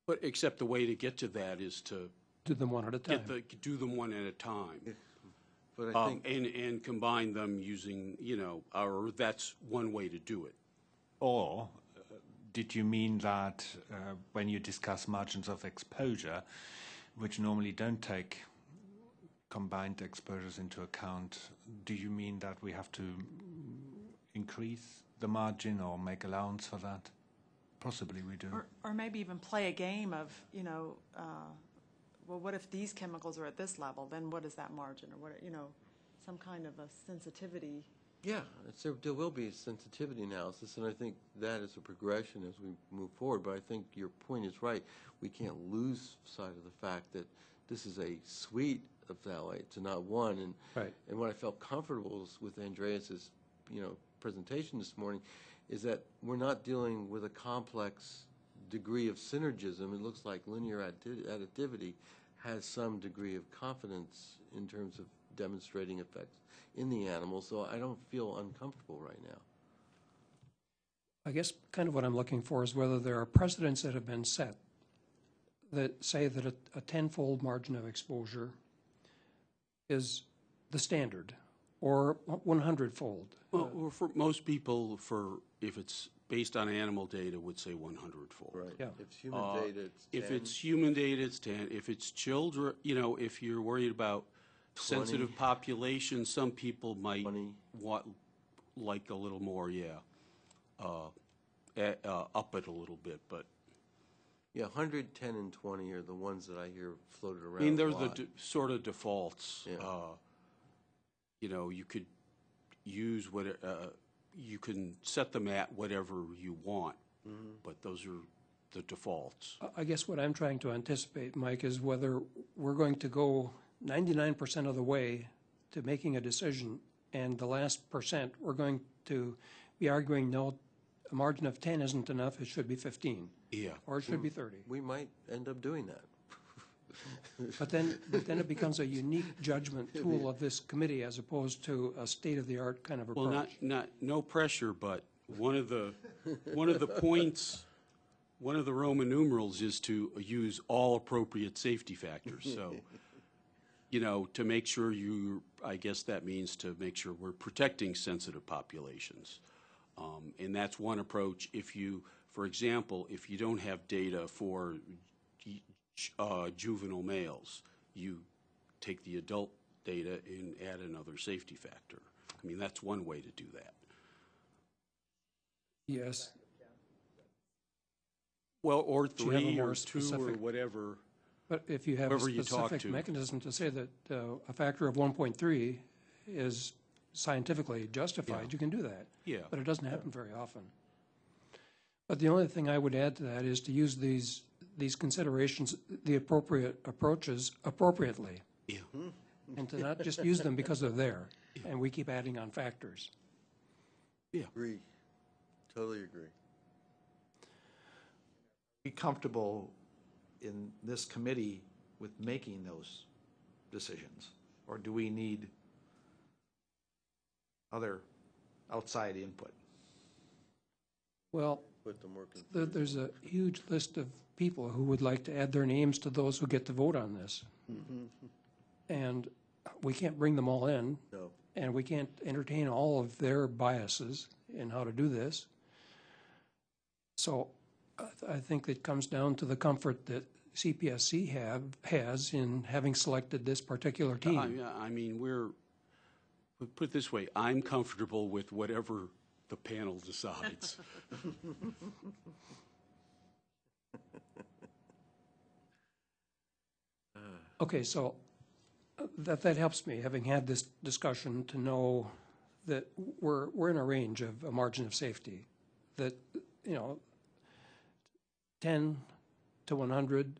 But except the way to get to that is to Do them one at a time? get the, do them one at a time. But I Um, think, and, and combine them using, you know, or that's one way to do it. Or uh, did you mean that uh, when you discuss margins of exposure, which normally don't take combined exposures into account, do you mean that we have to increase the margin or make allowance for that? Possibly we do. Or, or maybe even play a game of, you know, uh, well, what if these chemicals are at this level, then what is that margin, or what, you know, some kind of a sensitivity. yeah, it's, there- there will be a sensitivity analysis, and I think that is a progression as we move forward, but I think your point is right. We can't lose sight of the fact that this is a suite of phthalates and not one, and Right. And what I felt comfortable with Andreas is, you know, presentation this morning, is that we're not dealing with a complex degree of synergism. It looks like linear addi- additivity has some degree of confidence in terms of demonstrating effects in the animal, so I don't feel uncomfortable right now. I guess kind of what I'm looking for is whether there are precedents that have been set that say that a, a tenfold margin of exposure is the standard, or one hundred-fold. Well, or for most people, for, if it's based on animal data, would say one hundred fold. Right. Yeah. If it's human Uh, data, it's If 10. it's human data, it's ten. If it's children, you know, if you're worried about sensitive population, some people might 20. want, like a little more, yeah. Uh, eh, uh, up it a little bit, but, Yeah, 110 and 20 are the ones that I hear floated around. I around mean, they're the lot. de- sort of defaults. Yeah. Uh, You know, you could use what, uh, you can set them at whatever you want, Mm-hmm. but those are the defaults. I- I guess what I'm trying to anticipate, Mike, is whether we're going to go ninety-nine percent of the way to making a decision and the last percent, we're going to be arguing, no, a margin of 10 isn't enough, it should be 15, Yeah. or it should be 30. We might end up doing that. But then, but then it becomes a unique judgment tool of this committee as opposed to a state-of-the-art kind of approach. Well, not, not, no pressure, but one of the, one of the points, one of the Roman numerals is to use all appropriate safety factors, so, you know, to make sure you, I guess that means to make sure we're protecting sensitive populations. Um, and that's one approach. If you, for example, if you don't have data for uh, juvenile males, you take the adult data and add another safety factor. I mean, that's one way to do that. Yes, Well, or Do you have a three or two or whatever. but if you have a Whoever you talk specific to. mechanism to say that uh, a factor of 1.3 is scientifically justified, Yeah. you can do that. Yeah. But it doesn't happen very often. But the only thing I would add to that is to use these, these considerations, the appropriate approaches appropriately, Yeah. and to not just use them because they're there, and we keep adding on factors. Yeah. Agree. Totally agree. Be comfortable in this committee with making those decisions? Or do we need other outside input? Well, Put them more there, there's a huge list of people who would like to add their names to those who get to vote on this. Mm-hmm. And we can't bring them all in, No. and we can't entertain all of their biases in how to do this. So I, I think it comes down to the comfort that CPSC have, has in having selected this particular I, team. I mean, we're, put it this way, I'm comfortable with whatever the panel decides. Okay, so uh, that, that helps me, having had this discussion, to know that we're, we're in a range of a margin of safety. That, you know, 10 to 100,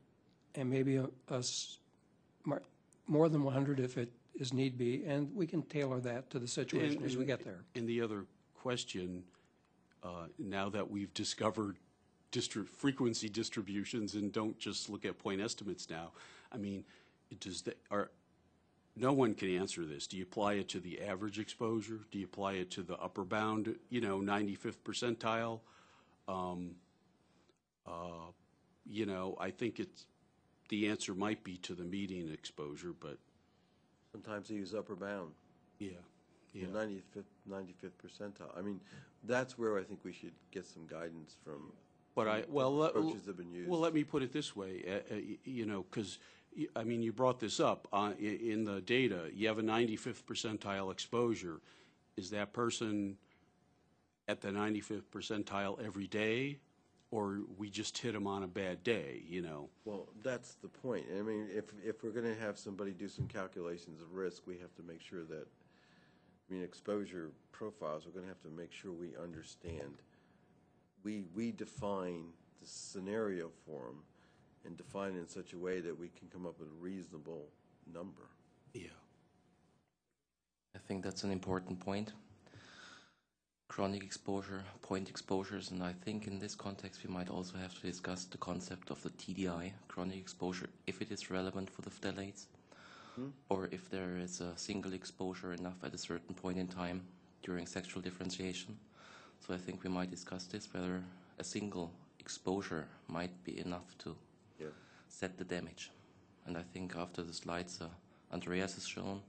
and maybe a, a s- mar- more than 100 if it is need be, and we can tailor that to the situation And- as we get there. And the other question, uh, now that we've discovered district frequency distributions and don't just look at point estimates now, I mean, does the, are, no one can answer this. Do you apply it to the average exposure? Do you apply it to the upper bound, you know, 95th percentile? Um, uh, You know, I think it's, the answer might be to the median exposure, but, Sometimes they use upper bound, yeah, yeah. ninety-fifth, ninety-fifth percentile. I mean, that's where I think we should get some guidance from. But I, well, let- Approaches have been used. well, let me put it this way, uh, uh, you know, because, I mean, you brought this up, uh, i- in the data, you have a 95th percentile exposure. Is that person at the 95th percentile every day? Or we just hit them on a bad day, you know? Well, that's the point. I mean, if, if we're gonna have somebody do some calculations of risk, we have to make sure that, I mean, exposure profiles, we're gonna have to make sure we understand. We, we define the scenario for them and define it in such a way that we can come up with a reasonable number. Yeah. I think that's an important point. Chronic exposure, point exposures, and I think in this context we might also have to discuss the concept of the TDI, chronic exposure, if it is relevant for the phthalates, hmm? or if there is a single exposure enough at a certain point in time during sexual differentiation. So I think we might discuss this, whether a single exposure might be enough to Yeah. Set the damage. And I think after the slides uh, Andreas has shown,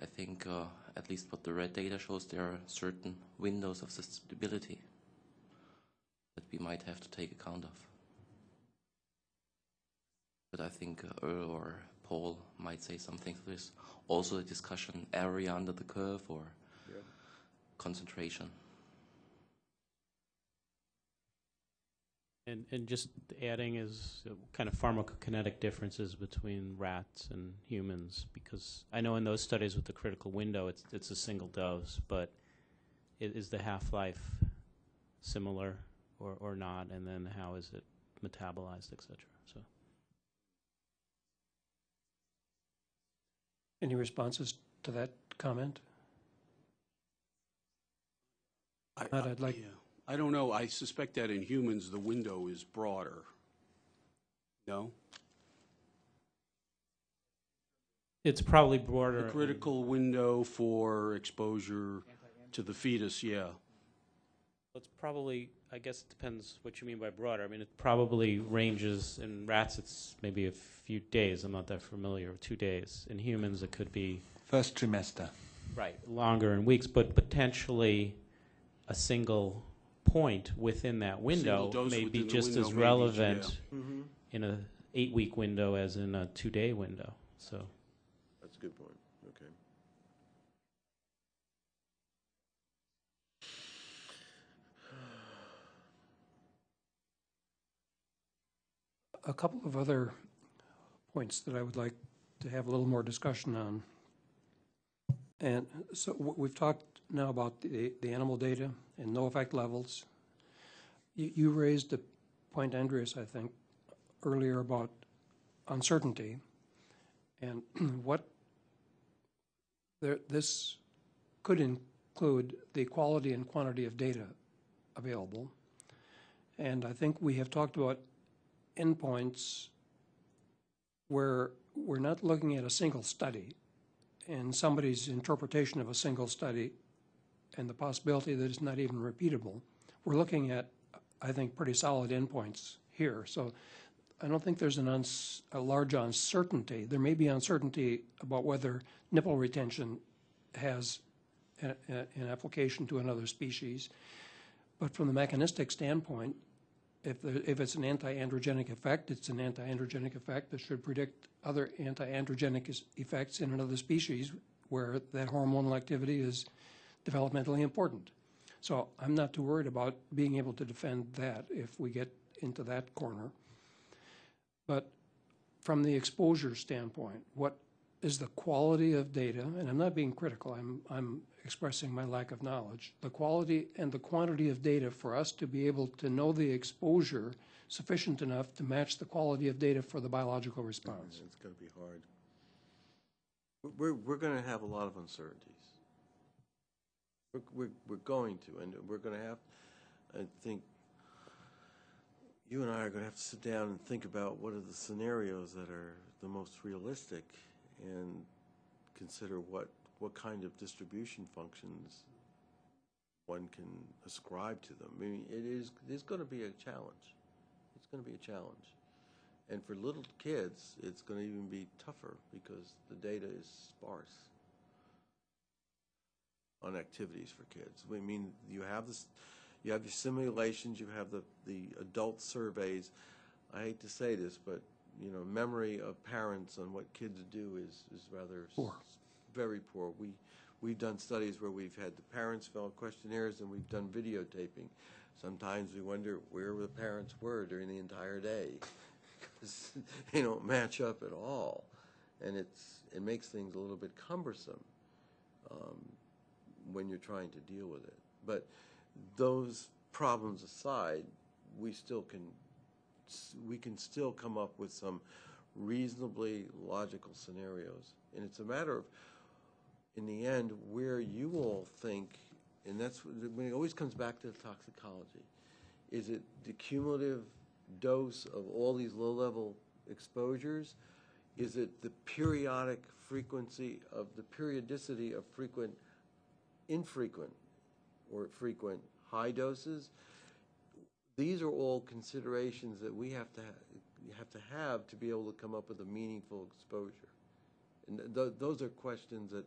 I think uh, at least what the red data shows, there are certain windows of susceptibility that we might have to take account of. But I think uh, Earl or Paul might say something to this. Also, a discussion area under the curve or concentration. And, and just adding is uh, kind of pharmacokinetic differences between rats and humans, because I know in those studies with the critical window, it's, it's a single dose, but is the half-life similar or, or not? And then how is it metabolized, et cetera? So, Any responses to that comment? I- But I'd like- yeah. I don't know, I suspect that in humans, the window is broader. No? It's probably broader. The in- critical window for exposure to the fetus, yeah. It's probably, I guess it depends what you mean by broader. I mean, it probably ranges, in rats, it's maybe a few days. I'm not that familiar, two days. In humans, it could be, First trimester. right, longer in weeks, but potentially a single point within that window dose may be within the just window as may be- relevant Mm-hmm. in a eight-week window as in a two-day window, so. That's a good point, okay. A couple of other points that I would like to have a little more discussion on. And so w- we've talked now about the, the animal data and no effect levels. You, you raised the point, Andreas, I think, earlier about uncertainty. And what, there, this could include the quality and quantity of data available. And I think we have talked about endpoints where we're not looking at a single study and somebody's interpretation of a single study and the possibility that it's not even repeatable. We're looking at, I think, pretty solid endpoints here. So I don't think there's a large uncertainty. There may be uncertainty about whether nipple retention has a, a, an application to another species. But from the mechanistic standpoint, if, there- if it's an anti-androgenic effect, it's an anti-androgenic effect that should predict other anti-androgenic effects in another species where that hormonal activity is developmentally important. So I'm not too worried about being able to defend that if we get into that corner. But from the exposure standpoint, what is the quality of data? And I'm not being critical, I'm, I'm expressing my lack of knowledge. The quality and the quantity of data for us to be able to know the exposure sufficient enough to match the quality of data for the biological response. It's gonna be hard. We're, we're gonna have a lot of uncertainties. We're, we're, we're going to, and we're gonna have, I think, you and I are gonna have to sit down and think about what are the scenarios that are the most realistic and consider what, what kind of distribution functions one can ascribe to them. I mean, it is, it's gonna be a challenge. It's gonna be a challenge. And for little kids, it's going to even be tougher because the data is sparse on activities for kids. I mean, you have this, you have your simulations, you have the, the adult surveys. I hate to say this, but, you know, memory of parents on what kids do is, is rather s- Poor. very poor. We, we've done studies where we've had the parents fill out questionnaires and we've done videotaping. Sometimes we wonder where the parents were during the entire day because they don't match up at all. And it's, it makes things a little bit cumbersome um, when you're trying to deal with it. But those problems aside, we still can, we can still come up with some reasonably logical scenarios. And it's a matter of, in the end, where you all think, and that's, when it always comes back to the toxicology. Is it the cumulative dose of all these low-level exposures? Is it the periodic frequency of, the periodicity of frequent, infrequent, or frequent high doses? These are all considerations that we have to, ha- have to have to be able to come up with a meaningful exposure. And th- those are questions that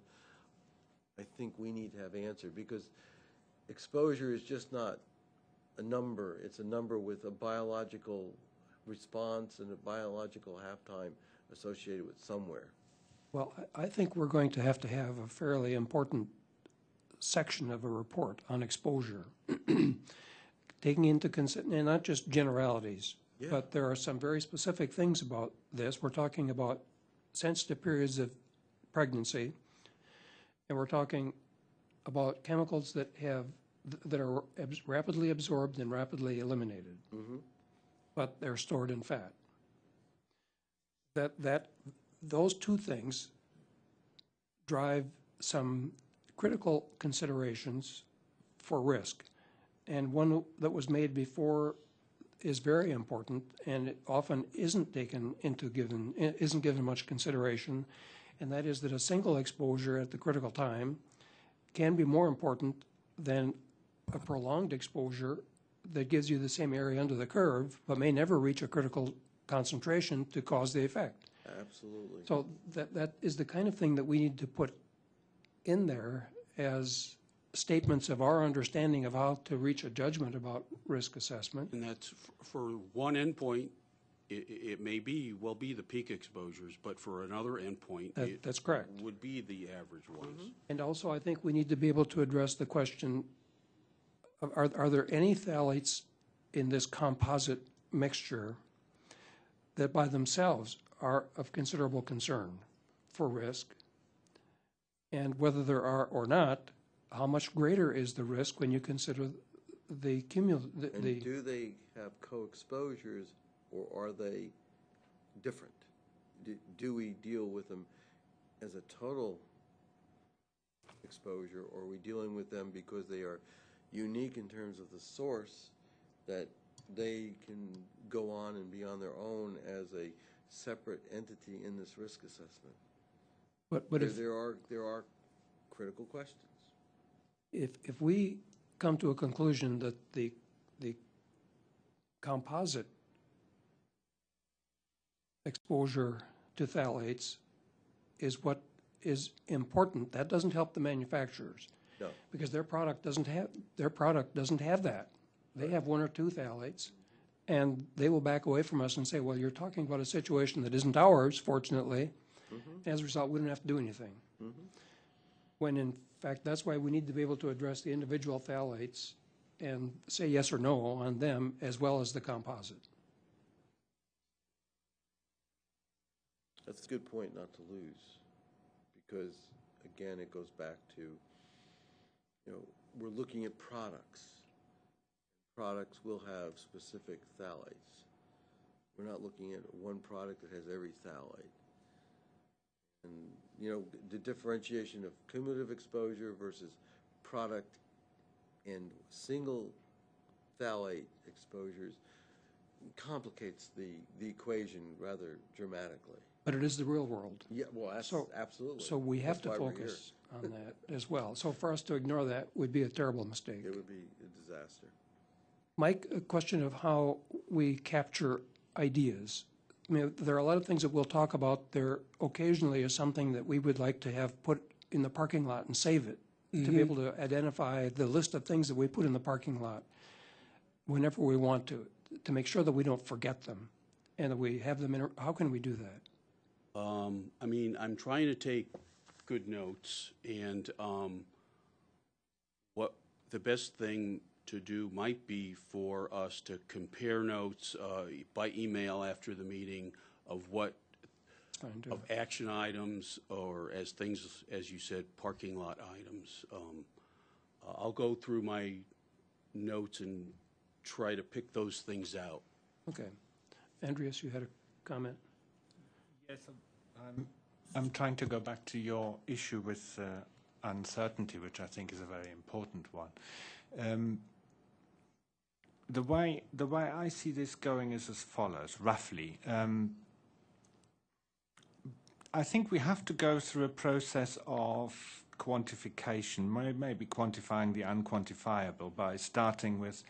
I think we need to have answered, because exposure is just not a number, it's a number with a biological response and a biological halftime associated with somewhere. Well, I, I think we're going to have to have a fairly important section of a report on exposure, taking into consideration, not just generalities, Yeah. but there are some very specific things about this. We're talking about sensitive periods of pregnancy, and we're talking about chemicals that have, that are rapidly absorbed and rapidly eliminated, mm-hmm. but they're stored in fat. That, that, those two things drive some critical considerations for risk. and one that was made before is very important, and it often isn't taken into given, isn't given much consideration, and that is that a single exposure at the critical time can be more important than a prolonged exposure that gives you the same area under the curve, but may never reach a critical concentration to cause the effect. Absolutely. So that, that is the kind of thing that we need to put in there as statements of our understanding of how to reach a judgment about risk assessment. And that's, f- for one endpoint, it, it may be, will be the peak exposures, but for another endpoint, That- it that's correct. would be the average ones. Mm-hmm. And also, I think we need to be able to address the question, of are, are there any phthalates in this composite mixture that by themselves are of considerable concern for risk? And whether there are or not, how much greater is the risk when you consider the cumul, the, And do they have co-exposures or are they different? Do, do we deal with them as a total exposure or are we dealing with them because they are unique in terms of the source that they can go on and be on their own as a separate entity in this risk assessment? But, but There, if, there are, there are critical questions. if, if we come to a conclusion that the, the composite exposure to phthalates is what is important, that doesn't help the manufacturers. No. Because their product doesn't have, their product doesn't have that. They have one or two phthalates, and they will back away from us and say, well, you're talking about a situation that isn't ours, fortunately. Mm-hmm. As a result, we don't have to do anything. Mm-hmm. When in fact, that's why we need to be able to address the individual phthalates and say yes or no on them as well as the composite. That's a good point not to lose, because again, it goes back to, you know, we're looking at products. Products will have specific phthalates. We're not looking at one product that has every phthalate. And, you know, the differentiation of cumulative exposure versus product and single phthalate exposures complicates the, the equation rather dramatically. But it is the real world. Yeah, well, that's So- absolutely. So we have to That's why focus on that as well. So for us to ignore that would be a terrible mistake. It would be a disaster. Mike, a question of how we capture ideas. I mean, there are a lot of things that we'll talk about. There occasionally is something that we would like to have put in the parking lot and save it, to be able to identify the list of things that we put in the parking lot whenever we want to, to make sure that we don't forget them and that we have them in, how can we do that? Um, I mean, I'm trying to take good notes, and um, what the best thing to do might be for us to compare notes uh, by email after the meeting of what, of action items, or as things, as you said, parking lot items. Um, I'll go through my notes and try to pick those things out. Okay. Andreas, you had a comment? Yes, I'm, I'm trying to go back to your issue with uh, uncertainty, which I think is a very important one. Um, the way the way I see this going is as follows, roughly. Um, I think we have to go through a process of quantification, maybe quantifying the unquantifiable by starting with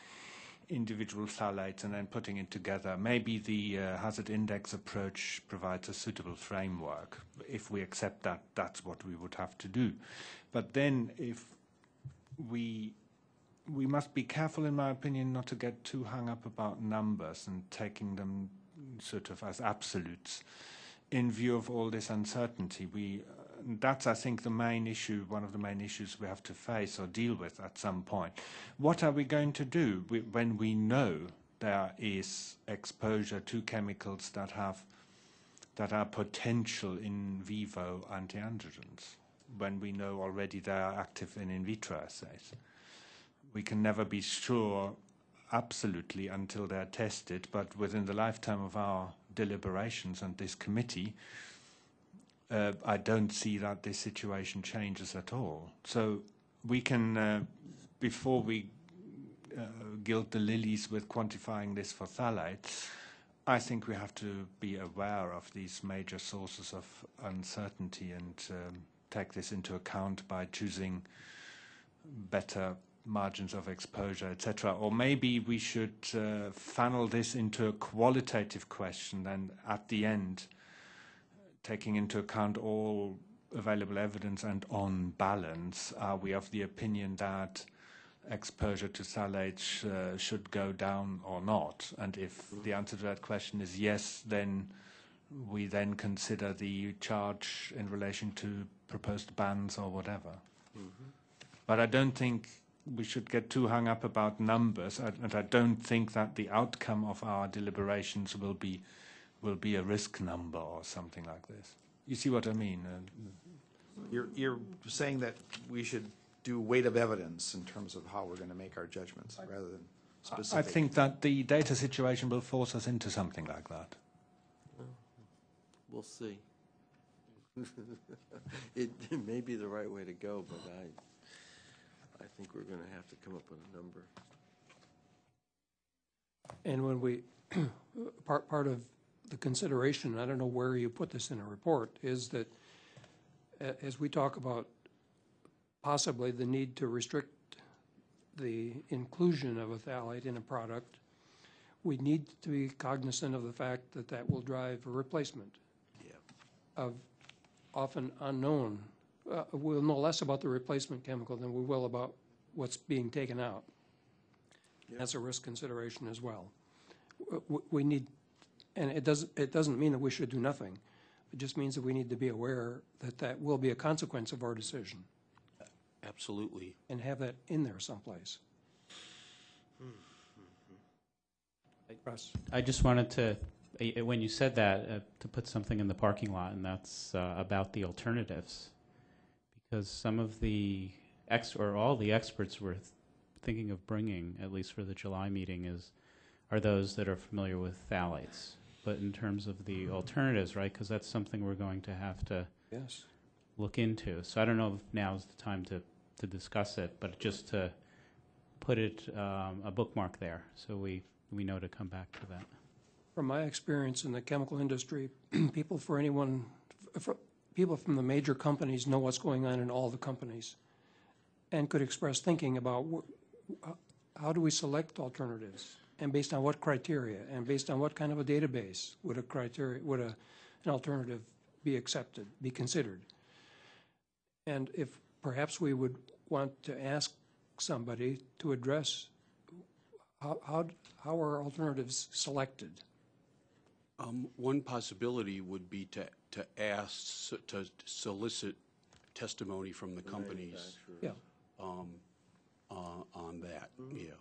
individual phthalates and then putting it together. Maybe the uh, hazard index approach provides a suitable framework. If we accept that, that's what we would have to do. But then if we we must be careful, in my opinion, not to get too hung up about numbers and taking them sort of as absolutes. In view of all this uncertainty, we uh, that's, I think, the main issue, one of the main issues we have to face or deal with at some point. What are we going to do when we know there is exposure to chemicals that have that are potential in vivo anti-androgens? When we know already they are active in in vitro assays, we can never be sure absolutely until they're tested. But within the lifetime of our deliberations and this committee, uh, I don't see that this situation changes at all. So we can, uh, before we uh, gild the lilies with quantifying this for phthalates. I think we have to be aware of these major sources of uncertainty and um, take this into account by choosing better margins of exposure, etc. Or maybe we should uh, funnel this into a qualitative question and at the end, taking into account all available evidence and on balance, are we of the opinion that exposure to phthalates uh, should go down or not? And if the answer to that question is yes, then we then consider the charge in relation to proposed bans or whatever. But I don't think we should get too hung up about numbers, and and I don't think that the outcome of our deliberations will be will be a risk number or something like this. You see what I mean? Uh, You're, you're saying that we should do weight of evidence in terms of how we're going to make our judgments, rather than specific. I think that the data situation will force us into something like that. We'll see. It, it may be the right way to go, but I, I think we're going to have to come up with a number. And when we, part, part of the consideration, I don't know where you put this in a report, is that a- as we talk about possibly the need to restrict the inclusion of a phthalate in a product, we need to be cognizant of the fact that that will drive a replacement Yeah. of often unknown. Uh, We'll know less about the replacement chemical than we will about what's being taken out. That's a risk consideration as well. W- w- We need, and it doesn't, it doesn't mean that we should do nothing. It just means that we need to be aware that that will be a consequence of our decision Absolutely. and have that in there someplace. Russ? I just wanted to, eh, eh, when you said that, uh, to put something in the parking lot, and that's uh, about the alternatives. Because some of the ex, or all the experts were th- thinking of bringing, at least for the July meeting, is, are those that are familiar with phthalates. But in terms of the alternatives, right, because that's something we're going to have to Yes. look into. So I don't know if now is the time to, to discuss it, but just to put it, um, a bookmark there, so we, we know to come back to that. From my experience in the chemical industry, people for anyone, for, people from the major companies know what's going on in all the companies and could express thinking about how do we select alternatives? And based on what criteria? And based on what kind of a database would a criteria, would a, an alternative be accepted, be considered? And if perhaps we would want to ask somebody to address how, how, how are alternatives selected? Um, One possibility would be to, to ask, to solicit testimony from the companies Yeah, um, uh, on that, yeah,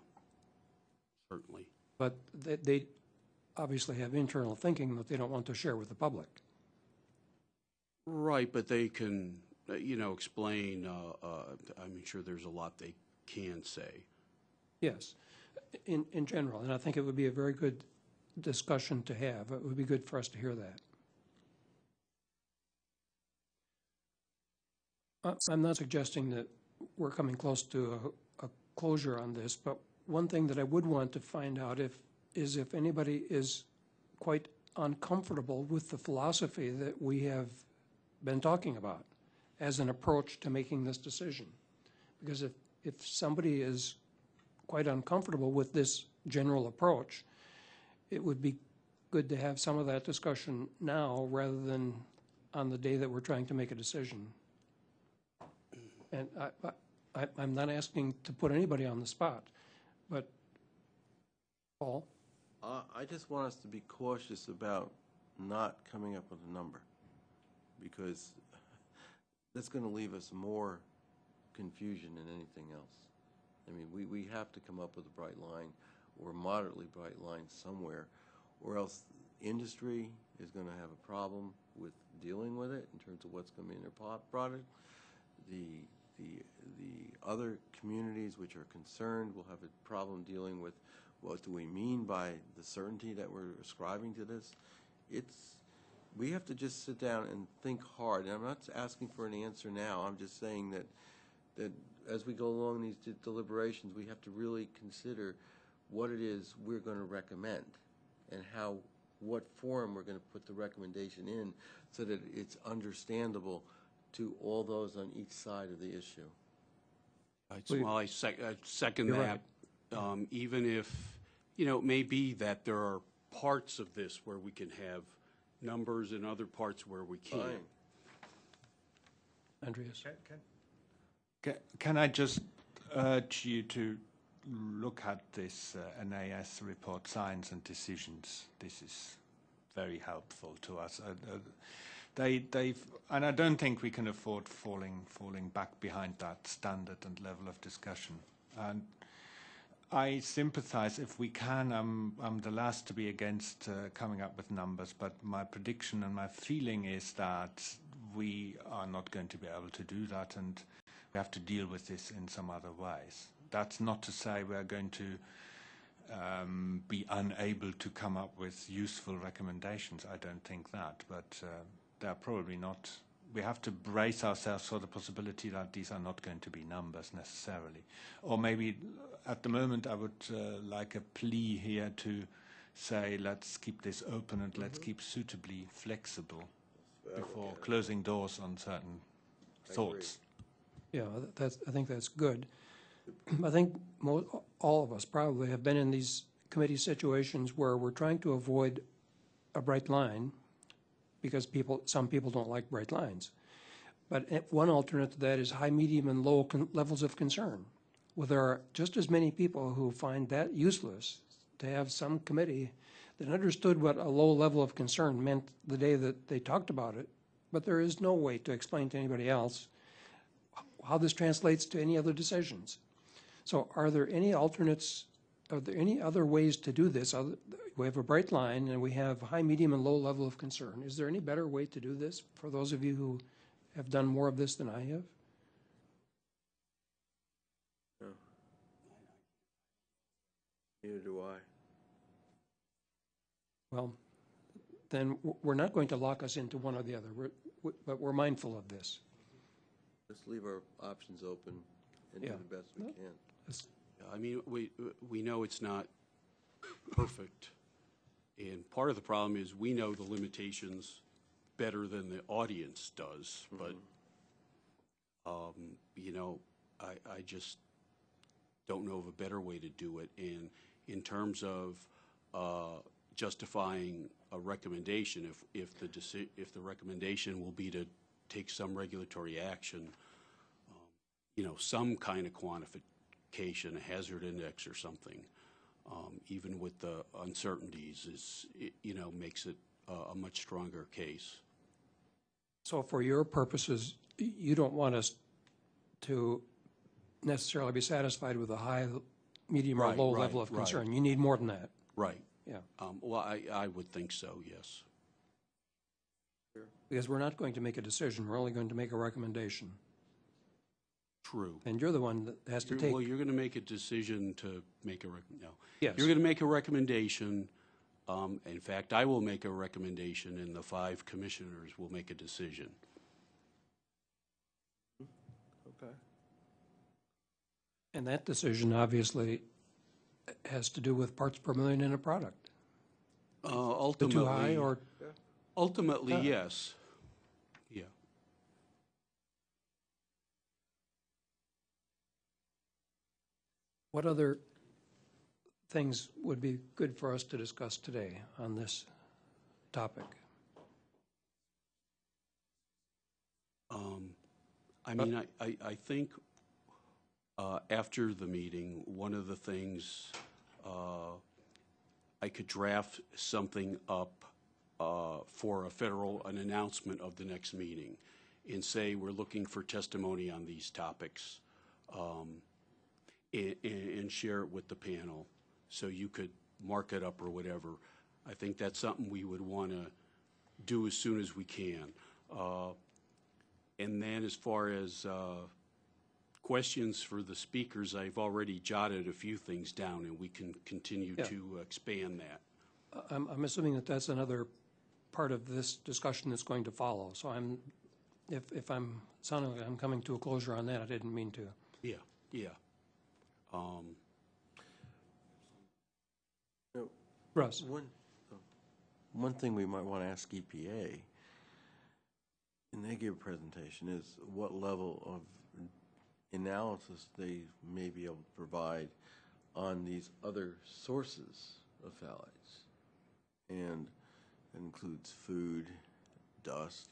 certainly. but they, they obviously have internal thinking that they don't want to share with the public. Right, but they can, uh, you know, explain, uh, uh, I'm sure there's a lot they can say. Yes, in, in general, and I think it would be a very good discussion to have. It would be good for us to hear that. I'm not suggesting that we're coming close to a, a closure on this, but one thing that I would want to find out if, is if anybody is quite uncomfortable with the philosophy that we have been talking about as an approach to making this decision. Because if, if somebody is quite uncomfortable with this general approach, it would be good to have some of that discussion now rather than on the day that we're trying to make a decision. And I, I, I'm not asking to put anybody on the spot, but, Paul? Uh, I just want us to be cautious about not coming up with a number, because that's going to leave us more confusion than anything else. I mean, we, we have to come up with a bright line, or moderately bright line somewhere, or else industry is going to have a problem with dealing with it in terms of what's going to be in their po- product. The, the, the other communities which are concerned will have a problem dealing with what do we mean by the certainty that we're ascribing to this. It's, we have to just sit down and think hard. And I'm not asking for an answer now. I'm just saying that, that as we go along these de- deliberations, we have to really consider what it is we're going to recommend and how, what form we're going to put the recommendation in so that it's understandable to all those on each side of the issue. It's- Well, I sec- I second You're that. Um, Even if, you know, it may be that there are parts of this where we can have numbers and other parts where we can't. Fine. Andreas? Can, can, ca- can I just urge you to look at this uh, NAS report, Science and Decisions? This is very helpful to us. Uh, uh, they, they've, and I don't think we can afford falling, falling back behind that standard and level of discussion. And I sympathize if we can. I'm, I'm the last to be against uh, coming up with numbers, but my prediction and my feeling is that we are not going to be able to do that and we have to deal with this in some other ways. That's not to say we are going to um, be unable to come up with useful recommendations. I don't think that, but uh, they're probably not. We have to brace ourselves for the possibility that these are not going to be numbers necessarily. Or maybe at the moment I would uh, like a plea here to say let's keep this open and let's keep suitably flexible before closing doors on certain thoughts. Yeah, that's, I think that's good. I think all of us probably have been in these committee situations where we're trying to avoid a bright line because people, some people don't like bright lines. But one alternate to that is high, medium, and low levels of concern. Well, there are just as many people who find that useless to have some committee that understood what a low level of concern meant the day that they talked about it, but there is no way to explain to anybody else how this translates to any other decisions. So are there any alternates, are there any other ways to do this? We have a bright line and we have high, medium, and low level of concern. Is there any better way to do this for those of you who have done more of this than I have? Neither do I. Well, then we're not going to lock us into one or the other, We're- w- but we're mindful of this. Let's leave our options open and do the best we can. I mean, we, we know it's not perfect. And part of the problem is we know the limitations better than the audience does, but, um, you know, I, I just don't know of a better way to do it. And in terms of, uh, justifying a recommendation, if, if the deci, if the recommendation will be to take some regulatory action, you know, some kind of quantification, a hazard index or something, um, even with the uncertainties, is, it, you know, makes it a, a much stronger case. So for your purposes, you don't want us to necessarily be satisfied with a high, medium, or low right, level of right. concern. You need more than that, Right. yeah. Um, well, I, I would think so, yes. Because we're not going to make a decision, we're only going to make a recommendation. True. And you're the one that has to You're- take, Well, you're going to make a decision to make a, rec- no. Yes. You're going to make a recommendation. Um, in fact, I will make a recommendation and the five commissioners will make a decision. Okay. and that decision obviously has to do with parts per million in a product. Uh, The ultimately. too high or, Ultimately, Uh. yes. Yeah. What other things would be good for us to discuss today on this topic? Um, I mean, I, I, I think, uh, after the meeting, one of the things, uh, I could draft something up, uh, for a federal, an announcement of the next meeting and say, we're looking for testimony on these topics, um, and, and share it with the panel. So you could mark it up or whatever. I think that's something we would want to do as soon as we can. Uh, and then as far as uh, questions for the speakers, I've already jotted a few things down, and we can continue Yeah. to expand that. I'm, I'm assuming that that's another part of this discussion that's going to follow. So I'm, if, if I'm sounding like I'm coming to a closure on that, I didn't mean to. Yeah, yeah. Um, You know, Russ? One, oh, one thing we might want to ask EPA, and they give a presentation, is what level of analysis they may be able to provide on these other sources of phthalates. And that includes food, dust,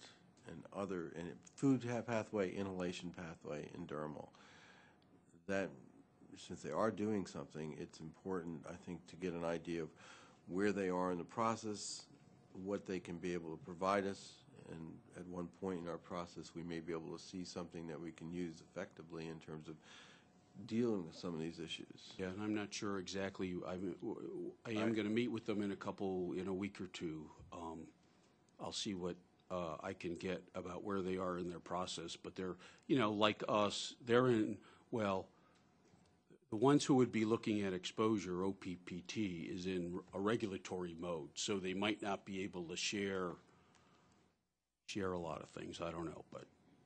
and other, and food pathway, inhalation pathway, and dermal. That, since they are doing something, it's important, I think, to get an idea of where they are in the process, what they can be able to provide us, and at one point in our process, we may be able to see something that we can use effectively in terms of dealing with some of these issues. Yeah, and I'm not sure exactly, I'm, I am going to meet with them in a couple, in a week or two. Um, I'll see what uh, I can get about where they are in their process, but they're, you know, like us, they're in, well, the ones who would be looking at exposure, OPPT, is in a regulatory mode, so they might not be able to share, share a lot of things, I don't know, but,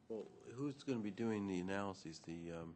Well, who's going to be doing the analyses, the, um,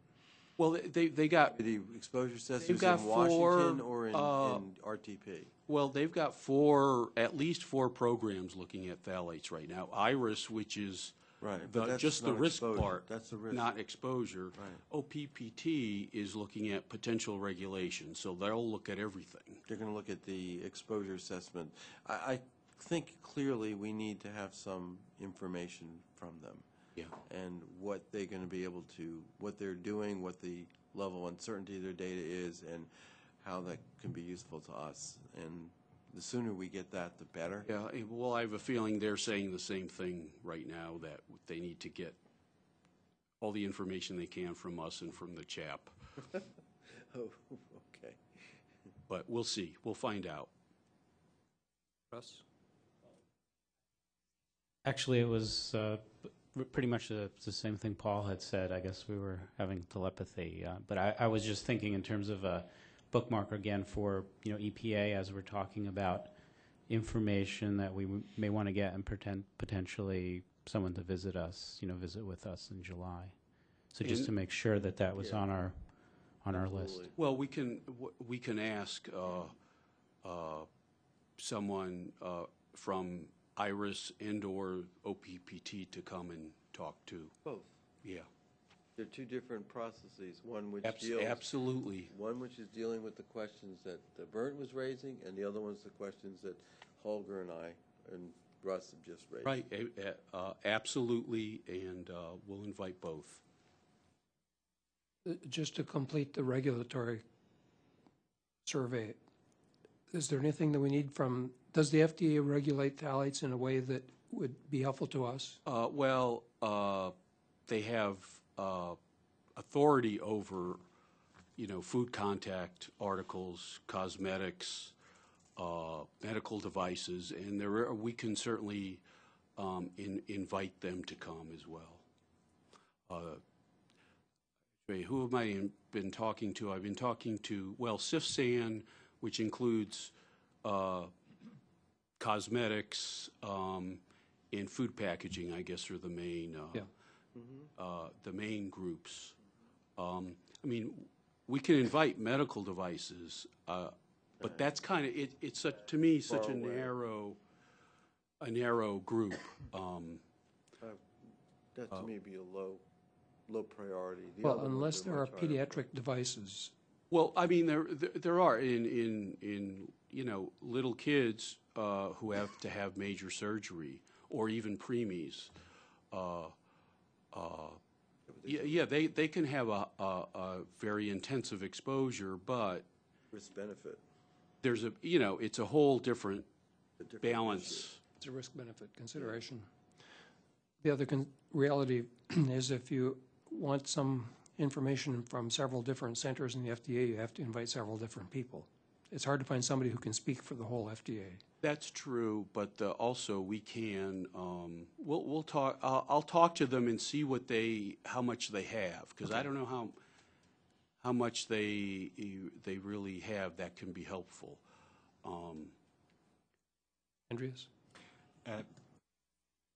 well, they, they got, the exposure assessors got in Washington four, or in, uh, in RTP? Well, they've got four, at least four programs looking at phthalates right now. IRIS, which is Right, the- but that's just the not risk exposure. part. That's the risk. Not exposure. Right. Oh, OPPT is looking at potential regulation, so they'll look at everything. They're going to look at the exposure assessment. I, I think clearly we need to have some information from them. Yeah. And what they're going to be able to, what they're doing, what the level of uncertainty of their data is, and how that can be useful to us. And the sooner we get that, the better. Yeah, eh, well, I have a feeling they're saying the same thing right now, that they need to get all the information they can from us and from the CHAP. Oh, okay. But we'll see. We'll find out. Russ? Actually, it was uh, p- pretty much the, the same thing Paul had said. I guess we were having telepathy, uh, but I, I was just thinking in terms of a bookmark again for you know EPA as we're talking about information that we w- may want to get and pretend potentially someone to visit us, you know, visit with us in July. So just And- to make sure that that was Yeah. on our on our list. Absolutely. Well, we can, w- we can ask uh, uh, someone uh, from IRIS and/or OPPT to come and talk to. Both. Yeah, They're two different processes, one which Abs- deals. absolutely. One which is dealing with the questions that uh, Bernd was raising, and the other one's the questions that Holger and I and Russ have just raised. Right, a- a- uh, absolutely, and uh, we'll invite both. Uh, Just to complete the regulatory survey, is there anything that we need from, does the FDA regulate phthalates in a way that would be helpful to us? Uh, Well, uh, they have uh, authority over, you know, food contact articles, cosmetics, uh, medical devices, and there, are- we can certainly um, in- invite them to come as well. Uh, Who have I been talking to? I've been talking to, well, CFSAN, which includes uh, cosmetics um, and food packaging, I guess, are the main, uh, Yeah. Uh, the main groups. Um, I mean, we can invite medical devices, uh, but that's kind of, it, it's, a- to me, such a narrow, a narrow group. Um, That to me be a low, low priority. The Well, other ones unless there are much higher. pediatric devices. Well, I mean, there, there there are in, in, in, you know, little kids uh, who have to have major surgery, or even preemies. Uh, uh, Uh, yeah, yeah, they, they can have a, a, a very intensive exposure, but Risk benefit. there's a, you know, it's a whole different a different issue. balance. It's a risk-benefit consideration. The other con- reality is if you want some information from several different centers in the FDA, you have to invite several different people. It's hard to find somebody who can speak for the whole FDA. That's true, but uh, also we can, um, we'll, we'll talk, I'll, I'll talk to them and see what they, how much they have, because I don't know how, how much they, they really have that can be helpful. Um, Andreas? Uh,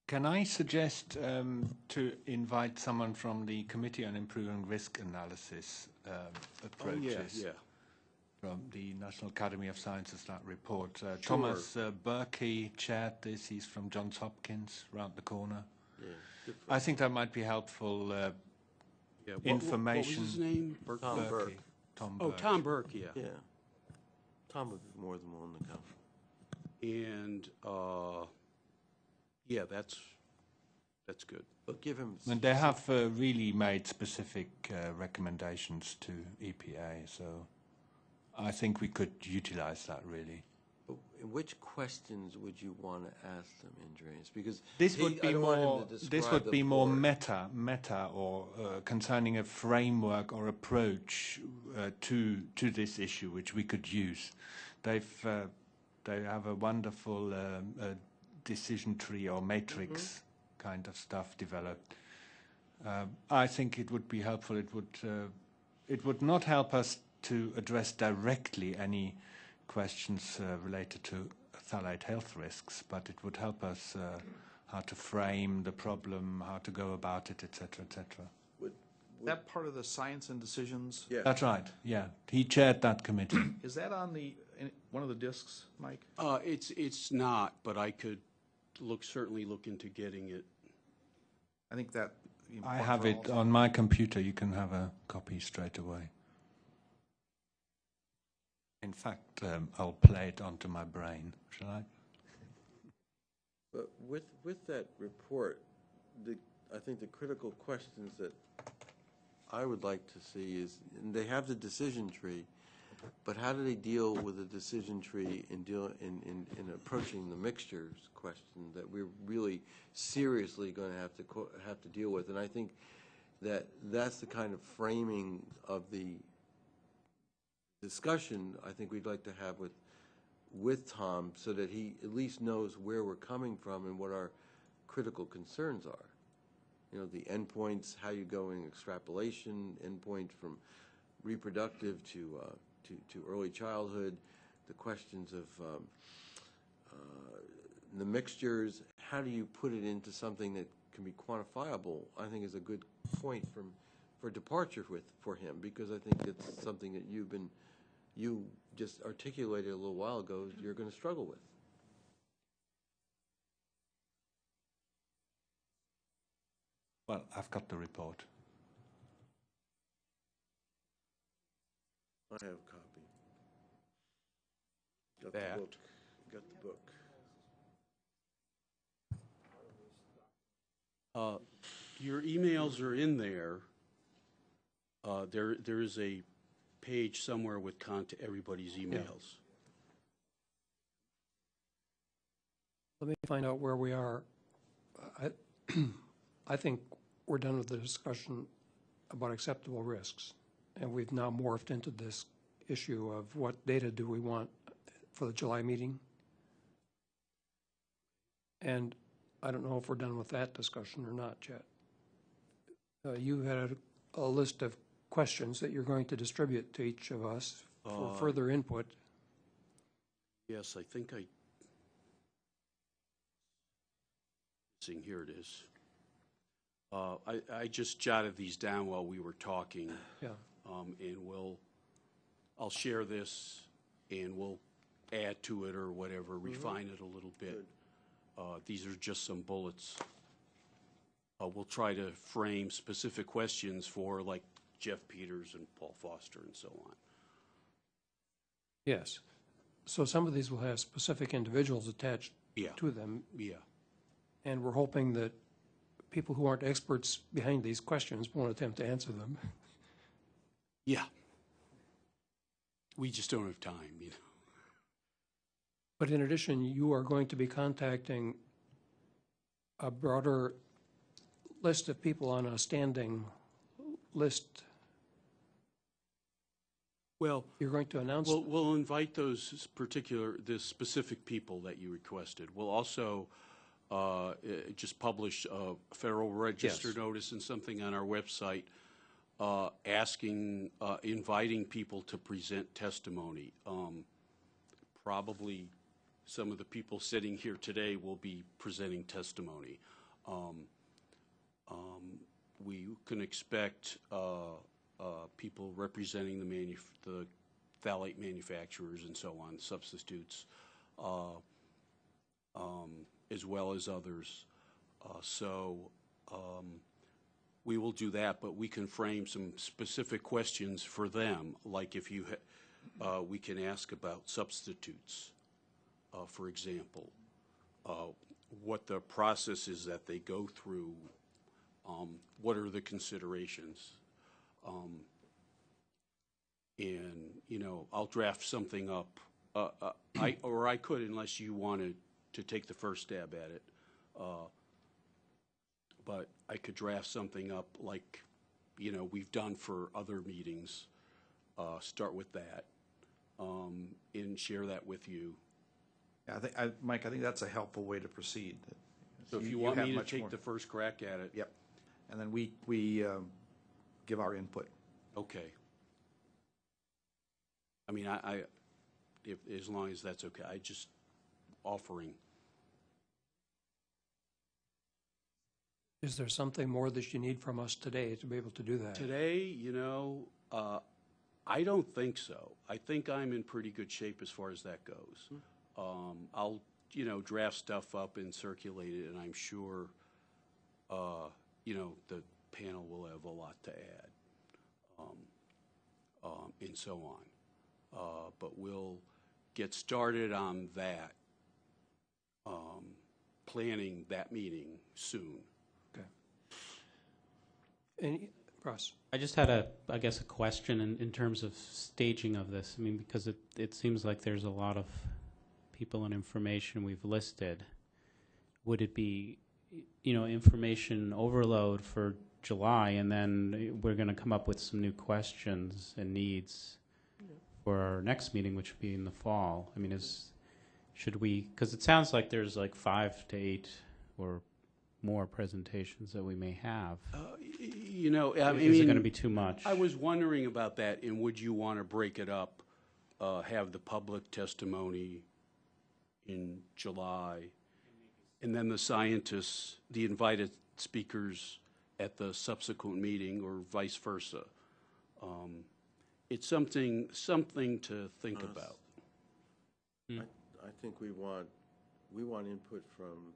Can I suggest um, to invite someone from the Committee on Improving Risk Analysis um, Oh, approaches? yeah, yeah. From the National Academy of Sciences, that report. Uh, Thomas uh, Berkey chaired this. He's from Johns Hopkins, round the corner. Yeah, I think that might be helpful. Uh, yeah. What- what- Information. What was his name? Burke? Tom Berkey. Burke. Tom Oh, Burke. Tom Burke, yeah. Yeah. Tom would be more than willing to come. And, uh, yeah, that's, that's good. But give him. And they have uh, really made specific uh, recommendations to EPA, so I think we could utilize that really. But Which questions would you want to ask them, Andreas? Because This would be don't want him more. This would be more board. meta, meta, or uh, concerning a framework or approach uh, to to this issue, which we could use. They've uh, they have a wonderful um, uh, decision tree or matrix Mm-hmm. kind of stuff developed. Um, I think it would be helpful. It would uh, it would not help us to address directly any questions uh, related to phthalate health risks, but it would help us uh, how to frame the problem, how to go about it, etc., etc. Would- Is that part of the science and decisions? Yeah. That's right. Yeah, he chaired that committee. Is that on the, in one of the discs, Mike? Uh, it's, it's not, but I could look, certainly look into getting it. I think that. I have it on my computer. You can have a copy straight away. In fact, um, I'll play it onto my brain. Shall I? But with, with that report, the, I think the critical questions that I would like to see is, they have the decision tree, but how do they deal with the decision tree in deal, in, in, in approaching the mixtures question that we're really seriously going to have to, have to deal with? And I think that that's the kind of framing of the discussion I think we'd like to have with, with Tom so that he at least knows where we're coming from and what our critical concerns are. You know, the endpoints, how you going extrapolation, endpoint from reproductive to, uh, to, to early childhood, the questions of um, uh, the mixtures, how do you put it into something that can be quantifiable, I think is a good point from, for departure with, for him, because I think it's something that you've been, you just articulated a little while ago, you're going to struggle with. Well, I've got the report. I have a copy. Got That. the book. Got the book. Uh, Your emails are in there. Uh, There, there is a page somewhere with contact, everybody's emails. Let me find out where we are. I, I think we're done with the discussion about acceptable risks. And we've now morphed into this issue of what data do we want for the July meeting? And I don't know if we're done with that discussion or not yet. Uh, you had a, a list of questions that you're going to distribute to each of us for Uh, further input. Yes, I think I, seeing, here it is. Uh, I, I just jotted these down while we were talking, Yeah. um, and we'll, I'll share this, and we'll add to it or whatever, refine it a little bit. Uh, These are just some bullets. Uh, We'll try to frame specific questions for, like, Jeff Peters and Paul Foster and so on. Yes. So some of these will have specific individuals attached Yeah, to them, yeah. and we're hoping that people who aren't experts behind these questions won't attempt to answer them. Yeah. We just don't have time, you know. But in addition, you are going to be contacting a broader list of people on a standing list. Well, You're going to announce, we'll, we'll invite those particular, the specific people that you requested. We'll also uh, uh, just publish a Federal Register Yes. notice and something on our website uh, asking, uh, inviting people to present testimony. Um, Probably some of the people sitting here today will be presenting testimony. Um, um, We can expect uh, people representing the manu, the phthalate manufacturers and so on, substitutes, uh, um, as well as others. Uh, So um, we will do that, but we can frame some specific questions for them, like if you, ha- uh, we can ask about substitutes, uh, for example, uh, what the process is that they go through, um, what are the considerations? Um, And, you know, I'll draft something up, uh, uh, I, or I could unless you wanted to take the first stab at it. Uh, But I could draft something up like, you know, we've done for other meetings, uh, start with that, um, and share that with you. I think, I, Mike, I think that's a helpful way to proceed. So if you want have me to take more- the first crack at it? Yep. And then we, we um, give our input. Okay. I mean, I, I, if, as long as that's okay, I just offering. Is there something more that you need from us today to be able to do that? Today, you know, uh, I don't think so. I think I'm in pretty good shape as far as that goes. Um, I'll, you know, draft stuff up and circulate it, and I'm sure, uh, you know, the panel will have a lot to add, um, um, and so on. Uh, but we'll get started on that, um, planning that meeting soon. Okay. Any, Russ? I just had a, I guess, a question in, in terms of staging of this. I mean, because it, it seems like there's a lot of people and information we've listed. Would it be, you know, information overload for July, and then we're going to come up with some new questions and needs for our next meeting, which would be in the fall? I mean, is, should we, because it sounds like there's like five to eight or more presentations that we may have. Uh, You know, I Is it going to be too much? I was wondering about that, and would you want to break it up, uh, have the public testimony in July, and then the scientists, the invited speakers at the subsequent meeting, or vice versa? Um, It's something, something to think Us. about. I, I think we want, we want input from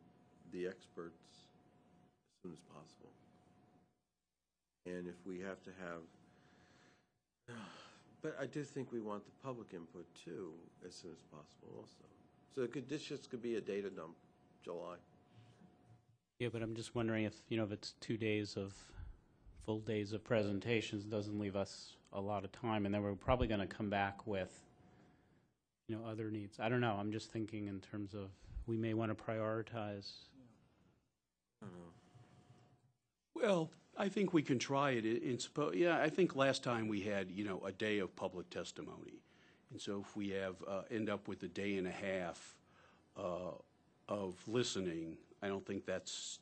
the experts as soon as possible. And if we have to have, but I do think we want the public input too, as soon as possible also. So it could, this just could be a data dump, July. Yeah, but I'm just wondering if, you know, if it's two days of, full days of presentations, doesn't leave us a lot of time, and then we're probably going to come back with, you know, other needs. I don't know, I'm just thinking in terms of, we may want to prioritize. Well, I think we can try it in, in suppo, yeah, I think last time we had, you know, a day of public testimony. And so if we have, uh, end up with a day and a half, uh, of listening, I don't think that's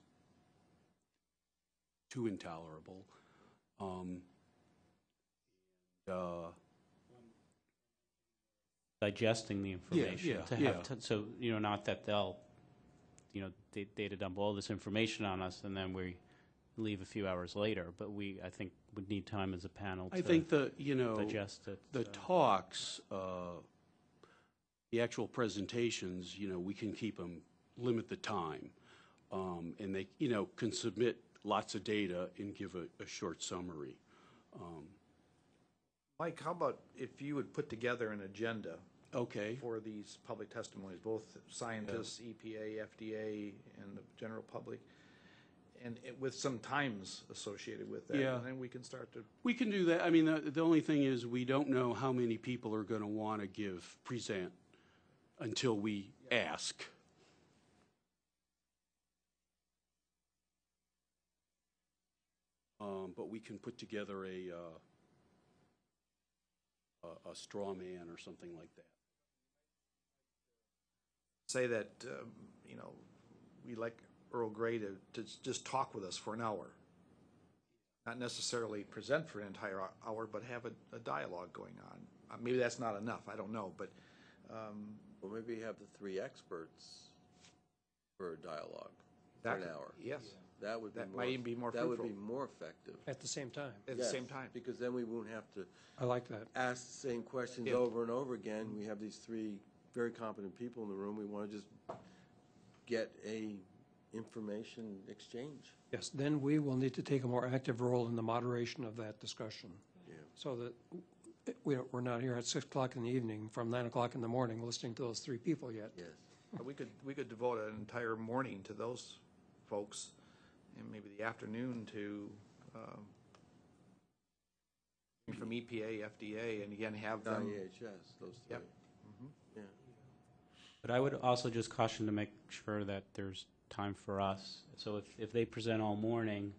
too intolerable. Um, uh, digesting the information. yeah, to yeah. have So, you know, not that they'll, you know, da- data dump all this information on us and then we leave a few hours later, but we, I think, would need time as a panel I to think the, you know. digest it. The so. talks, uh, the actual presentations, you know, we can keep them, limit the time. Um, And they, you know, can submit lots of data and give a, a short summary. Um, Mike, how about if you would put together an agenda Okay, for these public testimonies, both scientists, EPA, FDA, and the general public, and it- with some times associated with that? Yeah. And then we can start to, we can do that. I mean, the, the only thing is, we don't know how many people are going to want to give, present until we ask. Um, But we can put together a, uh, a- a straw man or something like that. say that, um, you know, we like Earl Gray to, to just talk with us for an hour. Not necessarily present for an entire hour, but have a, a dialogue going on. Uh, Maybe that's not enough, I don't know, but, um, Or maybe have the three experts for a dialogue. for an hour. Yes, That would be That more. might even be more That would be fruitful. more effective. At the same time. at the Yes, same time. Because then we won't have to I like that. ask the same questions If- over and over again. We have these three very competent people in the room. We want to just get a information exchange. Yes, then we will need to take a more active role in the moderation of that discussion. Yeah. So that we, don't- we're not here at six o'clock in the evening from nine o'clock in the morning listening to those three people yet. Yes. We could, we could devote an entire morning to those folks, and maybe the afternoon to, um, from EPA, FDA, and again, have them. NIEHS, those three. Yep. Yeah. But I would also just caution to make sure that there's time for us. So if, if they present all morning, you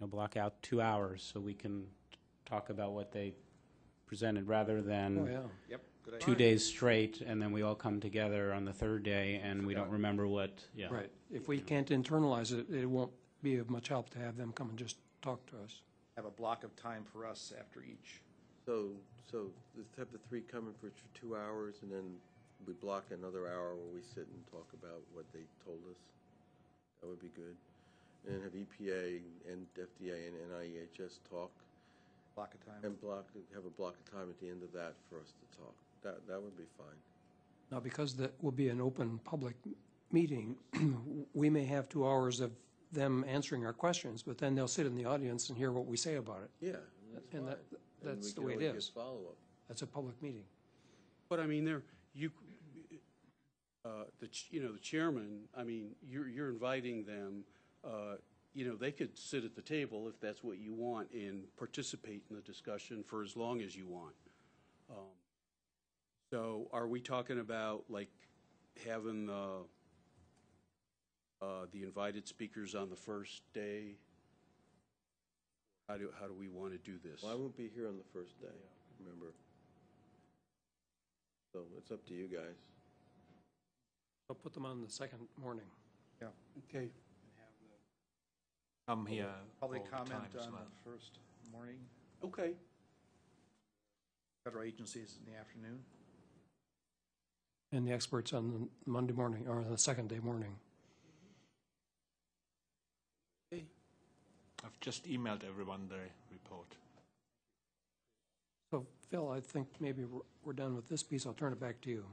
know, block out two hours so we can talk about what they presented rather Oh, than yeah. Yep. good idea. two days straight and then we all come together on the third day and we don't remember what, yeah. Right. If we can't internalize it, it won't be of much help to have them come and just talk to us. Have a block of time for us after each. So, so let's have the three coming for t- two hours, and then we block another hour where we sit and talk about what they told us. That would be good. And then have EPA and FDA and NIEHS talk, Block of time. and block, have a block of time at the end of that for us to talk. That, that would be fine. Now, because that will be an open public meeting, we may have two hours of them answering our questions, but then they'll sit in the audience and hear what we say about it. Yeah, that's fine. And that- And that's the can way it always is. Follow-up. That's a public meeting. But I mean, there, you, uh, the, ch- you know, the chairman, I mean, you're, you're inviting them, uh, you know, they could sit at the table if that's what you want and participate in the discussion for as long as you want. Um, So are we talking about like having the, uh, the invited speakers on the first day? How do, how do we want to do this? Well, I won't be here on the first day, remember? So it's up to you guys. I'll put them on the second morning. Yeah. Okay. Come here. Public all the comment time on well. the first morning, Okay. federal agencies in the afternoon. And the experts on the Monday morning, or the second day morning. I've just emailed everyone the report. So Phil, I think maybe we're- we're done with this piece. I'll turn it back to you.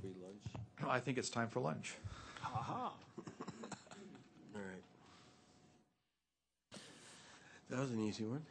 Free lunch. I think it's time for lunch. All right. That was an easy one.